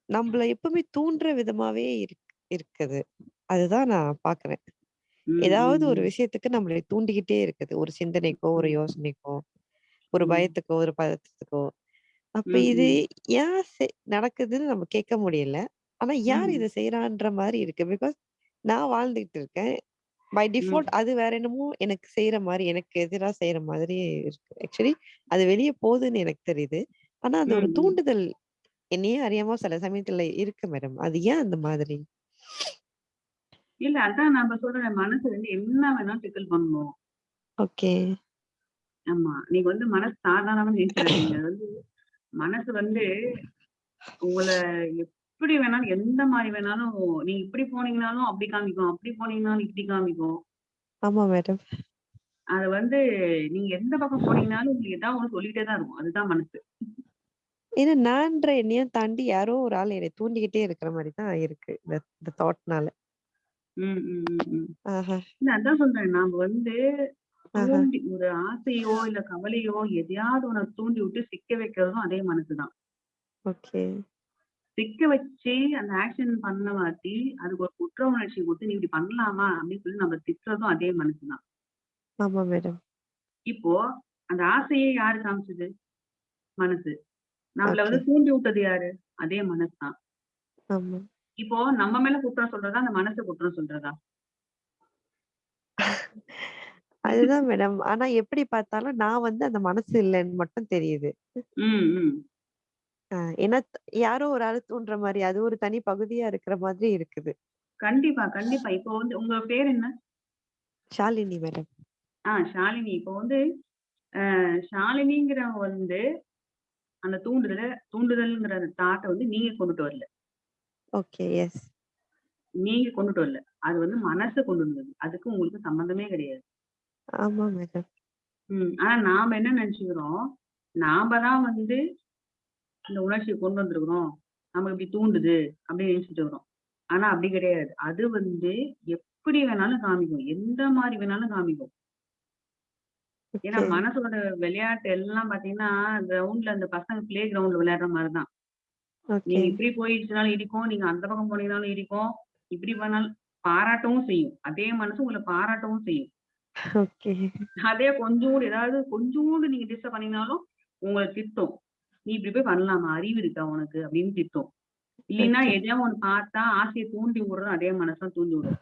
நம்மள எப்பவுமே தூண்டுற விதமாவே இருக் இருக்குது. அதுதான் நான் பார்க்குறேன். ம், ஏதாவது ம், ஒரு ம். விஷயத்துக்கு நம்மள தூண்டிக்கிட்டே இருக்குது. ஒரு சிந்தனைக்கோ, ஒரு ம். யோசனைக்கோ, ஒரு ம். பயத்துக்கோ, ஒரு பதட்டத்துக்கோ. அப்ப இது. ஏன் செ நடக்குதுன்னு நம்ம கேட்க முடியல. ஆனா யார் ம். இத செய்றான்ற மாரி இருக்கு. பிகாஸ் நான் வாழ்ந்துகிட்டு இருக்கேன். பை ம். டிஃபால்ட் அது வேற என்னமோ எனக்கு செய்ற மாரி, எனக்கு எதிரா செய்ற மாதிரி இருக்கு. ஆக்சுவலி அது வெளிய போகுதுன்னு எனக்கு தெரியுது. ஆனா அந்த ம், ஒரு ம். தூண்டுதல் என்னையே அறியாம சில சமயத்துல இருக்கு மேடம். அது ஏன் அந்த மாதிரி? இல்ல அதான் நம்ம சொல்றேன். மனசு வந்து என்ன வேணாலும் டிக்கிள் பண்ணும். ஓகே. ஆமா. நீங்க வந்து மனசு சாதாரணமா நினைச்சிடாதீங்க. அது வந்து மனசு வந்து உங்கள எப்படி வேணாலும், எந்த மாரி வேணாலும் நீங்க இப்படி போனீங்கனாலும் அப்படி காமிக்கும். அப்படி போனீங்கனாலும் இப்படி காமிக்கும். ஆமா மேடம். அது வந்து நீங்க எந்த பக்கம் போனீங்கனாலும் உங்களுக்கு ஏதாவது ஒண்ணு சொல்லிட்டே தான் இருக்கும். அதுதான் மனசு. ஏன்னா நான்ற என்னையும் தாண்டி யாரோ ஒரு ஆள் என்னை தூண்டிக்கிட்டே இருக்கிற மாரி தான் இருக்கு. இந்த இந்த தாட்னால. ம், ம், ம், ம். ஆஹா. இல்ல அதான் சொல்றேன். நாம வந்து. தூண்டி ஒரு ஆசையோ, இல்ல கவலையோ எதையாவது ஒண்ண தூண்டி விட்டு சிக்க வைக்கிறதும் அதே மனசுதான். ஓகே. சிக்க வச்சு அந்த ஆக்ஷன் பண்ண வாட்டி, அதுக்கு ஒரு குற்ற உணர்ச்சி குடுத்து, "நீ இப்படி பண்ணலாமா?" அப்படின்னு சொல்லி நம்ம திட்டுறதும் அதே மனசுதான். ஆமா மேடம். இப்போ அந்த ஆசையே யாரு காமிச்சது? மனசு. நம்மள. வந்து தூண்டி விட்டது யாரு? அதே மனசுதான். இப்போ நம்ம மேல குற்றம் சொல்றதா? அந்த மனச குற்றம் சொல்றதா? அதுதான் மேடம். ஆனா எப்படி பார்த்தாலும் நான் வந்து அந்த மனசு இல்லன்னு மட்டும் தெரியுது. ம், ம். ஏன்னா த் யாரோ ஒரு ஆள் தூண்டுற மாரி, அது ஒரு தனி பகுதியா இருக்கிற மாதிரி இருக்குது. கண்டிப்பா, கண்டிப்பா. இப்போ வந்து உங்க பேர் என்ன? ஷாலினி மேடம். ஆ ஷாலினி. இப்போ வந்து அ ஷாலினிங்கிறவங்க வந்து அந்த தூண்டுதல தூண்டுதல்ங்கிற அந்த தாட்ட வந்து நீங்க கொண்டுட்டு வரல. ஓகே. எஸ். நீங்க கொண்டுட்டு வரல. அது வந்து மனசு கொண்டு வந்தது. அதுக்கு உங்களுக்கு சம்மந்தமே கிடையாது. ஆமா மேடம். ம். ஆனா நாம என்ன நெனச்சுக்கிறோம், நாம தான் வந்து இந்த உணர்ச்சிய கொண்டு வந்திருக்கிறோம். நமக்கு இப்படி தூண்டுது அப்படின்னு நினைச்சுட்டு இருக்கிறோம். ஆனா அப்படி கிடையாது. அது வந்து எப்படி வேணாலும் காமிக்கும். எந்த மாரி வேணாலும் காமிக்கும். ஏன்னா. மனசோட விளையாட்டு எல்லாம் பார்த்தீங்கன்னா, கிரவுண்ட்ல அந்த பசங்க பிளே கிரவுண்ட்ல விளையாடுற மாரி தான். ஓகே. நீங்க இப்படி போயிடுச்சுனாலும் இடிக்கும். நீங்க அந்த பக்கம் போனீங்கனாலும் இடிக்கும். இப்படி பண்ணாலும் பாராட்டவும் செய்யும். அதே மனசு உங்கள பாராட்டவும் செய்யும். ஓகே. அதே கொஞ்சூண்டு ஏதாவது கொஞ்சூண்டு நீங்க டிஸ்டர்ப் பண்ணீங்கனாலும், உங்கள திட்டும். "நீ இப்படி போய் பண்ணலாமா? அறிவு இருக்கா உனக்கு?" அப்படின்னு திட்டும். இல்லைன்னா ஓகே. எதையாவது ஒண்ணு பார்த்தா ஆசைய தூண்டி விடுறதும் அதே மனசு தான் தூண்டி விடும்.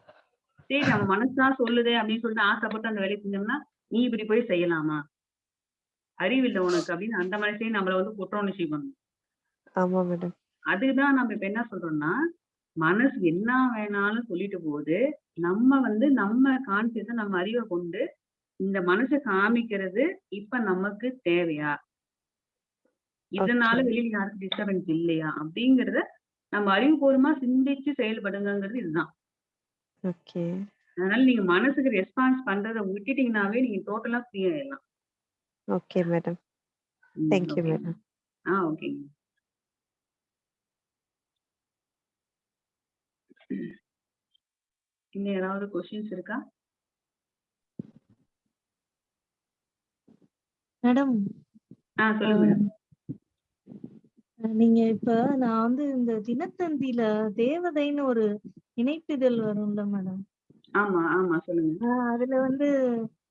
சரி நம்ம மனசு தான் சொல்லுதே அப்படின்னு சொல்லிட்டு ஆசைப்பட்டு அந்த வேலைய செஞ்சோம்னா, "நீ இப்படி போய் செய்யலாமா? அறிவு இல்ல உனக்கு" அப்படின்னு அந்த மனசே நம்மள வந்து குற்ற உணர்ச்சி பண்ணும். ஆமா மேடம். நம்ம இப்ப என்ன சொல்றோம்னா, மனசு என்ன வேணாலும் சொல்லிட்டு போகுது. நம்ம வந்து நம்ம கான்ஷியஸ நம்ம அறிவ கொண்டு, இந்த மனச காமிக்கிறது இப்ப நமக்கு தேவையா? இதனால. வெளியில யாருக்கும் டிஸ்டர்பன்ஸ் இல்லையா? அப்படிங்கிறத நம்ம அறிவுபூர்வமா சிந்திச்சு செயல்படுங்கங்கிறது இதுதான். ஓகே. அதனால நீங்க மனசுக்கு ரெஸ்பான்ஸ் பண்றத விட்டுட்டீங்கன்னாவே நீங்க டோட்டலா ஃப்ரீ ஆயிடலாம். Okay madam. ம். தேங்க் யூ ஓகேங்க. மேடம். ஆ ஓகேங்க. இன்னும் யாராவது கொஸ்டின்ஸ் இருக்கா? மேடம் ஆ சொல்லுங்க. நீங்க இப்ப நான் வந்து இந்த தினத்தந்தில தேவதைன்னு ஒரு இணைப்பிதழ் வரும்ல மேடம். ஆமா, ஆமா. சொல்லுங்க. அதுல வந்து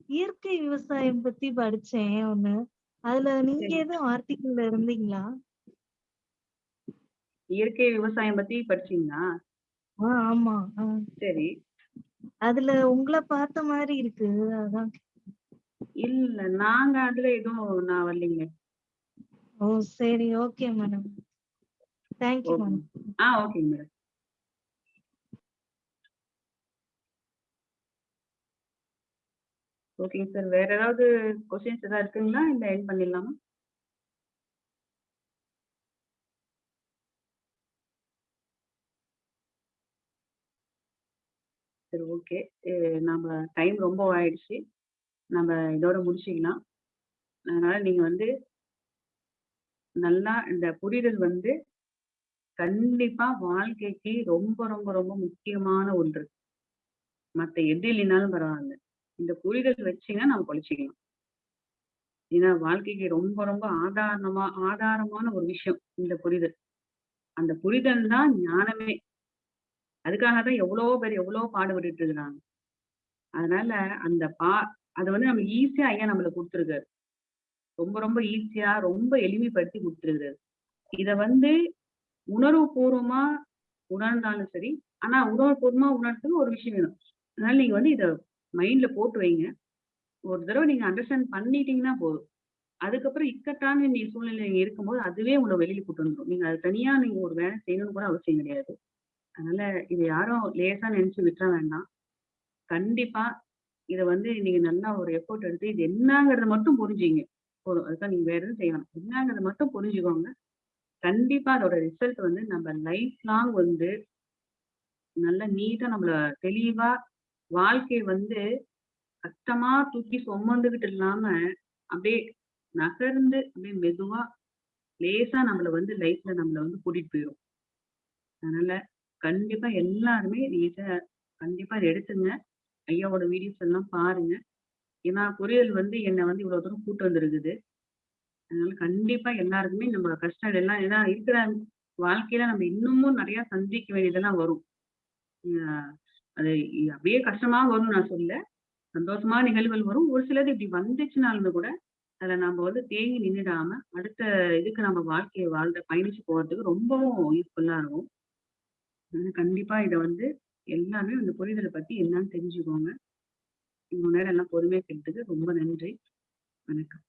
இயற்கை விவசாயம் பத்தி படிச்சேன் ஒண்ணு. அதுல நீங்க. எதுவும் ஆர்டிக்கிள்ல இருந்தீங்களா? இயற்கை விவசாயம் பத்தி படிச்சீங்களா? ஆ ஆமா. ஆ. சரி. அதுல உங்கள பார்த்த மாரி இருக்கு. அதான் இல்ல. நாங்க அதுல எதுவும் நான் வரலைங்களே. ஓ! சரி. Okay madam. Thank you okay. Madam. ஆ ஓகேங்க மேடம். ஓகேங்க சார். வேற ஏதாவது கொஸ்டின்ஸ் ஏதாவது இருக்குங்களா? இல்ல எண்ட் பண்ணிடலாமா? சரி ஓகே. நம்ம டைம் ரொம்ப ஆயிடுச்சு. நம்ம இதோட முடிச்சிக்கலாம் அதனால நீங்க வந்து நல்லா இந்த புரிதல் வந்து கண்டிப்பா வாழ்க்கைக்கு ரொம்ப, ரொம்ப, ரொம்ப முக்கியமான ஒன்று. மத்த எது இல்லைனாலும் பரவாயில்ல இந்த புரிதல் வச்சீங்கன்னா நம்ம பொழச்சுக்கலாம். ஏன்னா வாழ்க்கைக்கு ரொம்ப, ரொம்ப ஆதாரமா ஆதாரமான ஒரு விஷயம் இந்த புரிதல். அந்த புரிதல் தான் ஞானமே அதுக்காக தான் எவ்வளோ பேர் எவ்வளோ பாடுபட்டுட்டு இருக்கிறாங்க அதனால அந்த பா அதை வந்து நம்ம ஈஸியா ஐயா நம்மளுக்கு கொடுத்துருக்காரு. ரொம்ப ரொம்ப ஈஸியா ரொம்ப எளிமைப்படுத்தி கொடுத்துருக்காரு. இத வந்து உணர்வு பூர்வமா உணர்ந்தாலும் சரி ஆனா உணர்வு பூர்வமா உணர்றதுக்கு ஒரு விஷயம் வேணும். அதனால நீங்க வந்து இத மைண்ட்ல போட்டு வைங்க. ஒரு தடவை நீங்க அண்டர்ஸ்டாண்ட் பண்ணிட்டீங்கன்னா போதும். அதுக்கப்புறம் இக்கட்டான நீ சூழ்நிலை நீங்க இருக்கும்போது அதுவே உங்களை வெளியில கூட்டு வந்துடும் நீங்க அது தனியா நீங்க ஒரு வேலை செய்யணும்னு கூட அவசியம் கிடையாது. அதனால இதை யாரும் லேசா நினைச்சு விட்டுற வேண்டாம். கண்டிப்பா இதை வந்து நீங்க நல்லா ஒரு எஃபோர்ட் எடுத்து இது என்னங்கிறத மட்டும் புரிஞ்சுங்க. போதும். அதுதான் நீங்க வேற எதுவும் செய்யணும் என்னங்கிறத மட்டும் புரிஞ்சுக்கோங்க. கண்டிப்பா அதோட ரிசல்ட் வந்து நம்ம லைஃப் லாங் வந்து நல்ல நீட்டா நம்மள தெளிவா வாழ்க்கை வந்து கஷ்டமா தூக்கி சுமந்துகிட்டு இல்லாம அப்படியே நகர்ந்து அப்படியே மெதுவா லேசா நம்மள வந்து லைஃப்ல நம்மள வந்து கூட்டிட்டு போயிடும் அதனால கண்டிப்பா எல்லாருமே இதை கண்டிப்பா இதை எடுத்துங்க. ஐயாவோட வீடியோஸ் எல்லாம் பாருங்க. ஏன்னா பொரியல் வந்து என்னை வந்து இவ்வளவு தூரம் கூட்டு வந்திருக்குது. அதனால கண்டிப்பா எல்லாருக்குமே நம்ம கஷ்டம் எல்லாம் ஏன்னா இருக்கிற வாழ்க்கையில நம்ம இன்னமும் நிறைய சந்திக்க வேண்டியதெல்லாம் வரும். ஆஹ் அது அப்படியே கஷ்டமா வரும்னு நான் சொல்ல சந்தோஷமா நிகழ்வுகள் வரும். ஒரு சிலது இப்படி வந்துச்சுனாலும் கூட அதுல நம்ம வந்து தேங்கி நின்றுடாம அடுத்த இதுக்கு நம்ம வாழ்க்கையை வாழ்ந்த பயணிச்சு போறதுக்கு ரொம்பவும் யூஸ்ஃபுல்லா இருக்கும். அதனால கண்டிப்பா இதை வந்து எல்லாமே அந்த புரிதலை பத்தி என்னன்னு தெரிஞ்சுக்கோங்க. இவ்வளவு நேரம் எல்லாம் பொறுமையா கேட்டதுக்கு ரொம்ப நன்றி. வணக்கம்.